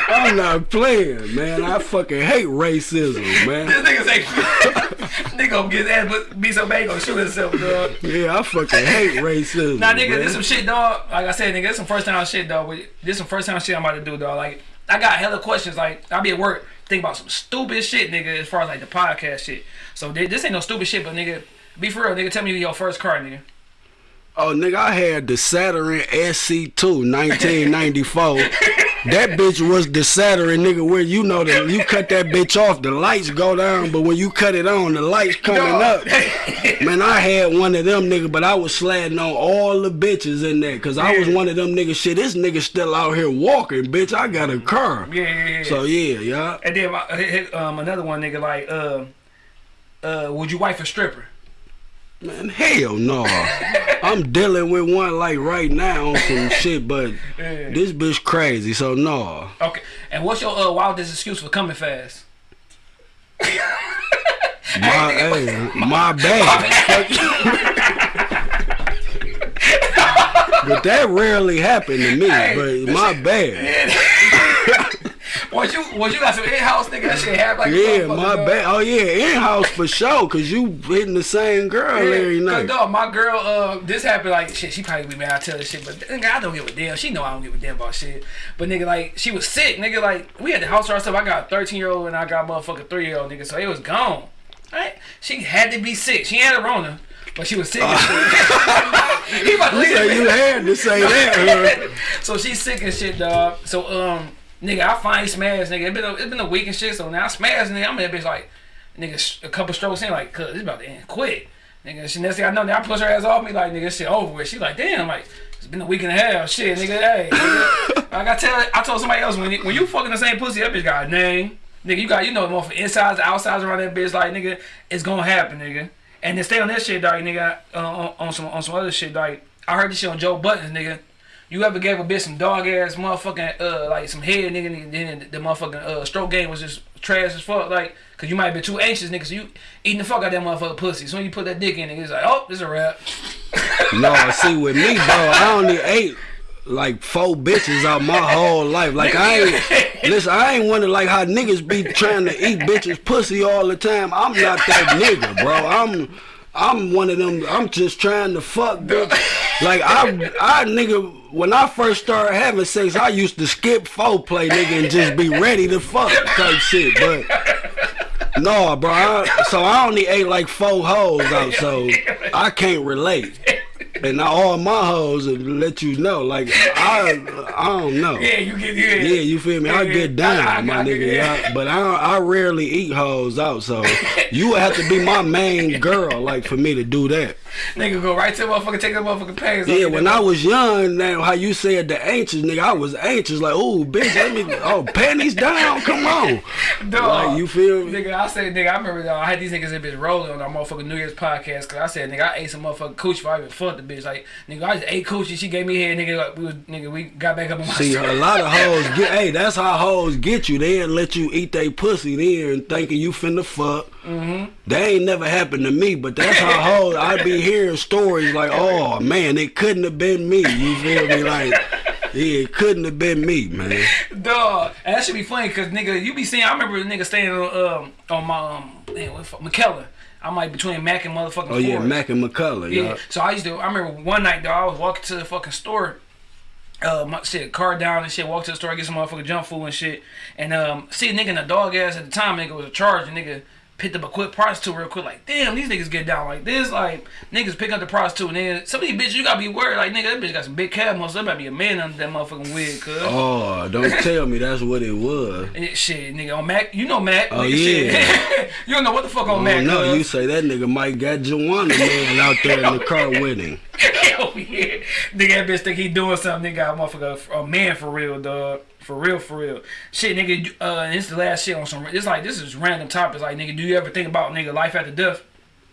Speaker 1: I'm not playing, man. I fucking hate racism, man.
Speaker 2: This nigga say, nigga gonna get his ass but be so bad gonna shoot himself, dog.
Speaker 1: Yeah, I fucking hate racism.
Speaker 2: Nah, nigga,
Speaker 1: man.
Speaker 2: this some shit, dog. Like I said, nigga, this some first time shit, dog. This some first time shit I'm about to do, dog. Like I got hella questions. Like I be at work, think about some stupid shit, nigga. As far as like the podcast shit. So this ain't no stupid shit, but nigga, be for real, nigga. Tell me your first car, nigga.
Speaker 1: Oh, nigga, I had the Saturn SC2 1994. that bitch was the Saturn, nigga, where you know that you cut that bitch off, the lights go down, but when you cut it on, the lights coming
Speaker 2: Dog.
Speaker 1: up. Man, I had one of them, nigga, but I was sliding on all the bitches in there, cause I was one of them niggas. Shit, this nigga still out here walking, bitch. I got a car.
Speaker 2: Yeah, yeah, yeah.
Speaker 1: So yeah, yeah.
Speaker 2: and then my, hit- hit, um, another one, nigga. Like, uh, uh, would you wife a stripper?
Speaker 1: Man, hell no. I'm dealing with one like right now on some shit, but
Speaker 2: Yeah.
Speaker 1: this bitch crazy, so no.
Speaker 2: Okay. And what's your uh, wildest excuse for coming fast?
Speaker 1: My, hey, my bad. but that rarely happened to me.
Speaker 2: Hey,
Speaker 1: but my bad.
Speaker 2: Was you was you got some in house nigga? That shit happened like
Speaker 1: Yeah, my bad. Oh yeah, in house for sure. Cause you hitting the same girl every night.
Speaker 2: dog, my girl, uh, this happened like shit. She probably be mad I tell this shit, but nigga, I don't give a damn. She know I don't give a damn about shit. But nigga, like she was sick, nigga. Like we had the house to ourselves. I got a thirteen year old and I got a motherfucking three year old nigga. So it was gone. Right? She had to be sick. She had a Rona, but she was sick. and shit. he about to leave
Speaker 1: you had to say that.
Speaker 2: so she's sick and shit, dog. So um, nigga, I finally smashed, nigga. It been a, it been a week and shit. So now I smashed, nigga. I'm in that bitch like, nigga, a couple strokes in, like, cuz it's about to end quick, nigga. She next thing I know, now I push her ass off me, like, nigga, shit over with. She like, damn, like. It's been a week and a half, shit, nigga. Hey, nigga. like I tell, I told somebody else when you, when you fucking the same pussy, that bitch got a name, nigga. You got you know more for insides, outsides around that bitch, like nigga, it's gonna happen, nigga. And then stay on that shit, dog, nigga. Uh, on, on some on some other shit, dog. I heard this shit on Joe Buttons, nigga. You ever gave a bitch some dog ass motherfucking uh like some head nigga and then the, the motherfucking uh stroke game was just trash as fuck like cause you might be too anxious nigga so you eating the fuck out that motherfucking pussy so when you put that dick in it it's like oh this a wrap
Speaker 1: No, see with me, bro, I only ate like four bitches out my whole life. Like I ain't listen, I ain't wonder like how niggas be trying to eat bitches pussy all the time. I'm not that nigga, bro. I'm I'm one of them. I'm just trying to fuck bitch. Like I I nigga when I first started having sex, I used to skip foreplay, nigga, and just be ready to fuck type shit. But no, bro. I, so I only ate like four hoes out, so I can't relate. And now all my hoes will let you know, like I, I don't know.
Speaker 2: Yeah, you get yeah.
Speaker 1: Yeah, you feel me? I get down,
Speaker 2: I- I-
Speaker 1: my
Speaker 2: I-
Speaker 1: nigga.
Speaker 2: yeah.
Speaker 1: I- but I I rarely eat hoes out, so you would have to be my main girl, like for me to do that.
Speaker 2: Nigga go right to the motherfucker, take the motherfucking pants.
Speaker 1: Yeah, when I was young, now how you said the anxious nigga, I was anxious, like, oh bitch, let me oh panties down, come on.
Speaker 2: Dog.
Speaker 1: Like you feel me?
Speaker 2: Nigga, I said, nigga, I remember uh, I had these niggas that bitch rolling on our motherfucking New Year's podcast because I said, nigga, I ate some motherfucking coochie before I even fucked the bitch. Like, nigga, I just ate coochie. She gave me head, nigga. Like, we was, nigga, we got back up on my
Speaker 1: See,
Speaker 2: shit.
Speaker 1: a lot of hoes get, hey, that's how hoes get you. They'll let you eat they pussy then thinking you finna fuck.
Speaker 2: Mm-hmm.
Speaker 1: That ain't never happened to me, but that's how hoes, I be hearing stories like, oh man, it couldn't have been me. You feel me? Like, yeah, it couldn't have been me, man.
Speaker 2: Dog, that should be funny because nigga, you be seeing. I remember the nigga staying on um on my um man, what the fuck, McKellar. I'm like between Mac and motherfucking.
Speaker 1: Oh yeah. Mac and McCullough,
Speaker 2: Yeah.
Speaker 1: yeah.
Speaker 2: So I used to. I remember one night though. I was walking to the fucking store. Uh, my shit, car down and shit. Walk to the store, get some motherfucking junk food and shit. And um, see a nigga in a dog ass at the time. Nigga was a charge. Nigga picked up a quick prostitute real quick. Like, damn, these niggas get down like this. Like, niggas pick up the prostitute. And then some of these bitches, you gotta be worried. Like, nigga, that bitch got some big calf muscles. There might be a man under that motherfucking wig, cuz.
Speaker 1: Oh, don't tell me that's what it was.
Speaker 2: And shit, nigga, on Mac, you know Mac.
Speaker 1: Oh,
Speaker 2: nigga,
Speaker 1: yeah.
Speaker 2: Shit. you don't know what the fuck on
Speaker 1: Oh
Speaker 2: Mac.
Speaker 1: no,
Speaker 2: cuz.
Speaker 1: you say that nigga might got Joanna man out there in the car with him.
Speaker 2: Hell yeah. Nigga, that bitch think he doing something. Nigga, got a motherfucker, a man for real, dog. For real, for real. Shit, nigga, uh, this is the last shit on some, it's like, this is random topics. Like, nigga, do you ever think about, nigga, life after death?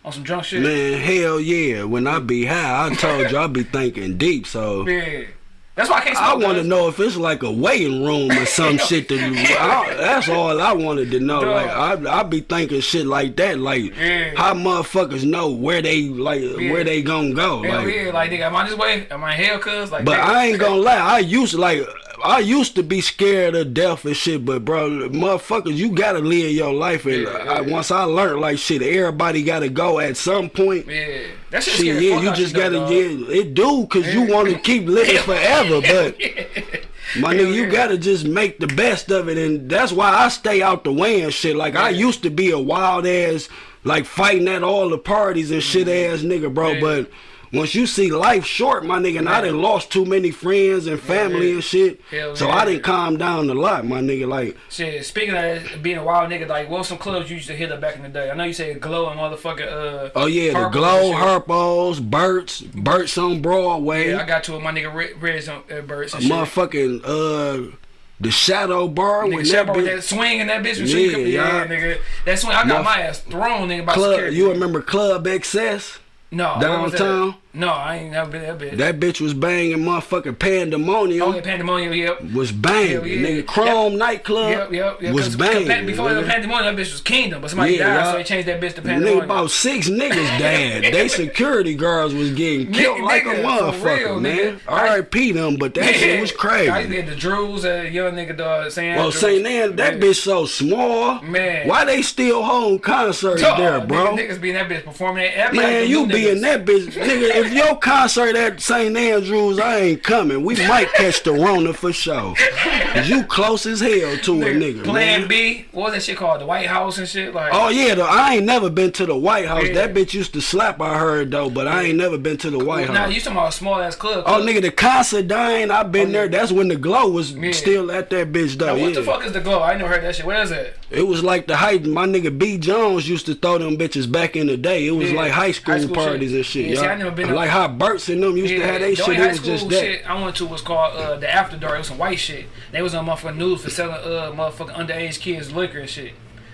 Speaker 2: On some drunk shit?
Speaker 1: Man, hell yeah. When I be high, I told you I be thinking deep, so
Speaker 2: Yeah. That's why I can't
Speaker 1: I want to know if it's like a waiting room or some shit. To, I, that's all I wanted to know. Like I, I be thinking shit like that. Like
Speaker 2: Yeah.
Speaker 1: how motherfuckers know where they like where they gonna go.
Speaker 2: Hell
Speaker 1: Like,
Speaker 2: yeah. Like, nigga, am I this way? Am I in hell, cuz? Like,
Speaker 1: but
Speaker 2: nigga.
Speaker 1: I ain't gonna lie. I used to like. I used to be scared of death and shit, but bro, motherfuckers, you gotta live your life. And
Speaker 2: Yeah,
Speaker 1: I,
Speaker 2: yeah.
Speaker 1: once I learned like shit, everybody gotta go at some point.
Speaker 2: Yeah. That shit
Speaker 1: Shit,
Speaker 2: scary
Speaker 1: yeah, you just gotta,
Speaker 2: dog.
Speaker 1: yeah, it do, cause you want to keep living forever, but my nigga, you
Speaker 2: yeah.
Speaker 1: gotta just make the best of it, and that's why I stay out the way and shit. Like I used to be a wild ass, like fighting at all the parties and shit mm-hmm. ass nigga, bro.
Speaker 2: Yeah.
Speaker 1: But once you see life short, my nigga, and I done lost too many friends and family
Speaker 2: yeah.
Speaker 1: and shit,
Speaker 2: Hell
Speaker 1: so
Speaker 2: yeah.
Speaker 1: I didn't calm down a lot, my nigga. Like
Speaker 2: Shit, speaking of being a wild nigga, like, what some clubs you used to hit up back in the day? I know you said Glow and motherfucking, uh...
Speaker 1: Oh yeah, the Glow. Harpos, Bert's, Bert's on Broadway.
Speaker 2: Yeah, I got to with my nigga Red, Reds on uh, Birds and shit.
Speaker 1: motherfucking uh the shadow bar
Speaker 2: Nigga, Chef
Speaker 1: that
Speaker 2: with
Speaker 1: bitch,
Speaker 2: that swing and that bitch was
Speaker 1: Yeah,
Speaker 2: yeah, yeah, nigga. That swing, I got
Speaker 1: Motherf-
Speaker 2: my ass thrown, nigga, by
Speaker 1: club
Speaker 2: security.
Speaker 1: you remember Club XS?
Speaker 2: no, what was that?
Speaker 1: downtown?
Speaker 2: No, I ain't never been that bitch.
Speaker 1: That bitch was banging motherfucking pandemonium.
Speaker 2: oh, yeah, Pandemonium, yep.
Speaker 1: Was banging,
Speaker 2: yeah.
Speaker 1: nigga. Chrome nightclub
Speaker 2: Yep, yep, yep.
Speaker 1: was banging.
Speaker 2: Before the
Speaker 1: nigga.
Speaker 2: Pandemonium, that bitch was Kingdom, but somebody
Speaker 1: Yeah,
Speaker 2: died, so they changed that bitch to Pandemonium.
Speaker 1: Nigga, about six niggas died. they security guards was getting killed
Speaker 2: Nigga,
Speaker 1: like
Speaker 2: nigga,
Speaker 1: a motherfucker,
Speaker 2: real,
Speaker 1: man. R.I.P. them, but that shit was crazy.
Speaker 2: I used to the Drews, uh, young nigga, dog, saying.
Speaker 1: Well, St. Ann, that bitch so small.
Speaker 2: Man.
Speaker 1: Why they still holding concerts there, bro?
Speaker 2: Niggas, be in that bitch performing
Speaker 1: Man, you be in that bitch, nigga. If your concert at St. Andrews, I ain't coming. We might catch the Rona for sure. 'Cause you close as hell to a nigga,
Speaker 2: Plan
Speaker 1: man.
Speaker 2: B, what was that shit called? The White House and shit. Like,
Speaker 1: Oh yeah, though, I ain't never been to the White House.
Speaker 2: Yeah.
Speaker 1: That bitch used to slap. I heard though, but I ain't never been to the White
Speaker 2: now
Speaker 1: House.
Speaker 2: you talking about a small ass club?
Speaker 1: Oh nigga, the Considine, I've been
Speaker 2: Oh,
Speaker 1: there. That's when the glow was
Speaker 2: Yeah.
Speaker 1: still at that bitch though.
Speaker 2: Now, what
Speaker 1: yeah.
Speaker 2: the fuck is the glow? I ain't never heard that shit. Where is it?
Speaker 1: It was like the height. My nigga B Jones used to throw them bitches back in the day. It was
Speaker 2: Yeah.
Speaker 1: like high school,
Speaker 2: High school
Speaker 1: parties
Speaker 2: shit.
Speaker 1: and shit.
Speaker 2: Yeah, see. I never been
Speaker 1: like how Bert's and them used to have they
Speaker 2: the
Speaker 1: shit. It was just that.
Speaker 2: shit I went to was called uh, the After Dark. It was some white shit. They was on motherfucking news for selling uh motherfucking underage kids liquor and shit.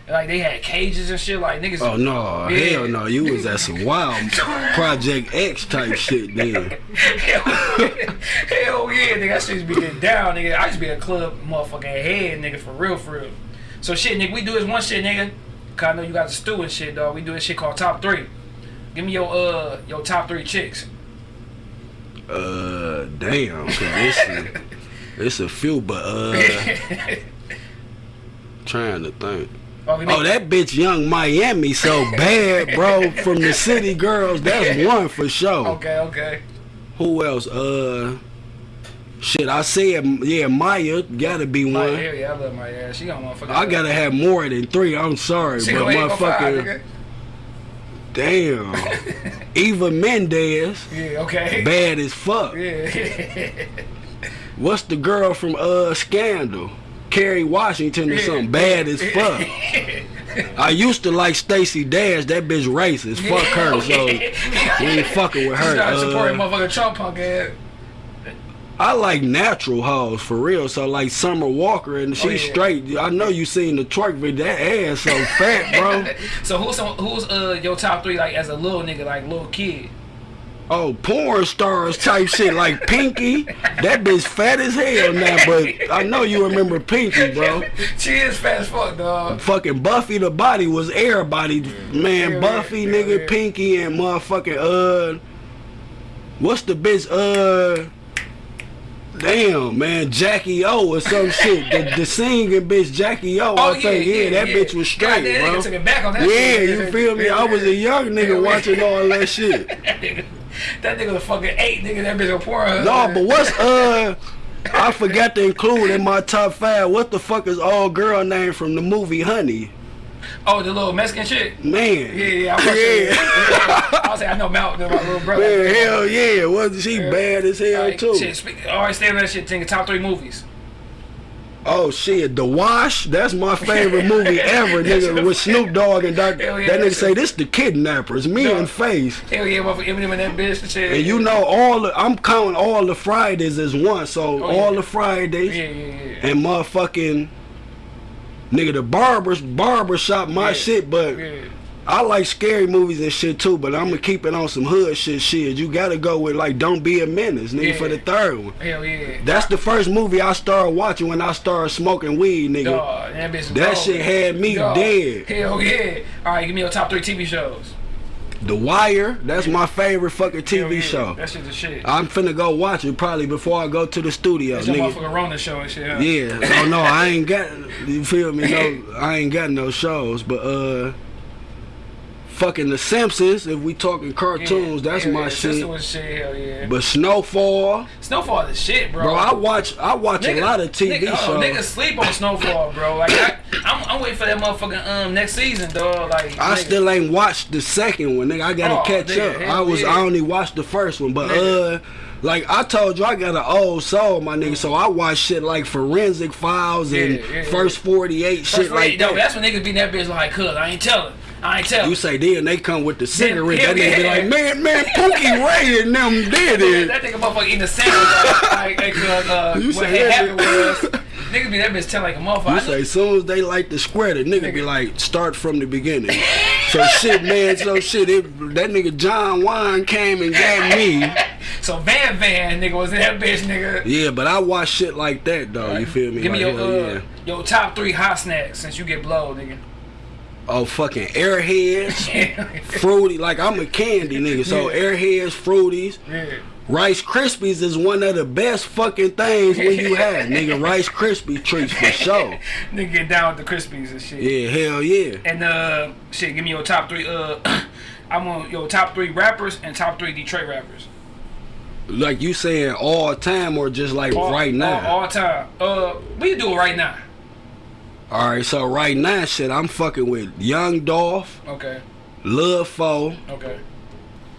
Speaker 2: Like they had cages and shit. Like niggas.
Speaker 1: Oh no,
Speaker 2: Yeah.
Speaker 1: hell no! You was at some wild Project X type shit then.
Speaker 2: Hell, hell yeah, nigga. That shit used to be getting down, nigga. I used to be a club motherfucking head, nigga, for real, for real. So shit, nigga, we do this one shit, nigga. Cause I know you got the stew and shit, dog. We do this shit called top three. Give me your uh your top three chicks.
Speaker 1: Uh, damn, 'cause it's a, it's a few, but uh, trying to think.
Speaker 2: Oh,
Speaker 1: Oh, that bitch Yung Miami so bad, bro. From the City Girls, that's one for sure.
Speaker 2: Okay, okay.
Speaker 1: Who else? Uh, Shit, I said yeah, Mya gotta be one.
Speaker 2: Mya, yeah, I love ass. She got motherfucker.
Speaker 1: I gotta have more than three. I'm sorry,
Speaker 2: She
Speaker 1: but
Speaker 2: gonna ain't gonna five,
Speaker 1: motherfucker, damn, Eva Mendes,
Speaker 2: Yeah, okay.
Speaker 1: bad as fuck.
Speaker 2: Yeah.
Speaker 1: What's the girl from uh Scandal? Kerry Washington or
Speaker 2: Yeah.
Speaker 1: something bad as fuck. I used to like Stacey Dash. That bitch racist. Fuck her. So we ain't fucking with
Speaker 2: She
Speaker 1: her.
Speaker 2: started supporting
Speaker 1: Uh,
Speaker 2: motherfucking Trump punk ass.
Speaker 1: I like natural hoes for real. So like Summer Walker and she
Speaker 2: Oh, yeah.
Speaker 1: straight. I know you seen the twerk video. That ass so fat, bro.
Speaker 2: So who's who's uh your top three like as a little nigga like little kid?
Speaker 1: Oh, porn stars type shit like Pinky. That bitch fat as hell now, but I know you remember Pinky, bro.
Speaker 2: she is fat as fuck, dog.
Speaker 1: Fucking Buffy the Body was everybody, man.
Speaker 2: Yeah,
Speaker 1: Buffy,
Speaker 2: yeah,
Speaker 1: nigga. Pinky, and motherfucking uh, what's the bitch? Uh, damn, man, Jackie O or some shit. The, the singing bitch Jackie O. I think yeah, that bitch was straight,
Speaker 2: God,
Speaker 1: bro.
Speaker 2: took it back on that
Speaker 1: Yeah,
Speaker 2: shit.
Speaker 1: you feel me? I was a young nigga watching all that shit.
Speaker 2: that nigga, was fucking eight, nigga. That bitch a porn.
Speaker 1: No, but what's uh? I forgot to include in my top five. What the fuck is old girl name from the movie Honey?
Speaker 2: Oh, the little Mexican shit.
Speaker 1: Man.
Speaker 2: Yeah, yeah, I watched it. I was like, I know Mountain, my little brother.
Speaker 1: Man, hell yeah. Wasn't she bad as hell
Speaker 2: Like,
Speaker 1: too?
Speaker 2: Shit, speak, all right, stay on that shit. Think of top three movies.
Speaker 1: Oh shit, The Wash. That's my favorite movie ever, nigga. With Snoop Dogg and Dr.
Speaker 2: Yeah,
Speaker 1: that nigga say this the kidnappers, me
Speaker 2: Dog.
Speaker 1: and Face.
Speaker 2: Hell yeah, motherfucker, Eminem and that bitch and shit.
Speaker 1: And you know all the, I'm counting all the Fridays as one, so
Speaker 2: Oh,
Speaker 1: all
Speaker 2: yeah.
Speaker 1: the Fridays
Speaker 2: Yeah, yeah, yeah.
Speaker 1: and motherfucking nigga the barbers barber shop my
Speaker 2: Yeah.
Speaker 1: shit, but
Speaker 2: yeah.
Speaker 1: I like scary movies and shit too, but I'm gonna keep it on some hood shit. Shit, you gotta go with like "Don't Be a Menace," nigga,
Speaker 2: Yeah.
Speaker 1: for the third one.
Speaker 2: Hell yeah.
Speaker 1: That's the first movie I started watching when I started smoking weed, nigga.
Speaker 2: Dog, that.
Speaker 1: That shit had me
Speaker 2: Dog.
Speaker 1: dead.
Speaker 2: Hell yeah. All right, give me your top three TV shows.
Speaker 1: The Wire, that's my favorite fucking TV
Speaker 2: yeah.
Speaker 1: show.
Speaker 2: That shit's the shit.
Speaker 1: I'm finna go watch it probably before I go to the studio,
Speaker 2: That's your
Speaker 1: nigga.
Speaker 2: motherfucking Rona show and shit. Huh?
Speaker 1: Yeah. Oh no, I ain't got. You feel me? No, I ain't got no shows, but uh. Fucking The Simpsons, if we talking cartoons, that's
Speaker 2: hell
Speaker 1: my
Speaker 2: yeah.
Speaker 1: shit.
Speaker 2: Shit, hell yeah.
Speaker 1: But Snowfall,
Speaker 2: Snowfall is shit, bro.
Speaker 1: bro, I watch I watch a lot of TV
Speaker 2: nigga,
Speaker 1: shows.
Speaker 2: Oh, niggas sleep on Snowfall, bro. Like I, I'm, I'm waiting for that motherfucking um next season, dog. Like
Speaker 1: I
Speaker 2: nigga.
Speaker 1: still ain't watched the second one, nigga. I gotta
Speaker 2: Oh,
Speaker 1: catch
Speaker 2: nigga,
Speaker 1: up.
Speaker 2: hell
Speaker 1: I was
Speaker 2: yeah.
Speaker 1: I only watched the first one, but uh, like I told you, I got an old soul, my nigga. So I watch shit like Forensic Files and
Speaker 2: Yeah, yeah,
Speaker 1: First Forty Eight,
Speaker 2: First
Speaker 1: shit
Speaker 2: of all,
Speaker 1: like
Speaker 2: no. That's when niggas be in that bitch like, cuz I ain't telling. I ain't telling.
Speaker 1: You say then they come with the cigarette. That nigga be like, man, man, Pookie Ray and them did it.
Speaker 2: That nigga motherfucker eating a sandwich like, like, like uh, uh,
Speaker 1: You
Speaker 2: what
Speaker 1: say
Speaker 2: had
Speaker 1: that
Speaker 2: happened was
Speaker 1: nigga-
Speaker 2: be that bitch tell like a motherfucker.
Speaker 1: You
Speaker 2: I
Speaker 1: say soon as they like the square, the nigga, be like, start from the beginning. so shit, man, so shit, it, that nigga John Wine came and got me.
Speaker 2: So Van Van nigga was in that bitch nigga.
Speaker 1: Yeah, but I watch shit like that though. You feel me?
Speaker 2: Give me your uh,
Speaker 1: yeah.
Speaker 2: your top three hot snacks since you get blow, nigga.
Speaker 1: Oh fucking airheads, fruity. Like I'm a candy nigga, so
Speaker 2: Yeah.
Speaker 1: airheads, fruities,
Speaker 2: yeah.
Speaker 1: Rice Krispies is one of the best fucking things when you have nigga Rice Krispie treats for sure.
Speaker 2: Nigga get down with the Krispies and shit.
Speaker 1: Yeah, hell yeah.
Speaker 2: And uh, shit, give me your top three. Uh, I want your top three rappers and top three Detroit rappers.
Speaker 1: Like you saying all time or just like
Speaker 2: All,
Speaker 1: right now?
Speaker 2: all, all time. Uh, we can do it right now.
Speaker 1: All right, so right now, shit, I'm fucking with Young Dolph,
Speaker 2: Okay.
Speaker 1: Lil Fo,
Speaker 2: Okay.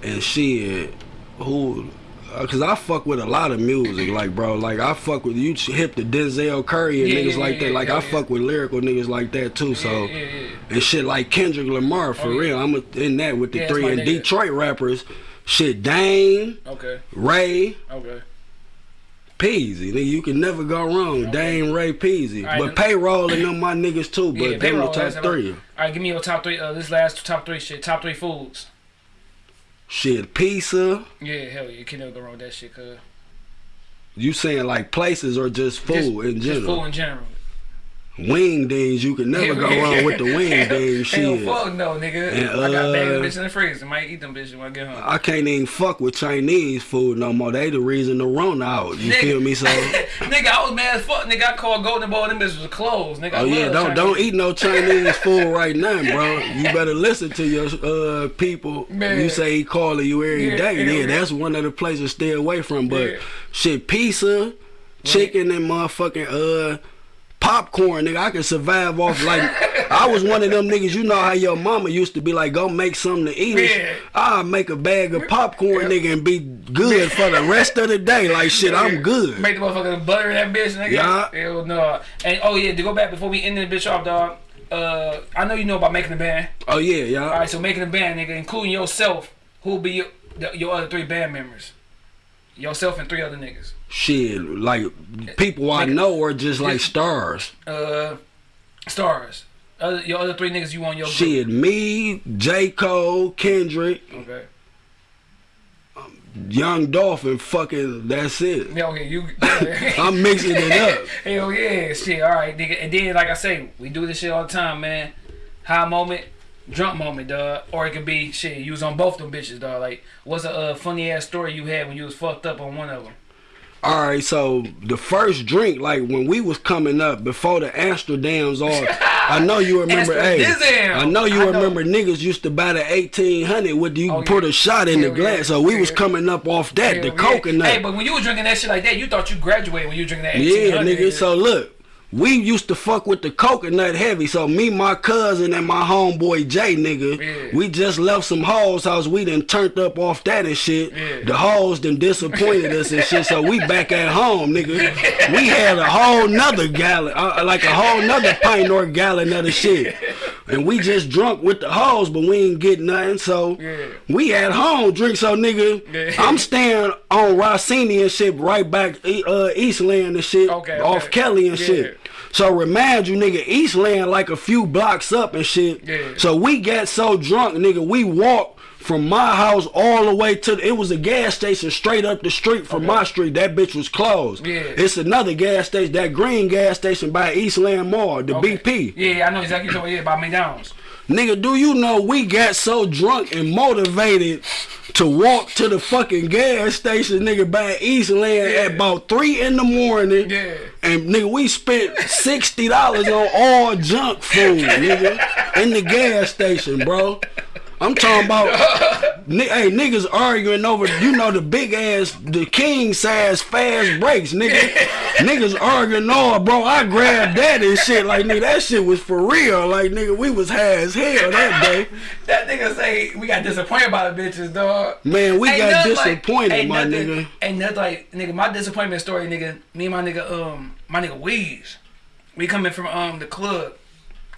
Speaker 1: and shit. Who? uh, Cause I fuck with a lot of music, like bro, like I fuck with you hip the Denzel Curry and
Speaker 2: Yeah,
Speaker 1: niggas
Speaker 2: yeah,
Speaker 1: like
Speaker 2: yeah,
Speaker 1: that. Like I fuck with lyrical niggas like that too. So and shit like Kendrick Lamar for
Speaker 2: Oh,
Speaker 1: real. I'm in that with the three and
Speaker 2: nigga.
Speaker 1: Detroit rappers. Shit, Dame,
Speaker 2: Okay.
Speaker 1: Ray,
Speaker 2: Okay.
Speaker 1: Peezy. Nigga, you can never go wrong. Dame, Ray,
Speaker 2: Peezy. Right,
Speaker 1: but payroll and them my niggas too. But
Speaker 2: Yeah,
Speaker 1: them the
Speaker 2: payroll.
Speaker 1: top three.
Speaker 2: All right, give me your top three. Uh, this last top three shit. Top three foods.
Speaker 1: Shit, pizza.
Speaker 2: Yeah, hell yeah, you can never go wrong with that shit, cuz.
Speaker 1: You saying like places or just food
Speaker 2: Just-
Speaker 1: in general?
Speaker 2: Just food in general.
Speaker 1: Wing dings, you can never go wrong with the wing dings. Shit.
Speaker 2: fuck no, nigga.
Speaker 1: And,
Speaker 2: I got a bag of
Speaker 1: uh,
Speaker 2: bitch in the freezer. Might eat them bitches when I get home.
Speaker 1: I can't even fuck with Chinese food no more. They the reason the run out. You
Speaker 2: Nigga.
Speaker 1: feel me? So,
Speaker 2: nigga, I was mad as fuck. Nigga, I called Golden Boy. Them bitches was closed. Nigga, I
Speaker 1: oh yeah, don't
Speaker 2: Chinese.
Speaker 1: don't eat no Chinese food right now, bro. You better listen to your uh people.
Speaker 2: Man.
Speaker 1: You say he calling you every
Speaker 2: Yeah,
Speaker 1: day.
Speaker 2: yeah,
Speaker 1: Yeah,
Speaker 2: yeah.
Speaker 1: that's one of the places to stay away from. But
Speaker 2: Yeah.
Speaker 1: shit, pizza. chicken and motherfucking uh popcorn, nigga. I can survive off like I was one of them niggas. You know how your mama used to be like, go make something to eat.
Speaker 2: Yeah.
Speaker 1: I'll make a bag of popcorn, nigga, and be good for the rest of the day. Like shit, I'm good.
Speaker 2: Make the motherfucker butter that bitch, nigga.
Speaker 1: Yeah.
Speaker 2: Hell no. And oh yeah, to go back before we end this bitch off, dog. Uh, I know you know about making a band.
Speaker 1: Oh yeah,
Speaker 2: All
Speaker 1: y'all.
Speaker 2: right, so making a band, nigga, including yourself, who'll be your, the, your other three band members? Yourself and three other niggas.
Speaker 1: Shit, like people I know are just like stars.
Speaker 2: Uh, stars. Other, your other three niggas you want your group.
Speaker 1: Shit, me, J. Cole, Kendrick,
Speaker 2: Okay.
Speaker 1: Young Dolphin, fucking, that's it.
Speaker 2: Yeah, okay, you.
Speaker 1: I'm mixing it up.
Speaker 2: Hell yeah, shit. All right, nigga. And then, like I say, we do this shit all the time, man. High moment, drunk moment, dog. Or it could be shit. You was on both them bitches, dog. Like, what's a uh, funny ass story you had when you was fucked up on one of them?
Speaker 1: All right, so the first drink, like when we was coming up before the Amsterdams, all I know you remember. hey. I know you
Speaker 2: I know.
Speaker 1: remember niggas used to buy the eighteen hundred with you
Speaker 2: Oh,
Speaker 1: put
Speaker 2: yeah.
Speaker 1: a shot in the glass.
Speaker 2: yeah.
Speaker 1: So we was coming up off that, the coconut.
Speaker 2: Hey, but when you was drinking that shit like that, you thought you graduated when you drinking that.
Speaker 1: Yeah, nigga. So look, we used to fuck with the coconut heavy. So me, my cousin, and my homeboy Jay, nigga,
Speaker 2: Yeah.
Speaker 1: we just left some hoes house. We done turned up off that and shit.
Speaker 2: Yeah.
Speaker 1: The hoes done disappointed us and shit. So we back at home, nigga. We had a whole nother gallon, uh, like a whole nother pint or gallon of the shit. And we just drunk with the hoes, but we ain't get nothing. So
Speaker 2: Yeah.
Speaker 1: we at home drink. So nigga,
Speaker 2: Yeah.
Speaker 1: I'm staying on Rossini and shit right back uh, Eastland and shit
Speaker 2: Okay,
Speaker 1: off
Speaker 2: okay.
Speaker 1: Kelly and
Speaker 2: Yeah.
Speaker 1: shit. So remind you, nigga, Eastland like a few blocks up and shit. So we got so drunk, nigga, we walked from my house all the way to it was a gas station straight up the street from my street. That bitch was closed.
Speaker 2: Yeah.
Speaker 1: It's another gas station, that green gas station by Eastland Mall, the
Speaker 2: Okay.
Speaker 1: BP.
Speaker 2: Yeah, I know exactly what you're talking about McDonald's.
Speaker 1: Nigga, do you know we got so drunk and motivated to walk to the fucking gas station, nigga, by Eastland
Speaker 2: Yeah.
Speaker 1: at about three in the morning.
Speaker 2: Yeah.
Speaker 1: And nigga, we spent sixty dollars on all junk food, nigga, in the gas station, bro. I'm talking about, hey, niggas arguing over, you know, the big ass, the king size fast breaks, nigga. niggas arguing, oh, bro, I grabbed that and shit. Like, nigga, that shit was for real. Like, nigga, we was high as hell that day.
Speaker 2: That nigga say we got disappointed by the bitches, dog.
Speaker 1: Man, we
Speaker 2: Ain't
Speaker 1: got
Speaker 2: nothing like-
Speaker 1: disappointed, my
Speaker 2: nothing-
Speaker 1: nigga.
Speaker 2: Ain't nothing like nigga. My disappointment story, nigga. Me and my nigga, um, my nigga Weeze. We coming from um the club,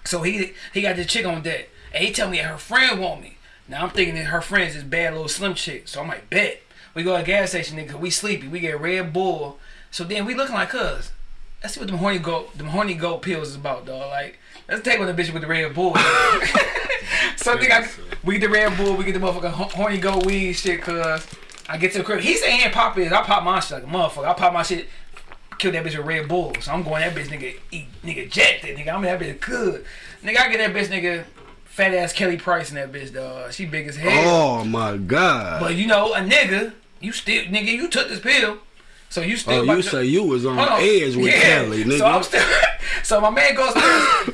Speaker 2: so he he got this chick on deck, and he tell me that her friend want me. Now I'm thinking that her friend's this bad little slim chick, so I'm like, bet. We go to a gas station, nigga. We sleepy. We get Red Bull. So then we looking like cuz. Let's see what them horny goat, them horny goat pills is about, dog. Like, let's take on the bitch with the Red Bull. so nigga, I, we get the Red Bull, we get the motherfucking horny goat weed shit, cuz. I get to the crib. He saying ain't pop his. I pop my shit like a motherfucker. I pop my shit, kill that bitch with Red Bull. So I'm going that bitch, nigga, eat, nigga, jack that nigga. I'm in that bitch good. Nigga, I get that bitch, nigga, fat ass Kelly Price in that bitch, dog. She big as hell.
Speaker 1: Oh my god.
Speaker 2: But you know, a nigga, you still, nigga, you took this pill. So you still
Speaker 1: Oh, you say you was on
Speaker 2: on.
Speaker 1: edge with
Speaker 2: Yeah.
Speaker 1: Kelly, nigga.
Speaker 2: So I'm still. So my man goes there.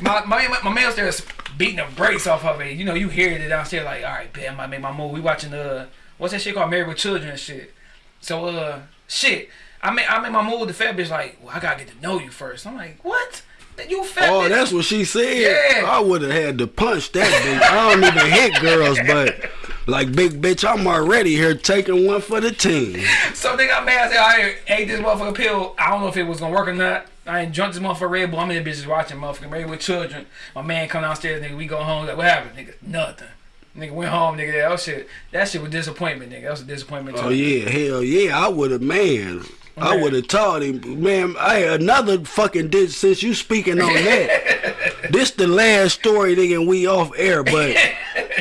Speaker 2: my, my my man upstairs beating the brakes off of it. You know, you hear it downstairs like, all right, bet I might make my move. We watching the what's that shit called Married with Children and shit. So uh, shit. I made I made my move with the fat bitch like, well, I gotta get to know you first. I'm like, what? You fat
Speaker 1: Oh,
Speaker 2: bitch?
Speaker 1: that's what she said.
Speaker 2: Yeah.
Speaker 1: I would have had to punch that bitch. I don't even hit girls, but like big bitch, I'm already here taking one for the team.
Speaker 2: So nigga, I'm mad. I said, I ate this motherfucker pill. I don't know if it was gonna work or not. I ain't drunk this motherfucker Red Bull. I'm in the bitches watching motherfucker Married with Children. My man come downstairs, nigga. We go home. Like, what happened, nigga? Nothing. Nigga went home, nigga. That shit, that shit was disappointment, nigga. That was a disappointment.
Speaker 1: Oh
Speaker 2: too.
Speaker 1: yeah, hell yeah, I would have man. I would have taught him, man. I another fucking did since you speaking on that. this the last story, nigga. We off air, but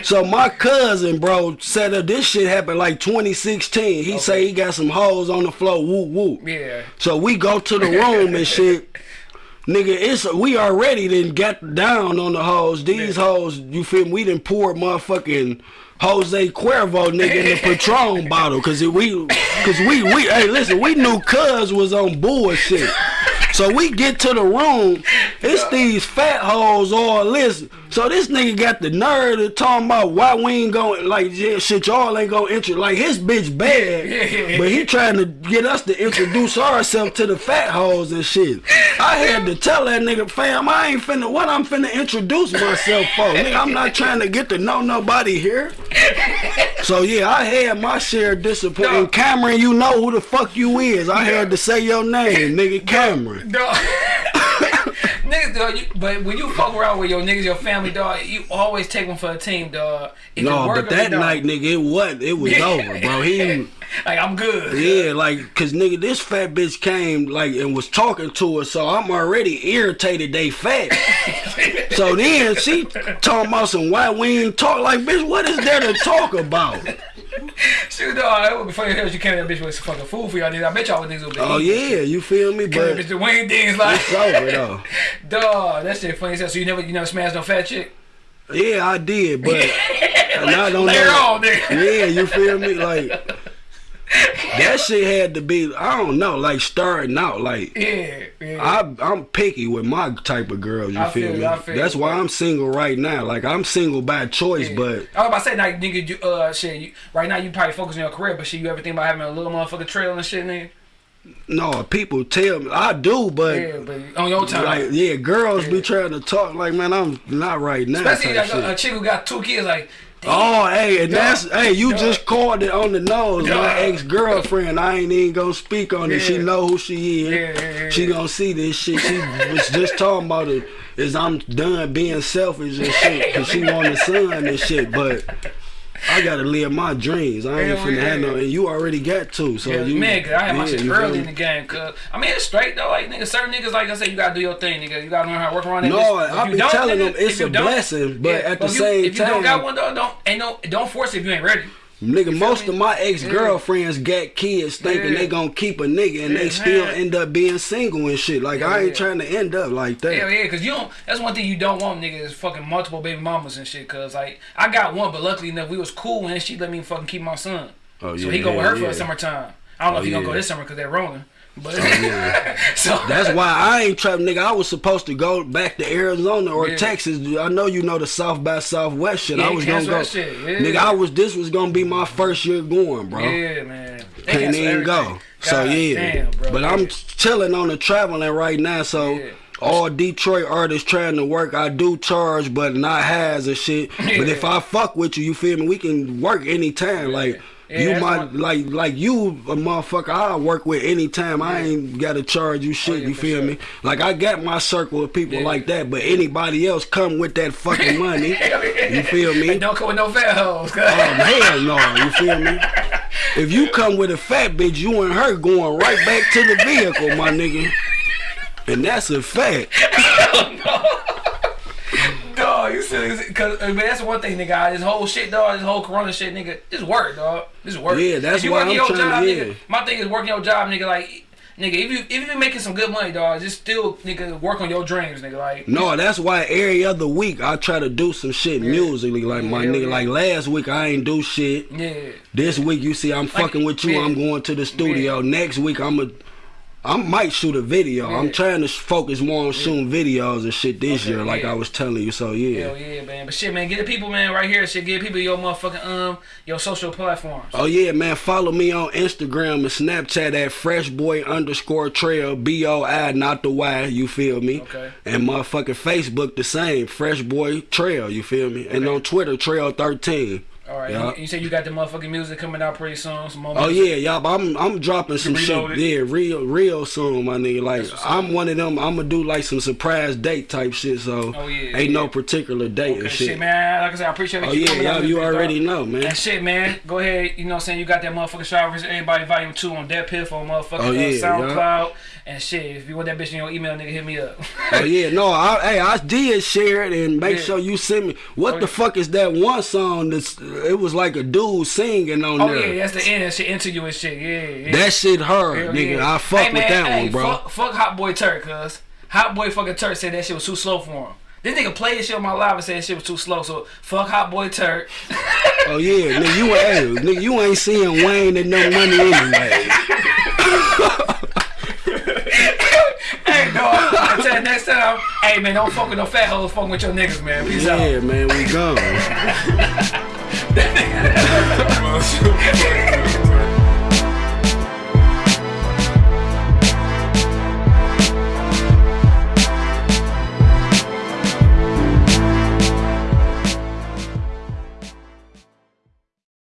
Speaker 1: so my cousin, bro, said up. This shit happened like 2016. He say he got some hoes on the floor. Whoop whoop.
Speaker 2: Yeah.
Speaker 1: So we go to the room and shit. Nigga, it's we already done got down on the hoes. These hoes, you feel me? We done poured motherfucking Jose Cuervo nigga in the Patron bottle. Cause we, cause we, we, hey listen, we knew Cuz was on bullshit. So we get to the room, it's these fat hoes all listen. So this nigga got the nerve to talking about why we ain't going like yeah, shit y'all ain't gonna intro like his bitch bad, but he trying to get us to introduce ourselves to the fat hoes and shit. I had to tell that nigga fam I ain't finna what I'm finna introduce myself for. Nigga, I'm not trying to get to know nobody here. So yeah, I had my share of disappointment.
Speaker 2: No.
Speaker 1: Cameron, you know who the fuck you is. I had to say your name, nigga Cameron.
Speaker 2: Dog. niggas, dog, you, but when you fuck around with your niggas, your family, dog, you always take them for a team, dog. If it
Speaker 1: No, but that
Speaker 2: it
Speaker 1: night, nigga, it wasn't. It was over, bro. He,
Speaker 2: like I'm good.
Speaker 1: yeah, like, cause nigga, this fat bitch came like and was talking to us, so I'm already irritated. They fat. so then she talking about some why we ain't talk. Like, bitch, what is there to talk about?
Speaker 2: Shoot, dog, it would be funny as hell if you came to that bitch with some fucking fool for y'all niggas. I bet y'all niggas would be.
Speaker 1: Oh yeah, you feel me?
Speaker 2: Came
Speaker 1: But
Speaker 2: bitch the wing dings like.
Speaker 1: it's over though.
Speaker 2: Dog, that shit funny as hell. So you never, you never smashed no fat chick?
Speaker 1: Yeah, I did, but and I don't
Speaker 2: Later
Speaker 1: know.
Speaker 2: on.
Speaker 1: Yeah, you feel me? Like that shit had to be. I don't know, like starting out, like.
Speaker 2: Yeah, yeah.
Speaker 1: I I'm picky with my type of girls. You
Speaker 2: I
Speaker 1: feel,
Speaker 2: feel
Speaker 1: me?
Speaker 2: Feel
Speaker 1: That's
Speaker 2: you,
Speaker 1: why. I'm single right now. Like I'm single by choice,
Speaker 2: Yeah.
Speaker 1: but
Speaker 2: I was about to say, like, nigga, you, uh, shit, you, right now you probably focusing on your career, but shit, you ever think about having a little motherfucking trail and shit, nigga?
Speaker 1: no, people tell me I do, but
Speaker 2: Yeah, but on your time.
Speaker 1: like yeah, girls be trying to talk like man, I'm not right now.
Speaker 2: Especially like a, a chick who got two kids, like,
Speaker 1: Oh, hey, and that's hey, you
Speaker 2: Dog.
Speaker 1: just called it on the nose.
Speaker 2: Dog.
Speaker 1: My ex girlfriend, I ain't even gonna speak on it. She know who she is.
Speaker 2: Yeah, yeah, yeah,
Speaker 1: She
Speaker 2: yeah.
Speaker 1: gonna see this shit. She was just talking about it. Is I'm done being selfish and shit because she want a son and shit. But I gotta live my dreams. I ain't
Speaker 2: Hell
Speaker 1: finna
Speaker 2: yeah.
Speaker 1: have no. And you already got two, so
Speaker 2: yeah,
Speaker 1: you
Speaker 2: man, cause I had my shit early in the game, cause I mean it's straight though, like nigga, certain niggas like I said, you gotta do your thing, nigga, you gotta learn how to work around that.
Speaker 1: No,
Speaker 2: bitch. If
Speaker 1: I
Speaker 2: you
Speaker 1: be
Speaker 2: don't,
Speaker 1: telling
Speaker 2: nigga,
Speaker 1: them it's a blessing, but at the
Speaker 2: if you-
Speaker 1: same
Speaker 2: if you don't
Speaker 1: time-
Speaker 2: got one though, don't ain't no don't force it if you ain't ready.
Speaker 1: Nigga,
Speaker 2: feel
Speaker 1: most of my ex girlfriends got kids thinking
Speaker 2: Yeah.
Speaker 1: they gonna keep a nigga and
Speaker 2: Yeah,
Speaker 1: they still end up being single and shit. Like I
Speaker 2: Yeah.
Speaker 1: ain't trying to end up like that.
Speaker 2: Hell yeah, cause you don't. That's one thing you don't want, nigga, is fucking multiple baby mamas and shit. Cause like I got one, but luckily enough we was cool and she let me fucking keep my son.
Speaker 1: Oh, yeah.
Speaker 2: So he go with
Speaker 1: yeah,
Speaker 2: her for
Speaker 1: yeah.
Speaker 2: the summertime. I don't know
Speaker 1: Oh,
Speaker 2: if he gonna go this summer because they're rolling. But oh,
Speaker 1: yeah.
Speaker 2: so
Speaker 1: That's why I ain't trapped, nigga. I was supposed to go back to Arizona or
Speaker 2: Yeah.
Speaker 1: Texas. I know you know the South by Southwest shit.
Speaker 2: Yeah,
Speaker 1: I was gonna go.
Speaker 2: shit, yeah.
Speaker 1: Nigga, I was. This was gonna be my first year going, bro.
Speaker 2: yeah, man. They
Speaker 1: Can't even go.
Speaker 2: everything.
Speaker 1: So
Speaker 2: God
Speaker 1: yeah,
Speaker 2: damn, bro.
Speaker 1: but I'm chilling on the traveling right now. So
Speaker 2: Yeah.
Speaker 1: all Detroit artists trying to work, I do charge, but not has and shit. But if I fuck with you, you feel me? We can work anytime. Like
Speaker 2: Yeah,
Speaker 1: you might
Speaker 2: one-
Speaker 1: like like you a motherfucker. I work with anytime. I ain't gotta charge you shit.
Speaker 2: Oh, yeah,
Speaker 1: you feel
Speaker 2: sure.
Speaker 1: me? Like I got my circle of people
Speaker 2: Yeah.
Speaker 1: like that, but anybody else come with that fucking money. you feel me?
Speaker 2: And don't come with no fat hoes.
Speaker 1: Oh hell no, you feel me? If you come with a fat bitch, you and her going right back to the vehicle, my nigga. And that's a fact.
Speaker 2: Oh, dog, you silly. Cause uh, that's one thing, nigga. This whole shit, dog. This whole Corona shit, nigga. This work, dog. This work.
Speaker 1: Yeah, that's why I'm
Speaker 2: your
Speaker 1: trying
Speaker 2: job,
Speaker 1: to-
Speaker 2: nigga.
Speaker 1: yeah.
Speaker 2: My thing is working your job, nigga. Like, nigga, if you if you been making some good money, dog, just still, nigga, work on your dreams, nigga. Like,
Speaker 1: No, that's why every other week I try to do some shit musically. Like my
Speaker 2: Yeah,
Speaker 1: nigga,
Speaker 2: yeah.
Speaker 1: like last week I ain't do shit.
Speaker 2: yeah.
Speaker 1: This week you see I'm fucking with you.
Speaker 2: yeah.
Speaker 1: I'm going to the studio. Next week I'm a. I might shoot a video. I'm trying to focus more on shooting videos and shit this
Speaker 2: Okay,
Speaker 1: year, like. I was telling you. So yeah.
Speaker 2: Hell yeah, man. But shit, man, get the people, man, right here. Shit, get people your motherfucking um your social platforms.
Speaker 1: Oh yeah, man. Follow me on Instagram and Snapchat at freshboy underscore trail. B O I not the Y, you feel me?
Speaker 2: Okay.
Speaker 1: And motherfucking Facebook the same, freshboy trail, you feel me? And on Twitter, trail thirteen.
Speaker 2: All right.
Speaker 1: Yeah.
Speaker 2: You, you said you got the motherfucking music coming out pretty soon. Some
Speaker 1: Oh yeah, y'all. I'm I'm dropping some shit. Yeah, real real soon, my nigga. Like
Speaker 2: That's what's up.
Speaker 1: I'm one of them. I'm gonna do like some surprise date type shit. So
Speaker 2: Oh, yeah,
Speaker 1: ain't no particular date
Speaker 2: Okay,
Speaker 1: and
Speaker 2: shit.
Speaker 1: shit.
Speaker 2: man. Like I said, I appreciate
Speaker 1: Oh
Speaker 2: you
Speaker 1: yeah, y'all. You
Speaker 2: bitch, dog.
Speaker 1: already know, man.
Speaker 2: And shit, man. Go ahead. You know what I'm saying? You got that motherfucking Showers Everybody Volume 2 on Dead Piff on motherfucking
Speaker 1: Oh,
Speaker 2: uh,
Speaker 1: yeah,
Speaker 2: SoundCloud. And shit, if you want that bitch in your email, nigga, hit me up.
Speaker 1: Oh yeah, no, I, hey, I did share it and make
Speaker 2: Yeah.
Speaker 1: sure you send me. What
Speaker 2: Oh,
Speaker 1: the
Speaker 2: yeah.
Speaker 1: fuck is that one song? That's it was like a dude singing on
Speaker 2: oh,
Speaker 1: there.
Speaker 2: yeah, that's the end. That shit into you and shit. Yeah, yeah.
Speaker 1: That shit hurt,
Speaker 2: Hell
Speaker 1: nigga.
Speaker 2: yeah.
Speaker 1: I fuck
Speaker 2: Hey,
Speaker 1: with
Speaker 2: man,
Speaker 1: that
Speaker 2: hey,
Speaker 1: one, bro.
Speaker 2: Fuck, fuck Hot Boy Turk, cuz. Hot Boy fucking Turk said that shit was too slow for him. This nigga played shit on my live and said shit was too slow, so fuck Hot Boy Turk.
Speaker 1: Oh yeah, nigga, you hey, nigga, you ain't seeing Wayne and no money anyway.
Speaker 2: hey, dog. Until next time, hey man, don't fuck with no fat hoes. Fuck with your niggas, man. Peace out.
Speaker 1: Yeah, man, we gone.
Speaker 3: Shoot.